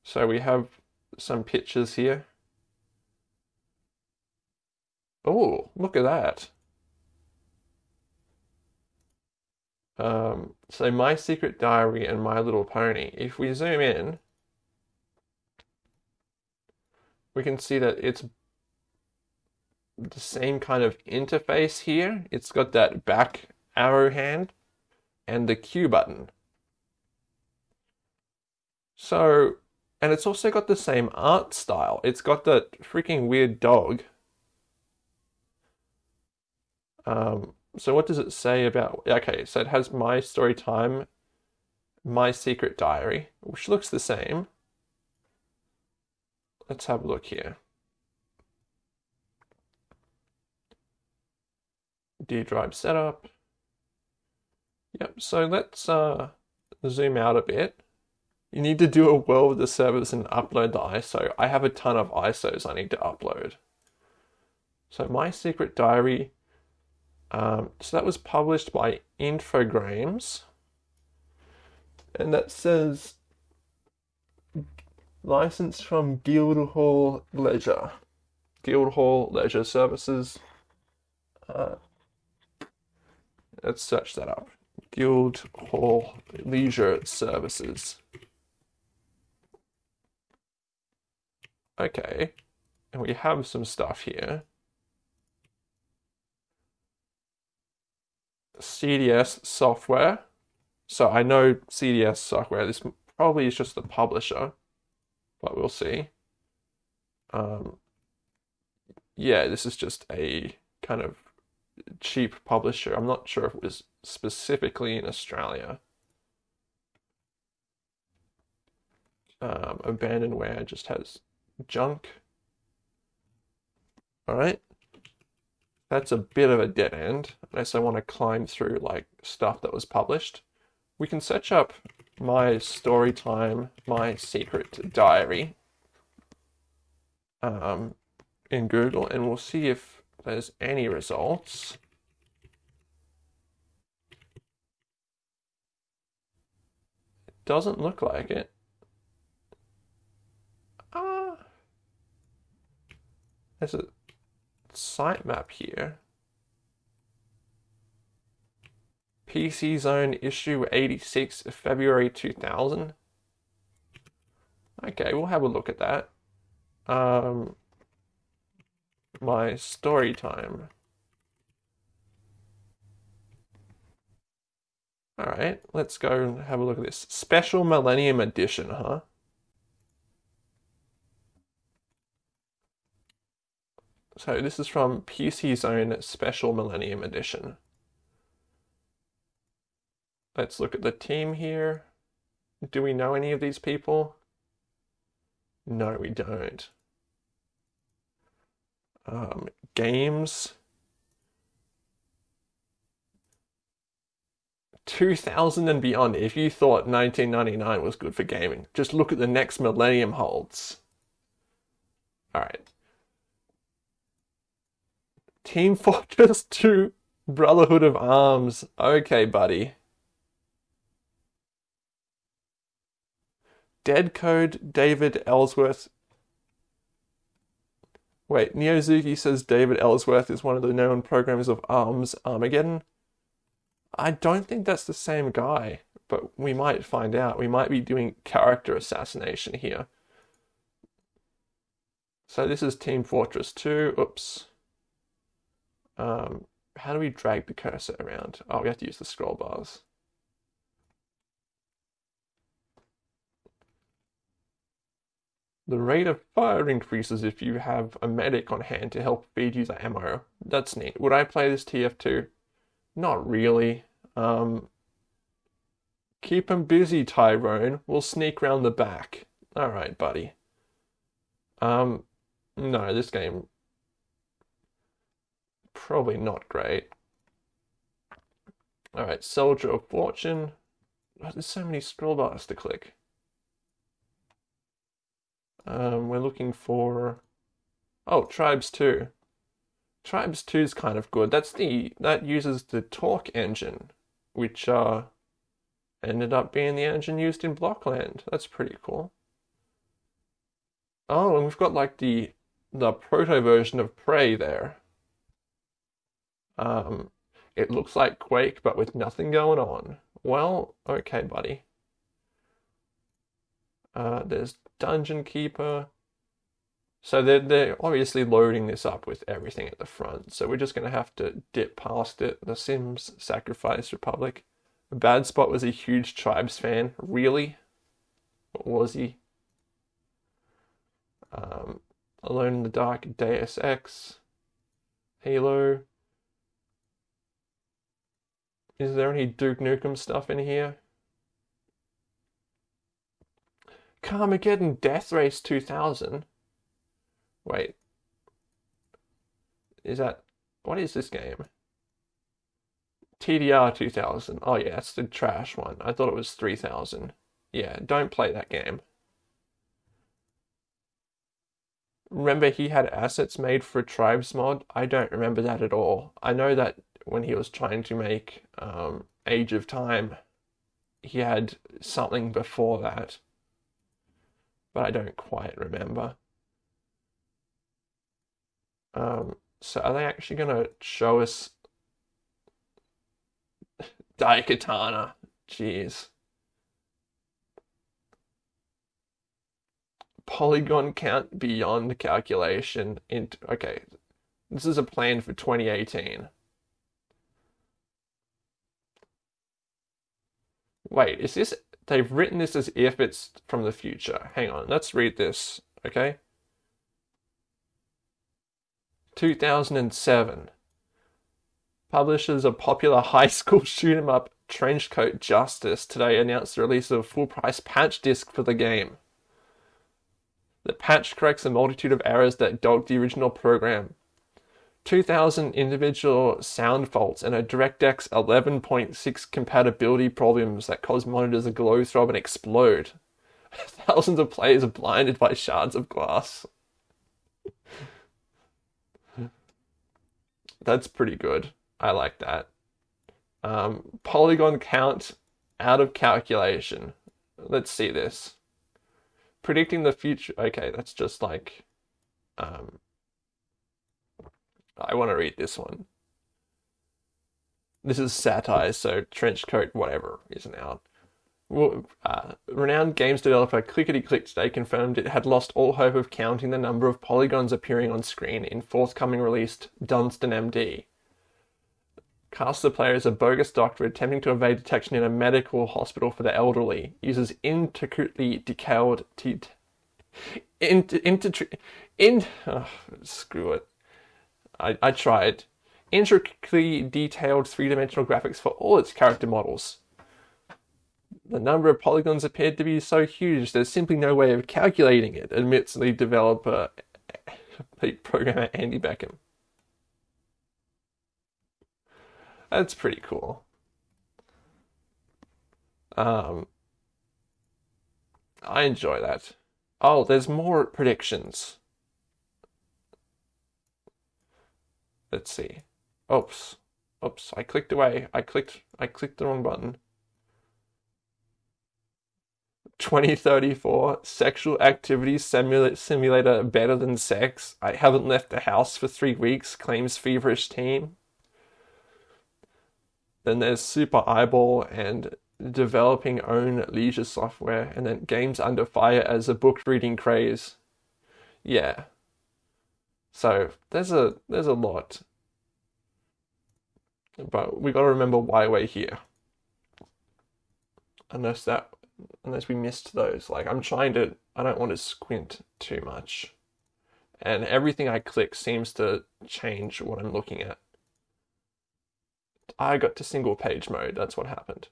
So we have some pictures here. Oh, look at that. Um, so My Secret Diary and My Little Pony. If we zoom in, we can see that it's the same kind of interface here. It's got that back arrow hand and the Q button. So, and it's also got the same art style. It's got that freaking weird dog. Um, so what does it say about, okay, so it has My Story Time, My Secret Diary, which looks the same. Let's have a look here. D drive setup. Yep, so let's uh, zoom out a bit. You need to do a well with the service and upload the ISO. I have a ton of ISOs I need to upload. So My Secret Diary um, so that was published by Infogrames. And that says license from Guildhall Leisure. Guildhall Leisure Services. Uh, let's search that up. Guildhall Leisure Services. Okay, and we have some stuff here. CDS software. So I know CDS software. This probably is just the publisher, but we'll see. Um, yeah, this is just a kind of cheap publisher. I'm not sure if it was specifically in Australia. Um, abandonware just has junk. All right that's a bit of a dead end unless I want to climb through like stuff that was published. We can search up my story time, my secret diary um, in Google and we'll see if there's any results. It doesn't look like it. Ah. There's a sitemap here. PC Zone issue 86, February 2000. Okay, we'll have a look at that. Um, my story time. Alright, let's go and have a look at this. Special Millennium Edition, huh? So this is from PC Zone Special Millennium Edition. Let's look at the team here. Do we know any of these people? No, we don't. Um, games. 2000 and beyond. If you thought 1999 was good for gaming, just look at the next millennium holds. All right. Team Fortress 2 Brotherhood of Arms. Okay, buddy. Dead Code, David Ellsworth. Wait, Neozuki says David Ellsworth is one of the known programmers of ARMS Armageddon. I don't think that's the same guy, but we might find out. We might be doing character assassination here. So this is Team Fortress 2. Oops. Um, how do we drag the cursor around? Oh, we have to use the scroll bars. The rate of fire increases if you have a medic on hand to help feed you the ammo. That's neat. Would I play this TF2? Not really. Um, keep him busy, Tyrone. We'll sneak round the back. Alright, buddy. Um, no, this game probably not great. Alright, Soldier of Fortune. Oh, there's so many scroll bars to click. Um, we're looking for oh Tribes 2. Tribes 2 is kind of good. That's the that uses the Torque engine, which uh ended up being the engine used in Blockland. That's pretty cool. Oh, and we've got like the the proto version of Prey there. Um, it looks like Quake, but with nothing going on. Well, okay, buddy. Uh, there's Dungeon Keeper. So they're, they're obviously loading this up with everything at the front. So we're just going to have to dip past it. The Sims Sacrifice Republic. Bad Spot was a huge Tribes fan. Really? What was he? Um, Alone in the Dark, Deus Ex, Halo. Is there any Duke Nukem stuff in here? Carmageddon Death Race 2000. Wait. Is that. What is this game? TDR 2000. Oh, yeah, it's the trash one. I thought it was 3000. Yeah, don't play that game. Remember, he had assets made for Tribes mod? I don't remember that at all. I know that when he was trying to make um, Age of Time, he had something before that but I don't quite remember. Um, so are they actually going to show us Daikatana? Jeez. Polygon count beyond calculation. Into, okay, this is a plan for 2018. Wait, is this they've written this as if it's from the future. Hang on, let's read this, okay? 2007. Publishers of popular high school shoot 'em up Trenchcoat Justice today announced the release of a full price patch disc for the game. The patch corrects a multitude of errors that dogged the original program. 2,000 individual sound faults and a DirectX 11.6 compatibility problems that cause monitors to glow, throb, and explode. Thousands of players are blinded by shards of glass. That's pretty good. I like that. Um, polygon count out of calculation. Let's see this. Predicting the future. Okay, that's just like um, I want to read this one. This is satire, so Trenchcoat whatever isn't out. Well, uh, renowned games developer Clickety Click today confirmed it had lost all hope of counting the number of polygons appearing on screen in forthcoming released Dunstan MD. Casts the player as a bogus doctor attempting to evade detection in a medical hospital for the elderly. Uses intricately detailed. Te- in, in, in, oh, screw it. I, I tried. Intricately detailed three dimensional graphics for all its character models. The number of polygons appeared to be so huge there's simply no way of calculating it, admits the developer, programmer Andy Beckham. That's pretty cool. Um, I enjoy that. Oh, there's more predictions. Let's see. Oops. Oops, I clicked away. I clicked I clicked the wrong button. 2034 sexual activity simula- simulator better than sex. I haven't left the house for three weeks, claims feverish team. Then there's Super Eyeball and developing own leisure software, and then games under fire as a book reading craze. Yeah. So there's a there's a lot. But we gotta remember why we're here. Unless that unless we missed those. Like I'm trying to I don't want to squint too much. And everything I click seems to change what I'm looking at. I got to single page mode, that's what happened.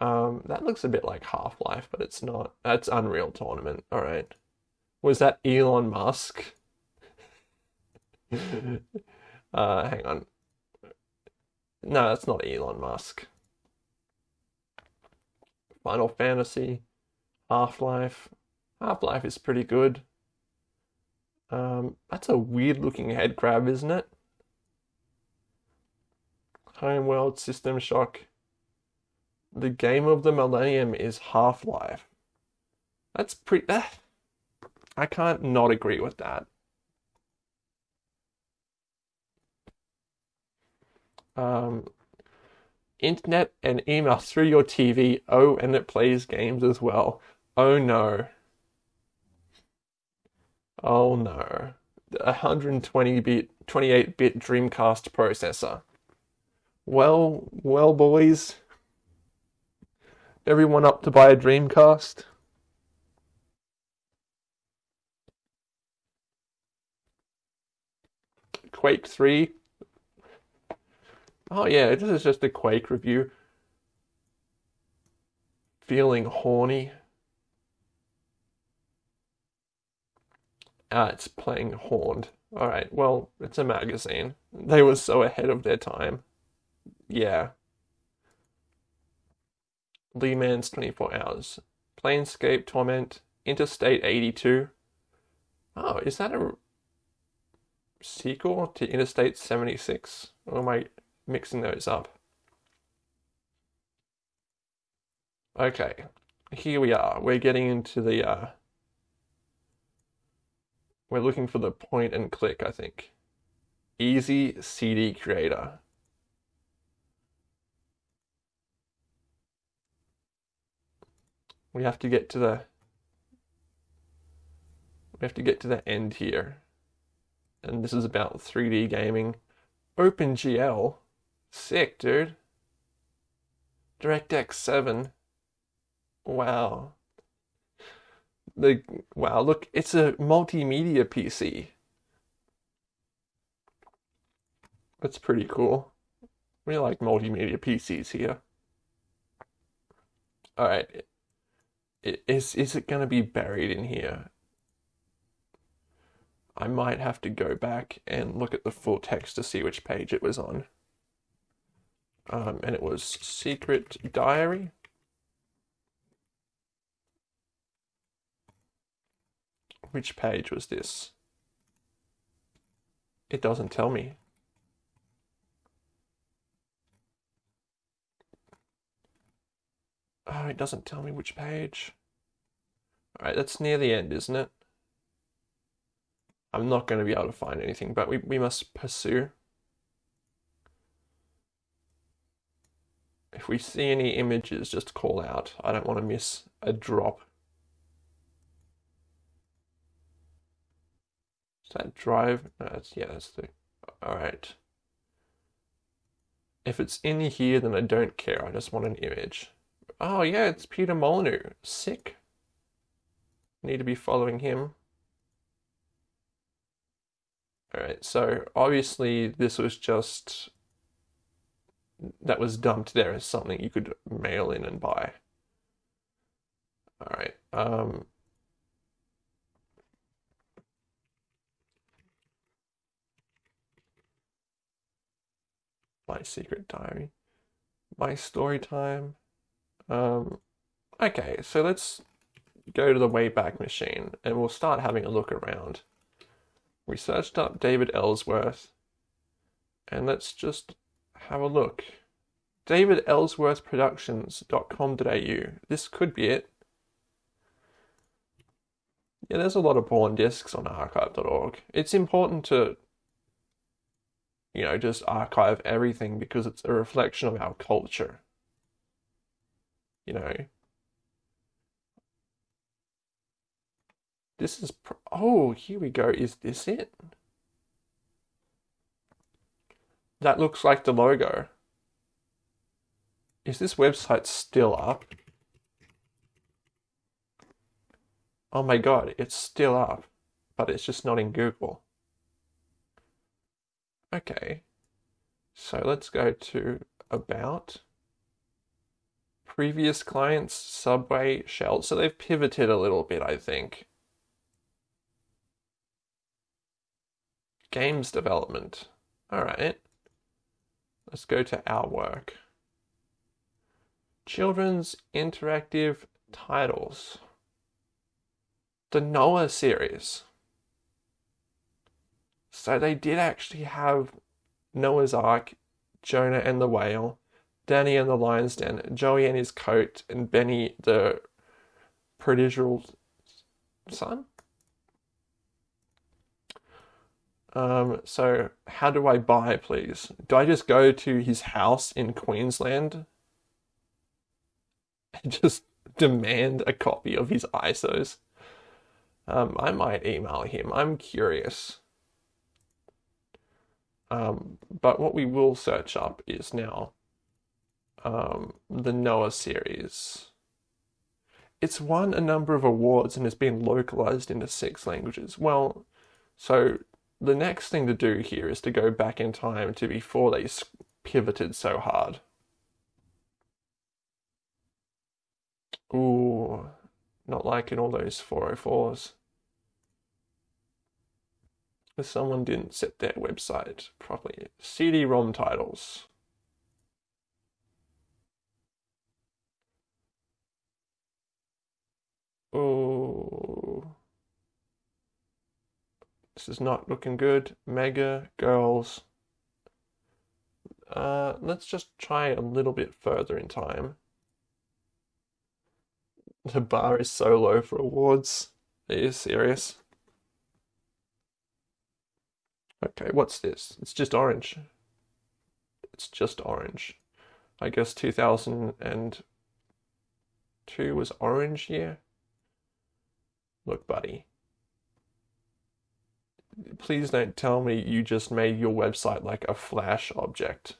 Um, that looks a bit like Half Life, but it's not. That's Unreal Tournament. All right. Was that Elon Musk? uh, hang on. No, that's not Elon Musk. Final Fantasy, Half Life. Half Life is pretty good. Um, that's a weird looking head crab, isn't it? Homeworld, System Shock. The game of the millennium is Half Life. That's pretty. I can't not agree with that. Um, internet and email through your TV. Oh, and it plays games as well. Oh no. Oh no. 120 bit, 28 bit Dreamcast processor. Well, well, boys. Everyone up to buy a Dreamcast? Quake 3. Oh yeah, this is just a Quake review. Feeling horny. Ah, it's playing Horned. Alright, well, it's a magazine. They were so ahead of their time. Yeah. Le Mans 24 Hours. Planescape Torment. Interstate 82. Oh, is that a sequel to Interstate 76? Or am I mixing those up? Okay, here we are. We're getting into the, uh, we're looking for the point and click, I think. Easy CD Creator. We have to get to the we have to get to the end here. And this is about 3D gaming. OpenGL. Sick, dude. DirectX 7. Wow. The wow, look, it's a multimedia PC. That's pretty cool. We like multimedia PCs here. All right. Is is it going to be buried in here? I might have to go back and look at the full text to see which page it was on. Um, and it was Secret Diary. Which page was this? It doesn't tell me. Oh, it doesn't tell me which page. Alright, that's near the end, isn't it? I'm not going to be able to find anything, but we, we must pursue. If we see any images, just call out. I don't want to miss a drop. Is that drive? No, that's, yeah, that's the... Alright. If it's in here, then I don't care. I just want an image. Oh, yeah, it's Peter Molyneux. Sick. Need to be following him. Alright, so obviously this was just that was dumped there as something you could mail in and buy. Alright, um My secret diary. My story time. Um okay, so let's go to the Wayback Machine and we'll start having a look around. We searched up David Ellsworth and let's just have a look. David Ellsworth Productions.com.au. This could be it. Yeah, there's a lot of porn discs on archive.org. It's important to, you know, just archive everything because it's a reflection of our culture. You know, this is, oh, here we go. Is this it? That looks like the logo. Is this website still up? Oh my god, it's still up, but it's just not in Google. Okay, so let's go to About. Previous clients, Subway, Shell. So they've pivoted a little bit, I think. Games development. Alright. Let's go to our work. Children's interactive titles. The Noah series. So they did actually have Noah's Ark, Jonah and the Whale, Danny and the Lion's Den, Joey and his coat, and Benny the prodigal son. Um, so how do I buy, please? Do I just go to his house in Queensland and just demand a copy of his ISOs? Um, I might email him. I'm curious. Um, but what we will search up is now um, the Noah series. It's won a number of awards and has been localized into six languages. Well, so the next thing to do here is to go back in time to before they pivoted so hard. Ooh, not liking all those 404s. Someone didn't set their website properly. CD-ROM titles. Oh. This is not looking good. Mega girls. Uh, let's just try a little bit further in time. The bar is so low for awards. Are you serious? Okay, what's this? It's just orange. It's just orange. I guess 2002 was orange year. Look, buddy. Please don't tell me you just made your website like a Flash object.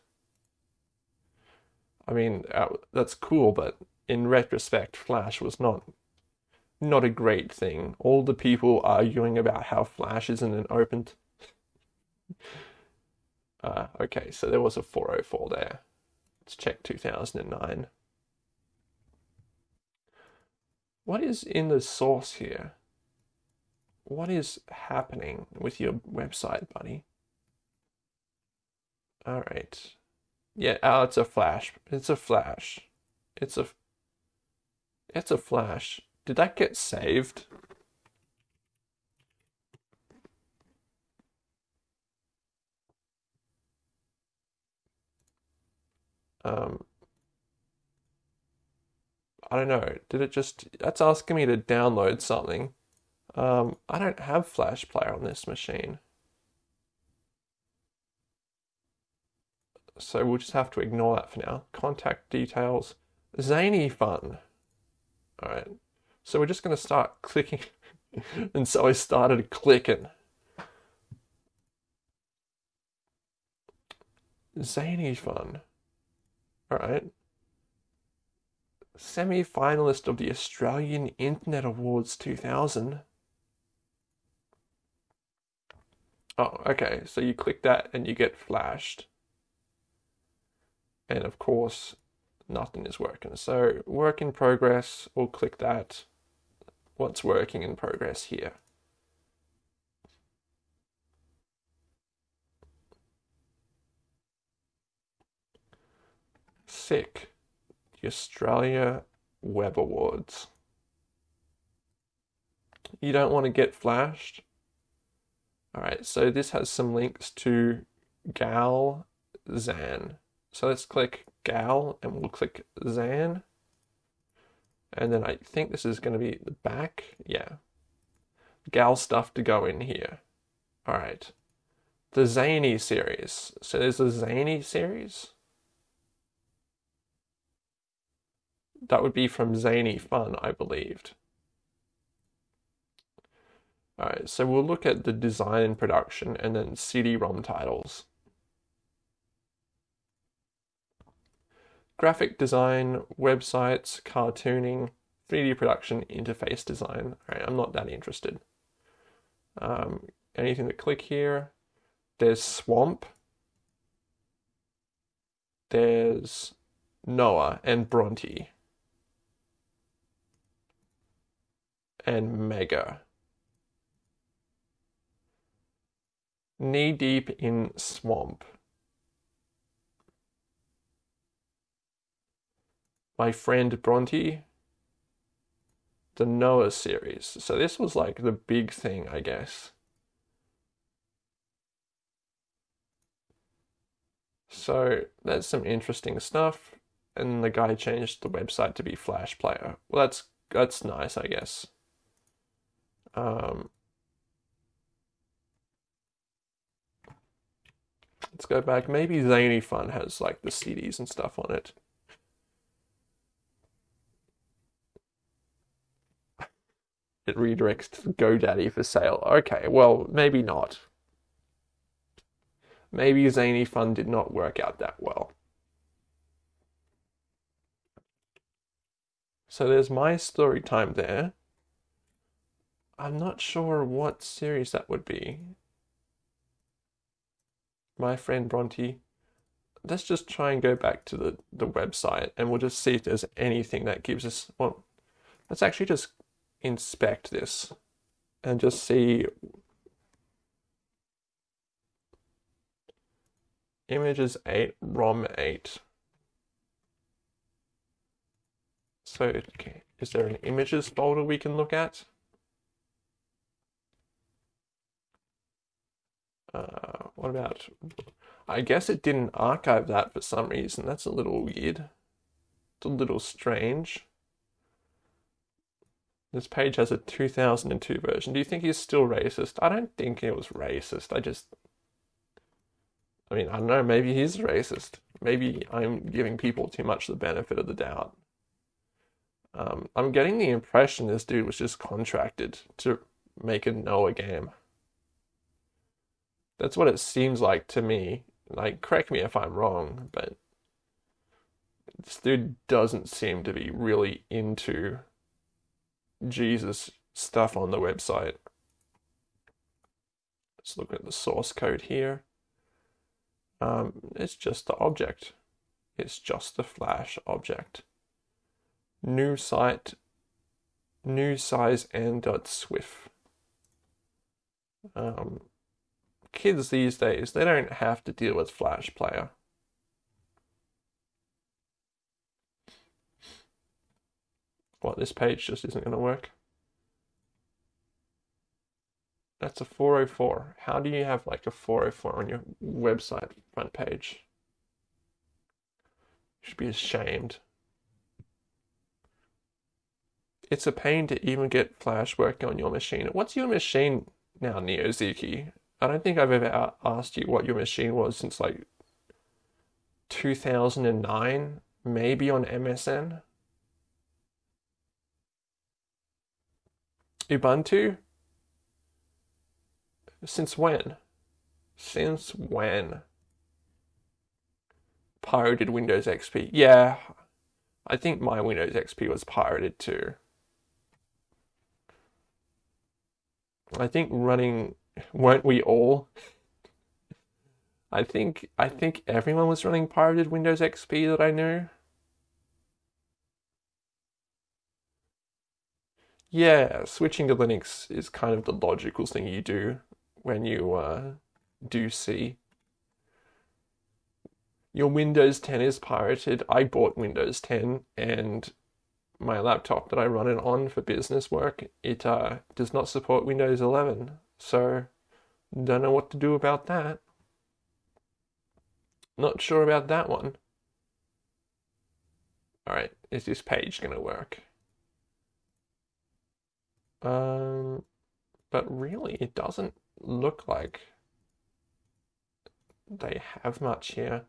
I mean, uh, that's cool, but in retrospect, Flash was not not a great thing. All the people arguing about how Flash isn't an open. uh, okay, so there was a 404 there. Let's check 2009. What is in the source here? What is happening with your website, buddy? All right. Yeah, oh, it's a flash. It's a flash. It's a it's a flash. Did that get saved? Um, I don't know. Did it just, that's asking me to download something. Um, I don't have Flash Player on this machine. So we'll just have to ignore that for now. Contact details. Zany fun. Alright. So we're just going to start clicking. and so I started clicking. Zany fun. Alright. Semi finalist of the Australian Internet Awards 2000. Oh, okay. So you click that and you get flashed. And of course, nothing is working. So work in progress, we'll click that. What's working in progress here? Sick. The Australia Web Awards. You don't want to get flashed? Alright, so this has some links to Gal Zan. So let's click Gal and we'll click Zan. And then I think this is going to be the back. Yeah. gal stuff to go in here. All right. The Zany series. So there's a Zany series. That would be from Zany Fun, I believed. Alright, so we'll look at the design and production and then CD-ROM titles. Graphic design, websites, cartooning, 3D production, interface design. Alright, I'm not that interested. Um, anything to click here? There's Swamp. There's Noah and Bronte. And Mega. Knee deep in swamp. My friend Bronte. The Noah series. So this was like the big thing, I guess. So that's some interesting stuff. And the guy changed the website to be Flash Player. Well, that's that's nice, I guess. Um, let's go back. Maybe Zany Fun has like the CDs and stuff on it. It redirects to GoDaddy for sale. Okay, well, maybe not. Maybe Zany Fun did not work out that well. So there's my story time there. I'm not sure what series that would be. My friend Bronte. Let's just try and go back to the, the website and we'll just see if there's anything that gives us. Well, let's actually just inspect this and just see images 8 rom 8 so okay, is there an images folder we can look at uh, what about I guess it didn't archive that for some reason that's a little weird it's a little strange this page has a 2002 version. Do you think he's still racist? I don't think it was racist. I just. I mean, I don't know. Maybe he's racist. Maybe I'm giving people too much the benefit of the doubt. Um, I'm getting the impression this dude was just contracted to make a Noah game. That's what it seems like to me. Like, correct me if I'm wrong, but this dude doesn't seem to be really into Jesus stuff on the website. Let's look at the source code here. Um, it's just the object. It's just the Flash object. New site, new size and dot swift. Um, kids these days, they don't have to deal with Flash Player. What, this page just isn't going to work? That's a 404. How do you have like a 404 on your website front page? You should be ashamed. It's a pain to even get Flash working on your machine. What's your machine now, NeoZuki? I don't think I've ever asked you what your machine was since like 2009, maybe on MSN. Ubuntu? Since when? Since when? Pirated Windows XP. Yeah, I think my Windows XP was pirated too. I think running, weren't we all? I think I think everyone was running pirated Windows XP that I knew. Yeah, switching to Linux is kind of the logical thing you do when you uh, do C. Your Windows 10 is pirated. I bought Windows 10 and my laptop that I run it on for business work, it uh, does not support Windows 11. So, don't know what to do about that. Not sure about that one. Alright, is this page going to work? Um, but really it doesn't look like they have much here.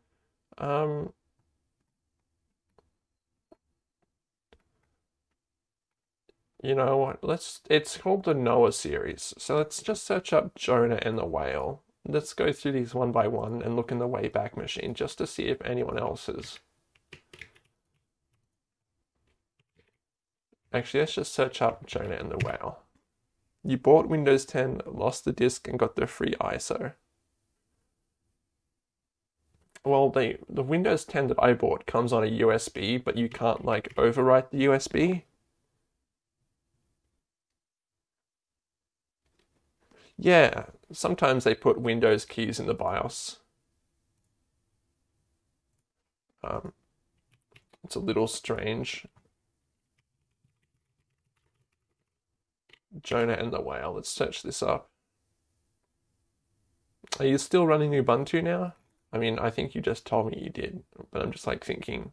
Um, you know what? Let's. It's called the Noah series, so let's just search up Jonah and the whale. Let's go through these one by one and look in the Wayback Machine just to see if anyone else is. Actually, let's just search up Jonah and the whale. You bought Windows 10, lost the disk, and got the free ISO. Well, the the Windows 10 that I bought comes on a USB, but you can't like overwrite the USB. Yeah, sometimes they put Windows keys in the BIOS. Um, it's a little strange. Jonah and the Whale. Let's search this up. Are you still running Ubuntu now? I mean, I think you just told me you did, but I'm just like thinking,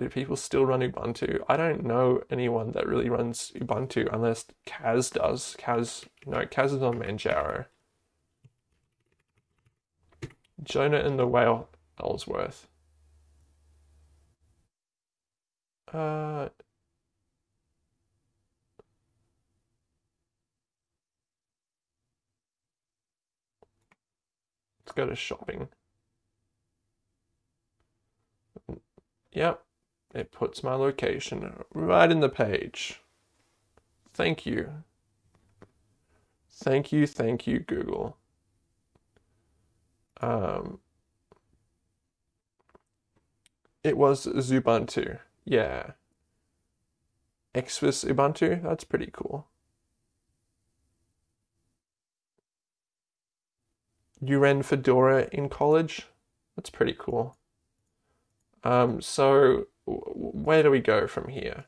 do people still run Ubuntu? I don't know anyone that really runs Ubuntu unless Kaz does. Kaz, no, Kaz is on Manjaro. Jonah and the Whale, Ellsworth. Uh, let's go to shopping. Yep, it puts my location right in the page. Thank you. Thank you, thank you, Google. Um, it was Ubuntu. Yeah. Xvis Ubuntu, that's pretty cool. You ran Fedora in college? That's pretty cool. Um, so where do we go from here?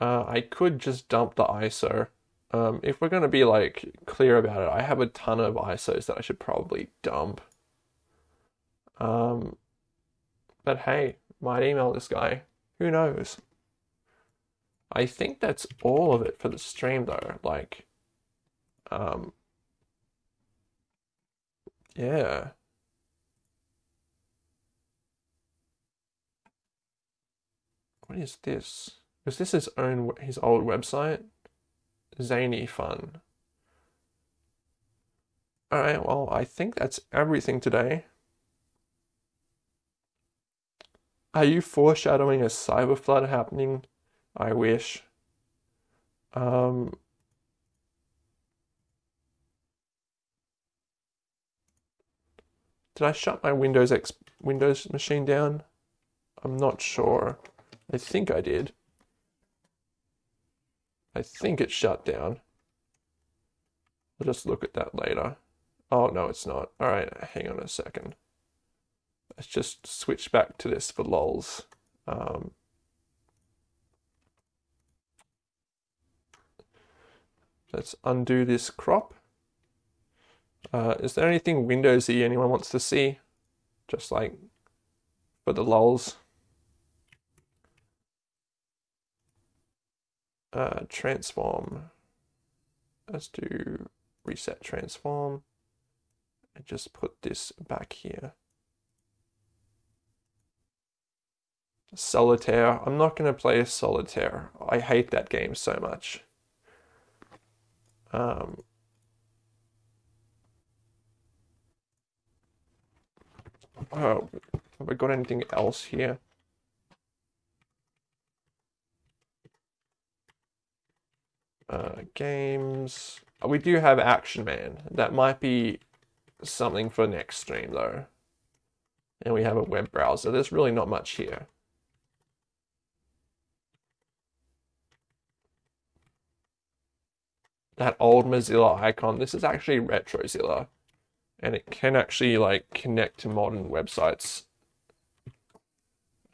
Uh, I could just dump the ISO. Um, if we're going to be like clear about it, I have a ton of ISOs that I should probably dump. Um, but hey, might email this guy. Who knows? I think that's all of it for the stream though. Like, um, yeah. What is this? Was this his own his old website? Zany fun. Alright, well, I think that's everything today. Are you foreshadowing a cyber flood happening? I wish. Um, did I shut my Windows X Windows machine down? I'm not sure. I think I did. I think it shut down. I'll just look at that later. Oh, no, it's not. All right, hang on a second. Let's just switch back to this for lols. Um, let's undo this crop. Uh, is there anything Windowsy anyone wants to see? Just like for the lols. Uh, transform. Let's do reset transform and just put this back here. Solitaire. I'm not going to play Solitaire. I hate that game so much. Um, oh, have I got anything else here? Uh, games. We do have Action Man. That might be something for next stream though. And we have a web browser. There's really not much here. That old Mozilla icon. This is actually RetroZilla. And it can actually like connect to modern websites.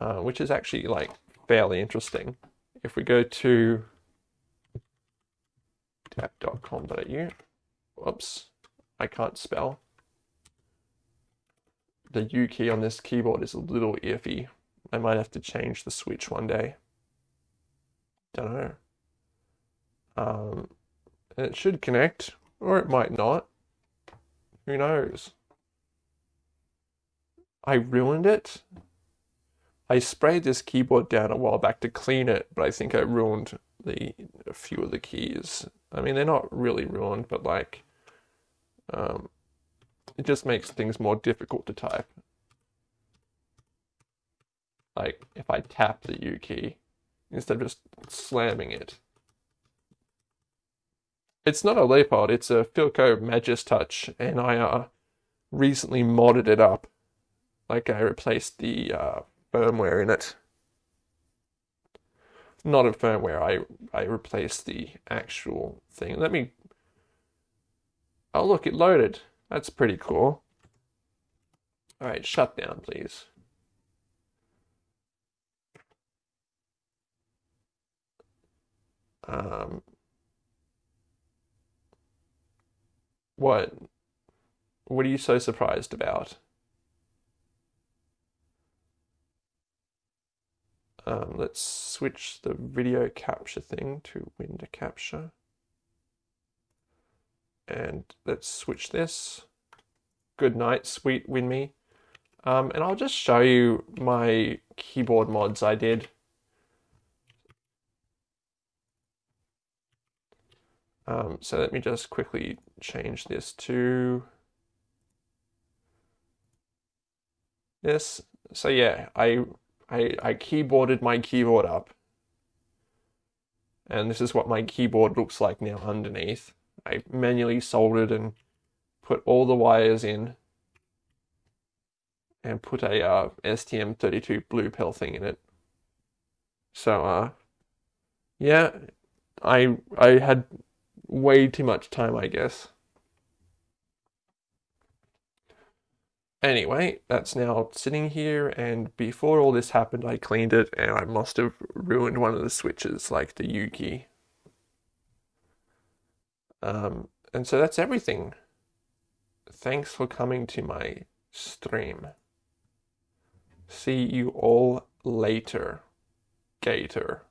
Uh, which is actually like fairly interesting. If we go to tap.com.au. Whoops, I can't spell. The U key on this keyboard is a little iffy. I might have to change the switch one day. Don't know. Um, it should connect, or it might not. Who knows? I ruined it. I sprayed this keyboard down a while back to clean it, but I think I ruined the a few of the keys. I mean, they're not really ruined, but like, um, it just makes things more difficult to type. Like if I tap the U key instead of just slamming it. It's not a Leopold, it's a Philco Filco Majestouch, and I uh, recently modded it up. Like I replaced the uh, firmware in it. Not a firmware, I, I replaced the actual thing. Let me... Oh look, it loaded. That's pretty cool. Alright, shut down please. Um, what? What are you so surprised about? Um, let's switch the video capture thing to window capture. And let's switch this. Good night, sweet Winme. Um, and I'll just show you my keyboard mods I did. Um, so let me just quickly change this to this. So yeah, I, I, I keyboarded my keyboard up. And this is what my keyboard looks like now underneath. I manually soldered and put all the wires in and put a uh, STM32 blue pill thing in it. So, uh, yeah, I I had way too much time, I guess. Anyway, that's now sitting here, and before all this happened, I cleaned it, and I must have ruined one of the switches, like the Yuki. Um, and so that's everything. Thanks for coming to my stream. See you all later, Gator.